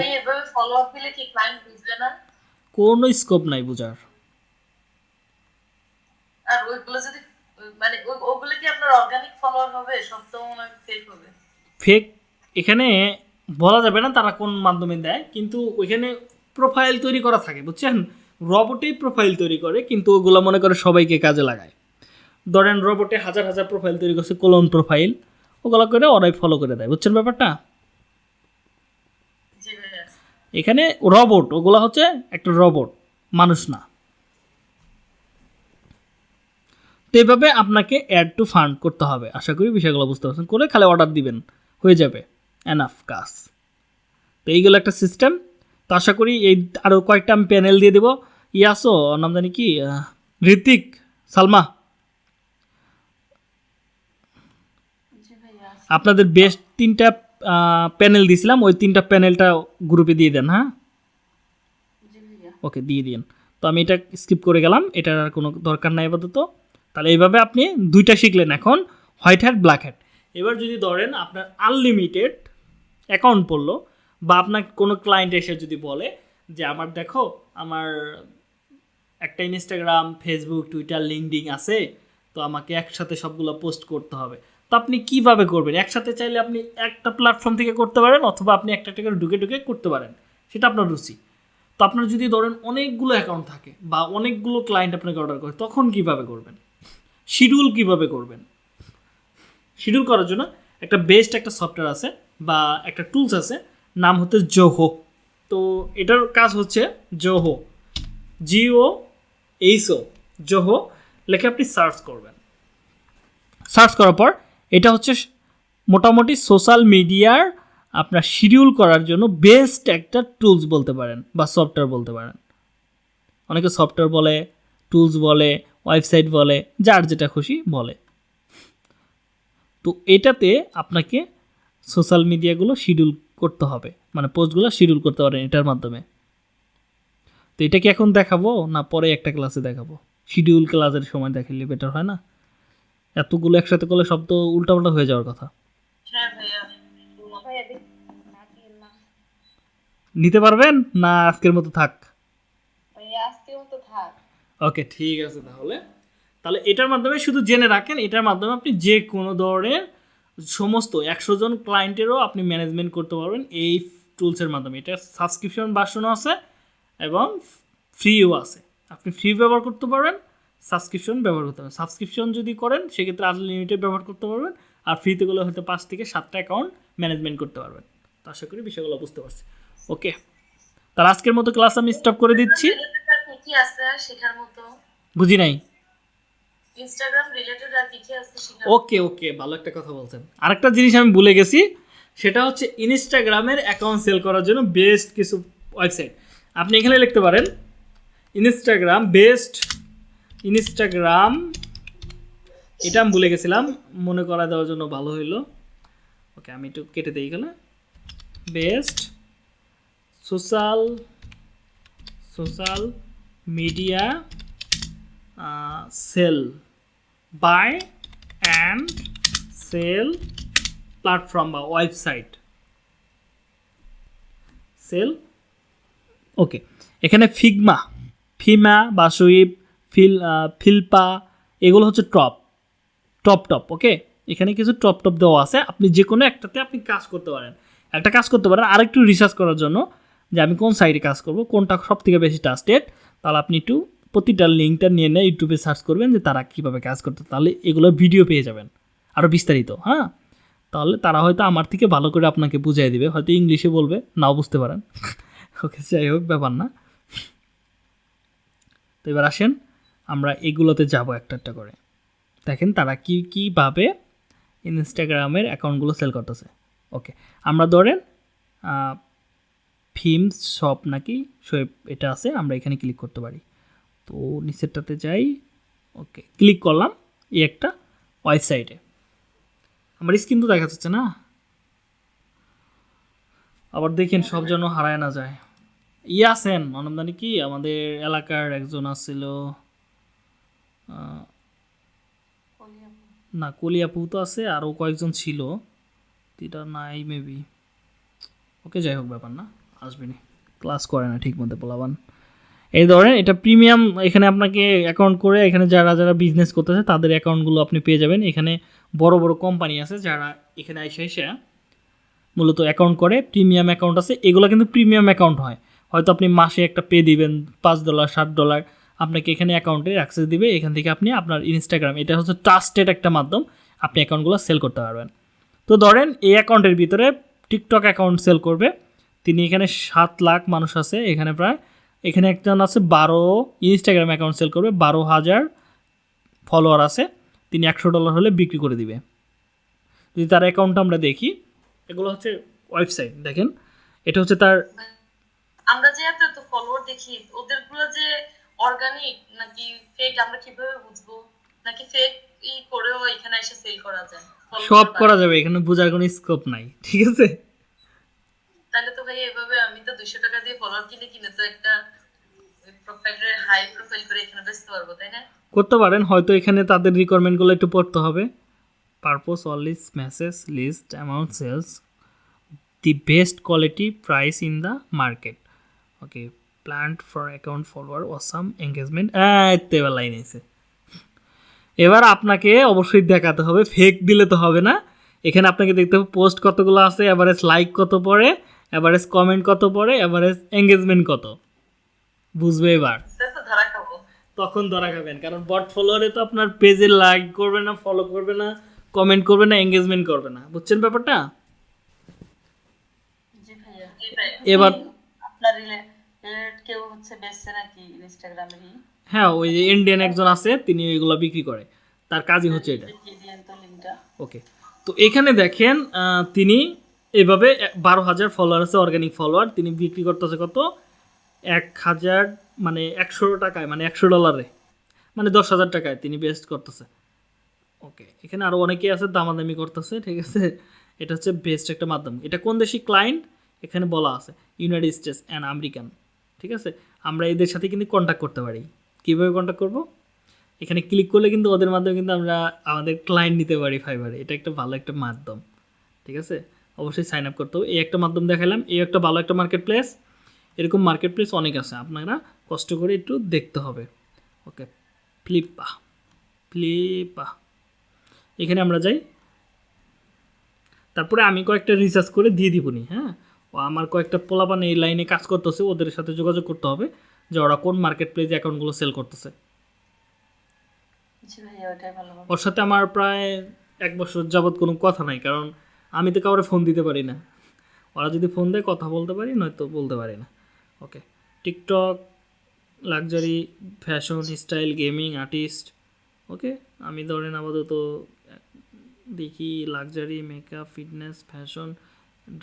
কোনো স্কোপ নাই বোঝার। আর ওইগুলো যদি মানে ওগুলো কি আপনার অর্গানিক ফলোয়ার হবে? সব তো মনে ফেক হবে। ফেক এখানে বলা যাবে না তারা কোন মাধ্যমে দেয় কিন্তু ওইখানে প্রোফাইল তৈরি করা থাকে বুঝছেন? রবটেই প্রোফাইল তৈরি করে কিন্তু ওগুলো মনে করে সবাইকে কাজে লাগায়। ধরেন রবটে হাজার হাজার প্রোফাইল তৈরি করছে কোলন প্রোফাইল ওগুলো করে ওরাই ফলো করে দেয়। বুঝছেন ব্যাপারটা? এখানে রবট ওগুলো হচ্ছে একটা রবট মানুষ না। তো এইভাবে আপনাকে অ্যাড টু ফান্ড করতে হবে। আশা করি বিষয়গুলো বুঝতে পারছেন। করে খালি অর্ডার দিবেন হয়ে যাবে। এনাফ কাজ। তো এইগুলো একটা সিস্টেম তো আশা করি এই আরও কয়েকটা আমি প্যানেল দিয়ে দেবো। ইয়াসো নাম জানি কি? ঋতিক সালমা। আপনাদের বেস্ট তিনটা প্যানেল দিয়েছিলাম, ওই তিনটা প্যানেলটা গ্রুপে দিয়ে দেন হ্যাঁ? ওকে দিয়ে দিন তো আমি এটা স্কিপ করে গেলাম, এটার আর কোনো দরকার নাই আপাতত। তাহলে এইভাবে আপনি দুইটা শিখলেন এখন হোয়াইট হ্যাট ব্ল্যাক হ্যাট এবার যদি ধরেন আপনার আনলিমিটেড অ্যাকাউন্ট পড়ল বা আপনার কোনো ক্লায়েন্ট এসে যদি বলে যে আমার দেখো, আমার একটা ইনস্টাগ্রাম ফেসবুক টুইটার লিঙ্কডিং আছে, তো আমাকে একসাথে সবগুলো পোস্ট করতে হবে। তো আপনি কীভাবে করবেন? একসাথে চাইলে আপনি একটা প্ল্যাটফর্ম থেকে করতে পারেন অথবা আপনি একটা একটা করে ঢুকে ঢুকে করতে পারেন। সেটা আপনার রুচি। তো আপনার যদি ধরেন অনেকগুলো অ্যাকাউন্ট থাকে বা অনেকগুলো ক্লায়েন্ট আপনাকে অর্ডার করে, তখন কীভাবে করবেন? শিডিউল কীভাবে করবেন? শিডিউল করার জন্য একটা বেস্ট একটা সফটওয়্যার আছে বা একটা টুলস আছে নাম হচ্ছে জোহো। তো এটার কাজ হচ্ছে জোহো। জিও এইসও জোহো লেখে আপনি সার্চ করবেন। সার্চ করার পর এটা হচ্ছে মোটামুটি সোশ্যাল মিডিয়ার আপনার শিডিউল করার জন্য বেস্ট একটা টুলস বলতে পারেন বা সফটওয়্যার বলতে পারেন। অনেকে সফটওয়্যার বলে, টুলস বলে, ওয়েবসাইট বলে, যার যেটা খুশি বলে। তো এটাতে আপনাকে সোশ্যাল মিডিয়াগুলো শিডিউল করতে হবে। মানে পোস্টগুলো শিডিউল করতে পারেন এটার মাধ্যমে। তো এটা কি এখন দেখাবো না পরে একটা ক্লাসে দেখাবো? শিডিউল ক্লাসের সময় দেখালে বেটার হয় না? এতগুলো একসাথে করলে সব তো উল্টাপাল্টা হয়ে যাওয়ার কথা। হ্যাঁ নিতে পারবেন না আজকের মতো থাক? আজকের মতো থাক। ওকে ঠিক আছে তাহলে। তাহলে এটার মাধ্যমে শুধু জেনে রাখেন এটার মাধ্যমে আপনি যে কোনো ধরনের সমস্ত একশো জন ক্লায়েন্টেরও আপনি ম্যানেজমেন্ট করতে পারবেন এই টুলসের মাধ্যমে। এটা সাবস্ক্রিপশন ভার্সনও আছে এবং ফ্রিও আছে। আপনি ফ্রি ব্যবহার করতে পারবেন সাবস্ক্রিপশন ব্যবহার করতে পারবেন। সাবস্ক্রিপশন যদি করেন সেক্ষেত্রে আনলিমিটেড ব্যবহার করতে পারবেন আর ফ্রিতে গেলে হয়তো পাঁচ থেকে সাতটা অ্যাকাউন্ট ম্যানেজমেন্ট করতে পারবেন। তো আশা করি বিষয়গুলো বুঝতে পারছি। ওকে তাহলে আজকের মতো ক্লাস আমি স্টপ করে দিচ্ছি। বুঝি নাই? ইনস্টাগ্রাম রিলেটেড আর কি কি আছে ওকে ওকে, ভালো একটা কথা বলছেন। আরেকটা জিনিস আমি ভুলে গেছি, সেটা হচ্ছে ইনস্টাগ্রামের অ্যাকাউন্ট সেল করার জন্য বেস্ট কিছু ওয়েবসাইট আপনি এখানে লিখতে পারেন ইনস্টাগ্রাম বেস্ট ইনস্টাগ্রাম এটা আমি ভুলে গেছিলাম, মনে করা দেওয়ার জন্য ভালো হইল। ওকে, আমি একটু কেটে দিই এখানে। Best social social media sell buy and sell platform বা ওয়েবসাইট সেল ওকে এখানে ফিগমা ফিমা বা সুইপ ফিল ফিলপা এগুলো হচ্ছে টপ টপ টপ ওকে এখানে কিছু টপ টপ দেওয়া আছে। আপনি যে কোনো একটাতে আপনি কাজ করতে পারেন। একটা কাজ করতে পারেন, আরেকটু রিসার্চ করার জন্য যে আমি কোন সাইটে কাজ করব, কোনটা সব থেকে বেশি ট্রাস্টেড তাহলে আপনি একটু প্রতিটা লিঙ্কটা নিয়ে নিয়ে ইউটিউবে সার্চ করবেন যে তারা কীভাবে কাজ করতে তাহলে এগুলো ভিডিও পেয়ে যাবেন। আরও বিস্তারিত হ্যাঁ? তাহলে তারা হয়তো আমার থেকে ভালো করে আপনাকে বুঝিয়ে দেবে, হয়তো ইংলিশে বলবে, নাও বুঝতে পারেন। ওকে, যাই হোক, ব্যাপার না। তো এবার আসেন, আমরা এগুলোতে যাব একটা একটা করে। দেখেন তারা কী, কীভাবে ইনস্টাগ্রামের অ্যাকাউন্টগুলো সেল করতেছে। ওকে, আমরা ধরেন ফিমস শপ নাকি শোয়েব এটা আছে, আমরা এখানে ক্লিক করতে পারি। তো নিচেরটাতে যাই। ওকে ক্লিক করলাম এই একটা ওয়েবসাইটে আমার স্ক্রিন তো দেখা যাচ্ছে না। আবার দেখেন সব যেন হারায় না যায়। ইয়ে আছেন অনন্দানি কি? আমাদের এলাকার একজন আসছিল না, কলিয়াপু তো আছে, আরও কয়েকজন ছিল। এটা নাই মেবি ওকে যাই হোক, ব্যাপার না। আসবেনি। ক্লাস করে না ঠিক মতো পোলাবান এই ধরেন এটা প্রিমিয়াম এখানে আপনাকে অ্যাকাউন্ট করে এখানে যারা যারা বিজনেস করতেছে, তাদের অ্যাকাউন্টগুলো আপনি পেয়ে যাবেন। এখানে বড় বড় কোম্পানি আছে যারা এখানে এসে এসে মূলত অ্যাকাউন্ট করে। প্রিমিয়াম অ্যাকাউন্ট আছে, এগুলো কিন্তু প্রিমিয়াম অ্যাকাউন্ট হয়। হয়তো আপনি মাসে একটা পে দিবেন, পাঁচ ডলার সাত ডলার আপনাকে এখানে অ্যাকাউন্টে অ্যাক্সেস দিবে। এখান থেকে আপনি আপনার ইনস্টাগ্রাম এটা হচ্ছে ট্রাস্টেড একটা মাধ্যম, আপনি অ্যাকাউন্টগুলো সেল করতে পারবেন। তো ধরেন এই অ্যাকাউন্টের ভিতরে টিকটক অ্যাকাউন্ট সেল করবে। তিনি এখানে সাত লাখ মানুষ আছে, এখানে প্রায় এখানে একজন আছে বারো ইনস্টাগ্রাম অ্যাকাউন্ট সেল করবে বারো হাজার ফলোয়ার আছে তিনি একশো ডলার হলে বিক্রি করে দিবে। যদি তার অ্যাকাউন্টটা আমরা দেখি এগুলো হচ্ছে ওয়েবসাইট দেখেন। এটা হচ্ছে তার আমরা যে এত এত ফলোয়ার দেখি ওদেরগুলো যে অর্গানিক নাকি ফেক আমরা কীভাবে বুঝব? নাকি ফেক ই করেও এখানে এসে সেল করা যায়? সব করা যাবে এখানে বোঝার কোনো স্কোপ নাই ঠিক আছে? তাহলে তো ভাই এভাবে আমি তো দুশো টাকা দিয়ে ফলোয়ার কিনে কিনে তো একটা প্রোফাইলের হাই প্রোফাইল করে এখানে বেচতে পারব, তাই না? করতে পারেন, হয়তো এখানে তাদের রিকোয়ারমেন্টগুলো একটু পড়তে হবে। Purpose অনলিস message list amount sales the best quality price in the market okay plant for account follower awesome engagement এবার লাইন এসে এবার আপনাকে অবশ্যই দেখাতে হবে ফেক দিলে তো হবে না। এখানে আপনাকে দেখতে হবে পোস্ট কতগুলো আছে অ্যাভারেজ লাইক কত পড়ে অ্যাভারেজ কমেন্ট কত পড়ে? অ্যাভারেজ এঙ্গেজমেন্ট কত? বুঝবে এবার? তখন ধরা খাবেন কারণ বট ফলোয়ারে তো আপনার পেজে লাইক করবে না ফলো করবে না কমেন্ট করবে না এঙ্গেজমেন্ট করবে না। বুঝছেন ব্যাপারটা? এবার আপনার কেউ হচ্ছে বেচছে নাকি ইনস্টাগ্রামে হ্যাঁ ওই যে ইন্ডিয়ান একজন আছে তিনি ওইগুলো বিক্রি করে। তার কাজই হচ্ছে এটা। ওকে তো এখানে দেখেন তিনি এভাবে বারো হাজার ফলোয়ার আছে অর্গানিক ফলোয়ার তিনি বিক্রি করতেছে কত? এক হাজার মানে একশো টাকায় মানে একশো ডলারে মানে দশ হাজার টাকায় তিনি বেস্ট করতেছে। ওকে এখানে আরও অনেকেই আছে, দামাদামি করতেছে, ঠিক আছে? এটা হচ্ছে বেস্ট একটা মাধ্যম। এটা কোন দেশি ক্লায়েন্ট এখানে বলা আছে ইউনাইটেড স্টেটস অ্যান্ড আমেরিকান ঠিক আছে? আমরা এদের সাথে কিন্তু কন্ট্যাক্ট করতে পারি। কীভাবে কন্ট্যাক্ট করব? এখানে ক্লিক করলে কিন্তু ওদের মাধ্যমে কিন্তু আমরা আমাদের ক্লায়েন্ট নিতে পারি ফাইবারে এটা একটা ভালো একটা মাধ্যম। ঠিক আছে? অবশ্যই সাইন আপ করতে হবে। এই একটা মাধ্যম দেখালাম এই একটা ভালো একটা মার্কেট প্লেস এরকম মার্কেট প্লেস অনেক আছে আপনারা কষ্ট করে একটু দেখতে হবে। ওকে ফ্লিপা ফ্লিপা এখানে আমরা যাই। তারপরে আমি কয়েকটা রিসার্চ করে দিয়ে দিবনি হ্যাঁ? ও আমার কয়েকটা পোলাপান এই লাইনে কাজ করতেছে ওদের সাথে যোগাযোগ করতে হবে যে ওরা কোন মার্কেট প্লেস অ্যাকাউন্টগুলো সেল করতেছে। হবে। ওর সাথে আমার প্রায় এক বছর যাবৎ কোনো কথা নাই কারণ আমি তো কাউরে ফোন দিতে পারি না। ওরা যদি ফোন দেয়, কথা বলতে পারি, নয়তো বলতে পারি না। Okay TikTok luxury fashion style gaming artist okay আমি ধরেন আপাতত, দেখি luxury makeup fitness fashion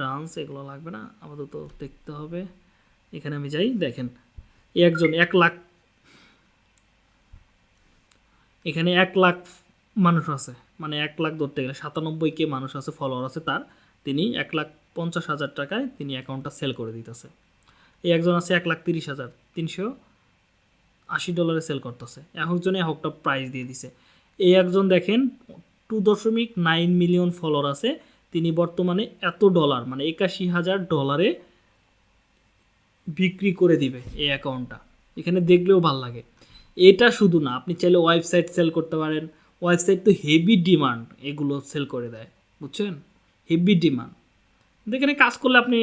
dance এগুলো লাগবে না, আপাতত দেখতে হবে। এখানে আমি যাই, দেখেন। একজন এক লাখ, এখানে এক লাখ মানুষ আছে। মানে এক লাখ ধরতে গেলে সাতানব্বই কে মানুষ আছে ফলোয়ার আছে তার। তিনি এক লাখ পঞ্চাশ হাজার টাকায় তিনি অ্যাকাউন্টটা সেল করে দিতেছে। এই একজন আছে এক লাখ তিরিশ হাজার, তিনশো আশি ডলারে সেল করতেছে। একজনে একটা প্রাইস দিয়ে দিছে। এই একজন দেখেন টু দশমিক নাইন মিলিয়ন ফলোয়ার আছে। তিনি বর্তমানে এত ডলার মানে একাশি হাজার ডলারে বিক্রি করে দিবে এই অ্যাকাউন্টটা এখানে দেখলেও ভালো লাগে। এটা শুধু না, আপনি চাইলে ওয়েবসাইট সেল করতে পারেন। ওয়েবসাইট তো হেভি ডিমান্ড এগুলো সেল করে দেয়, বুঝছেন? হেভি ডিমান্ড এখানে কাজ করলে আপনি,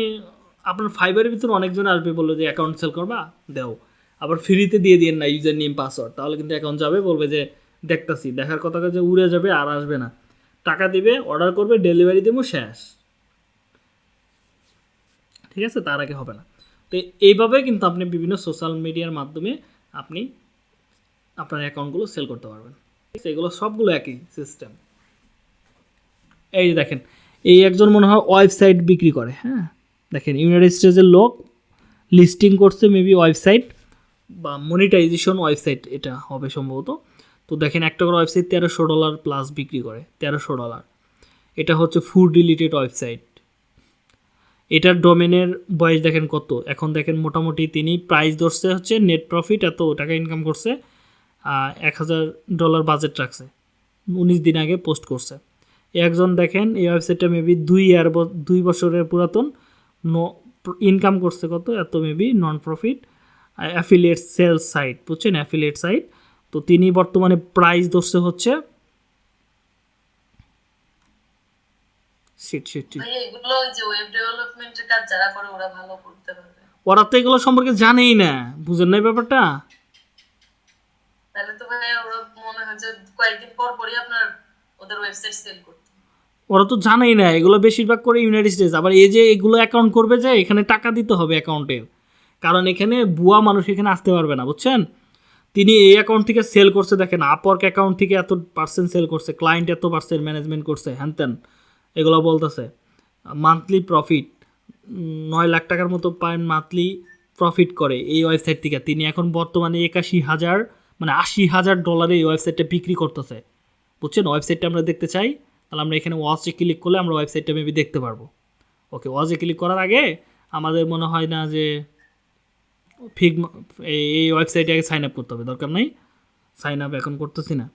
আপনার ফাইবারের ভিতরে অনেকজন আসবে বলল যে অ্যাকাউন্ট সেল করবা, দেও। আবার ফ্রিতে দিয়ে দিন না ইউজার নেম পাসওয়ার্ড তাহলে কিন্তু অ্যাকাউন্ট যাবে, বলবে যে দেখতাছি, দেখার কথা যে উড়ে যাবে আর আসবে না। টাকা দিবে অর্ডার করবে ডেলিভারি দেবো, শেষ। ঠিক আছে? তার আগে হবে না। তো এইভাবে কিন্তু আপনি বিভিন্ন সোশ্যাল মিডিয়ার মাধ্যমে আপনি আপনার অ্যাকাউন্টগুলো সেল করতে পারবেন। এগুলো সবগুলো একই সিস্টেম এই যে দেখেন, এই একজন মনে হয় ওয়েবসাইট বিক্রি করে হ্যাঁ? দেখেন ইউনাইটেড স্টেটসের লোক লিস্টিং করছে মেবি ওয়েবসাইট বা মনিটাইজেশন ওয়েবসাইট এটা হবে সম্ভবত। তো দেখেন, একটা করে ওয়েবসাইট তেরোশো ডলার প্লাস বিক্রি করে, তেরোশো ডলার এটা হচ্ছে ফুড রিলেটেড ওয়েবসাইট এটার ডোমেনের বয়স দেখেন কত? এখন দেখেন মোটামুটি তিনি প্রাইস ধরছে হচ্ছে নেট প্রফিট এত টাকা ইনকাম করছে। এক হাজার ডলার বাজেট রাখছে। উনিশ দিন আগে পোস্ট করছে। একজন দেখেন এই ওয়েবসাইটটা মেবি দুই ইয়ার দুই বছরের পুরাতন নো ইনকাম করছে কত? এত maybe non profit affiliate sales site বুঝছেন? অ্যাফিলিয়েট সাইট তো তিনি বর্তমানে প্রাইস ধরছে হচ্ছে ওরা তো এগুলো সম্পর্কে জানেই না। বুঝেন না ব্যাপারটা? তাহলে তো ভাইয়া ওরা মনে হয় যে কয়েকদিন পর পরই আপনার ওদের ওয়েবসাইট সেল করতে। ওরা তো জানেই না, এগুলো বেশিরভাগ করে ইউনাইটেড স্টেটস আবার এই যে এগুলো অ্যাকাউন্ট করবে যে, এখানে টাকা দিতে হবে অ্যাকাউন্টের কারণ এখানে বুয়া মানুষ এখানে আসতে পারবে না, বুঝছেন? তিনি এই অ্যাকাউন্ট থেকে সেল করছে, দেখেন আপওয়ার্ক অ্যাকাউন্ট থেকে এত পার্সেন্ট সেল করছে ক্লায়েন্ট এত পার্সেন্ট ম্যানেজমেন্ট করছে, হ্যান ত্যান, এগুলো বলতেছে। মান্থলি প্রফিট নয় লাখ টাকার মতো পায় মান্থলি প্রফিট করে এই ওয়েবসাইট থেকে। তিনি এখন বর্তমানে একাশি হাজার মানে আশি হাজার ডলারে এই ওয়েবসাইটটা বিক্রি করতেছে। বুঝছেন? ওয়েবসাইটটা আমরা দেখতে চাই। তাহলে আমরা এখানে ওয়াচে ক্লিক করলে আমরা ওয়েবসাইটটা মেবি দেখতে পারব। ওকে ওয়াচে ক্লিক করার আগে আমাদের মনে হয় না যে ফিগ এই এই ওয়েবসাইটে আগে সাইন আপ করতে হবে। দরকার নেই। সাইন আপ এখন করতেছি না।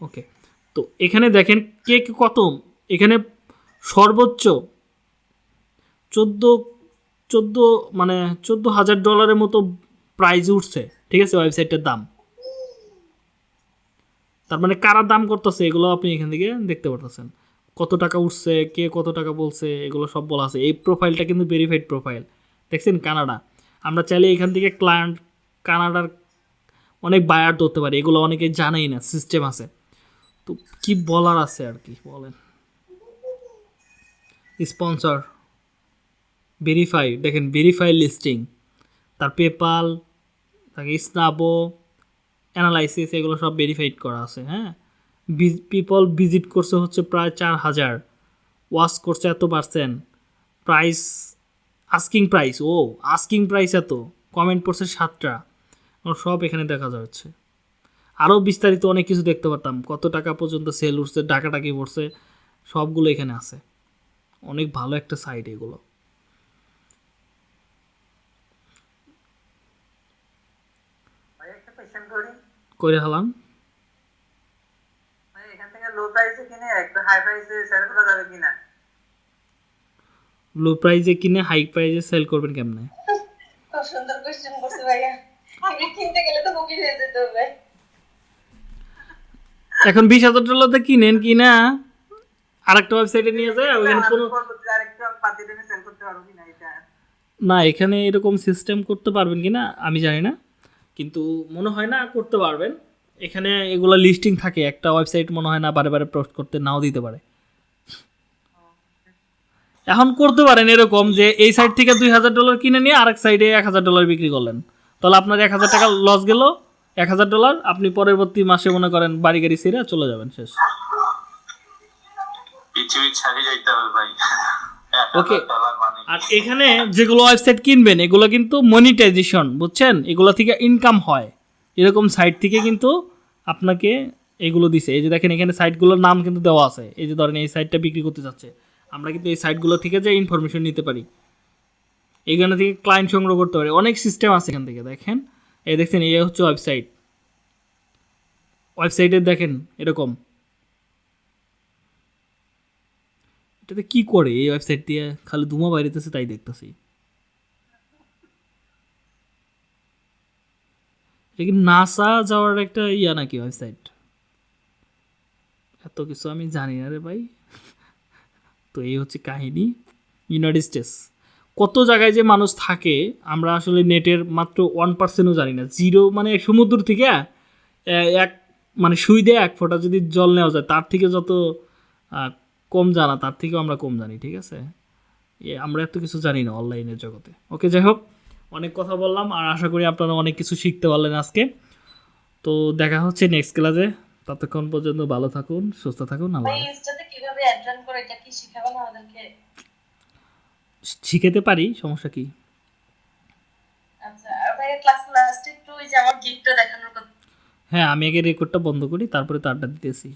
ওকে তো এখানে দেখেন কে কে কত? এখানে সর্বোচ্চ চোদ্দ চোদ্দ মানে চোদ্দ হাজার ডলারের মতো প্রাইজ উঠছে। ঠিক আছে ওয়েবসাইটের দাম। তার মানে কারা দাম করতেছে এগুলো আপনি এখান থেকে দেখতে পারতেছেন। কত টাকা উঠছে, কে কত টাকা বলছে, এগুলো সব বলা আছে। এই প্রোফাইলটা কিন্তু ভেরিফাইড প্রোফাইল দেখছেন, কানাডা। আমরা চাইলে এখান থেকে ক্লায়েন্ট কানাডার অনেক বায়ার ধরতে পারি। এগুলো অনেকে জানেই না সিস্টেম আছে। তো কি বলার আছে আর কি, বলেন। স্পন্সর ভেরিফাই দেখেন ভেরিফাই লিস্টিং তার পেপাল তাকে স্নাবো, অ্যানালাইসিস, এগুলো সব ভেরিফাইড করা আছে হ্যাঁ? পিপল ভিজিট করছে হচ্ছে প্রায় চার হাজার ওয়াশ করছে এত পার্সেন্ট প্রাইস আস্কিং প্রাইস ও আস্কিং প্রাইস এত কমেন্ট পড়ছে সাতটা সব এখানে দেখা যাচ্ছে। আরও বিস্তারিত অনেক কিছু দেখতে পারতাম, কত টাকা পর্যন্ত সেল উঠছে টাকা টাকি পড়ছে, সবগুলো এখানে আছে। অনেক ভালো একটা সাইট এগুলো ভাই একটা কোয়েশ্চেন করি করে হলাম ভাই এখান থেকে লো প্রাইসে কিনে একটু হাই প্রাইসে সেল করা যাবে কিনা? লো প্রাইজে কিনে হাই প্রাইজে সেল করবেন কেমনে? খুব সুন্দর কোশ্চেন করছে ভাইয়া। আমি কিনতে গেলে তো বুকিং হয়ে যেতে হবে। এখন বিশ হাজার ডলারতে কিনেন কিনা আরেকটা ওয়েবসাইটে নিয়ে যায় ওইখানে কোনো আরেকটু পাতি টেনে সেল করতে পারব কিনা এটা? না এখানে এরকম সিস্টেম করতে পারবেন কি না? আমি জানি না। কিন্তু মনে হয় না করতে পারবেন। এখানে এগুলো লিস্টিং থাকে, একটা ওয়েবসাইট মনে হয় না বারে বারে পোস্ট করতে, নাও দিতে পারে। এখন করতে পারেন এরকম যে এই সাইড থেকে দুই হাজার ডলার কিনে নিয়ে আরেক সাইডে এক হাজার ডলার বিক্রি করলেন। তাহলে আপনার এক হাজার টাকা লস গেল, এক হাজার ডলার আপনি পরবর্তী মাসে মনে করেন বাড়ি গাড়ি ছেড়ে চলে যাবেন শেষ। পৃথিবী ছাড়িয়ে যাইতে হবে ভাই। মানে আর এখানে যেগুলো ওয়েবসাইট কিনবেন, এগুলো কিন্তু মনিটাইজেশন বুঝছেন? এগুলো থেকে ইনকাম হয়। এরকম সাইট থেকে কিন্তু আপনাকে এগুলো দিছে। এই যে দেখেন, এখানে সাইটগুলোর নাম কিন্তু দেওয়া আছে। এই যে ধরেন, এই সাইটটা বিক্রি করতে যাচ্ছে। আমরা কিন্তু এই সাইটগুলো থেকে যে ইনফরমেশন নিতে পারি, এখানে থেকে ক্লায়েন্ট সংগ্রহ করতে পারি। অনেক সিস্টেম আছে এখান থেকে, দেখেন। এই দেখছেন, এই হচ্ছে ওয়েবসাইট ওয়েবসাইটে দেখেন, এরকম। এটাতে কি করে এই ওয়েবসাইট দিয়ে? খালি ধুমা বাইরেতেছে, তাই দেখতেছি। এটা কি নাসা যাওয়ার একটা ইয়া নাকি ওয়েবসাইট এত কিছু আমি জানি না রে ভাই। তো এই হচ্ছে কাহিনী। ইউনাইটেড স্টেটস কত জায়গায় যে মানুষ থাকে, আমরা আসলে নেটের মাত্র ওয়ান পার্সেন্টও জানি না। জিরো মানে সমুদ্র থেকে এক মানে সুই দিয়ে এক ফোঁটা যদি জল নেওয়া যায়, তার থেকে যত কম জানা তার থেকেও আমরা কম জানি ঠিক আছে? এ আমরা এত কিছু জানি না অনলাইনের জগতে। ওকে যাই হোক অনেক কথা বললাম আর আশা করি আপনারা অনেক কিছু শিখতে পারলেন আজকে। তো দেখা হচ্ছে নেক্সট ক্লাসে ততক্ষণ পর্যন্ত ভালো থাকুন সুস্থ থাকুন আল্লাহ শিখাতে পারি সমস্যা কি? আচ্ছা হ্যাঁ আমি আগে রেকর্ডটা বন্ধ করি তারপরে তারটা দিতেছি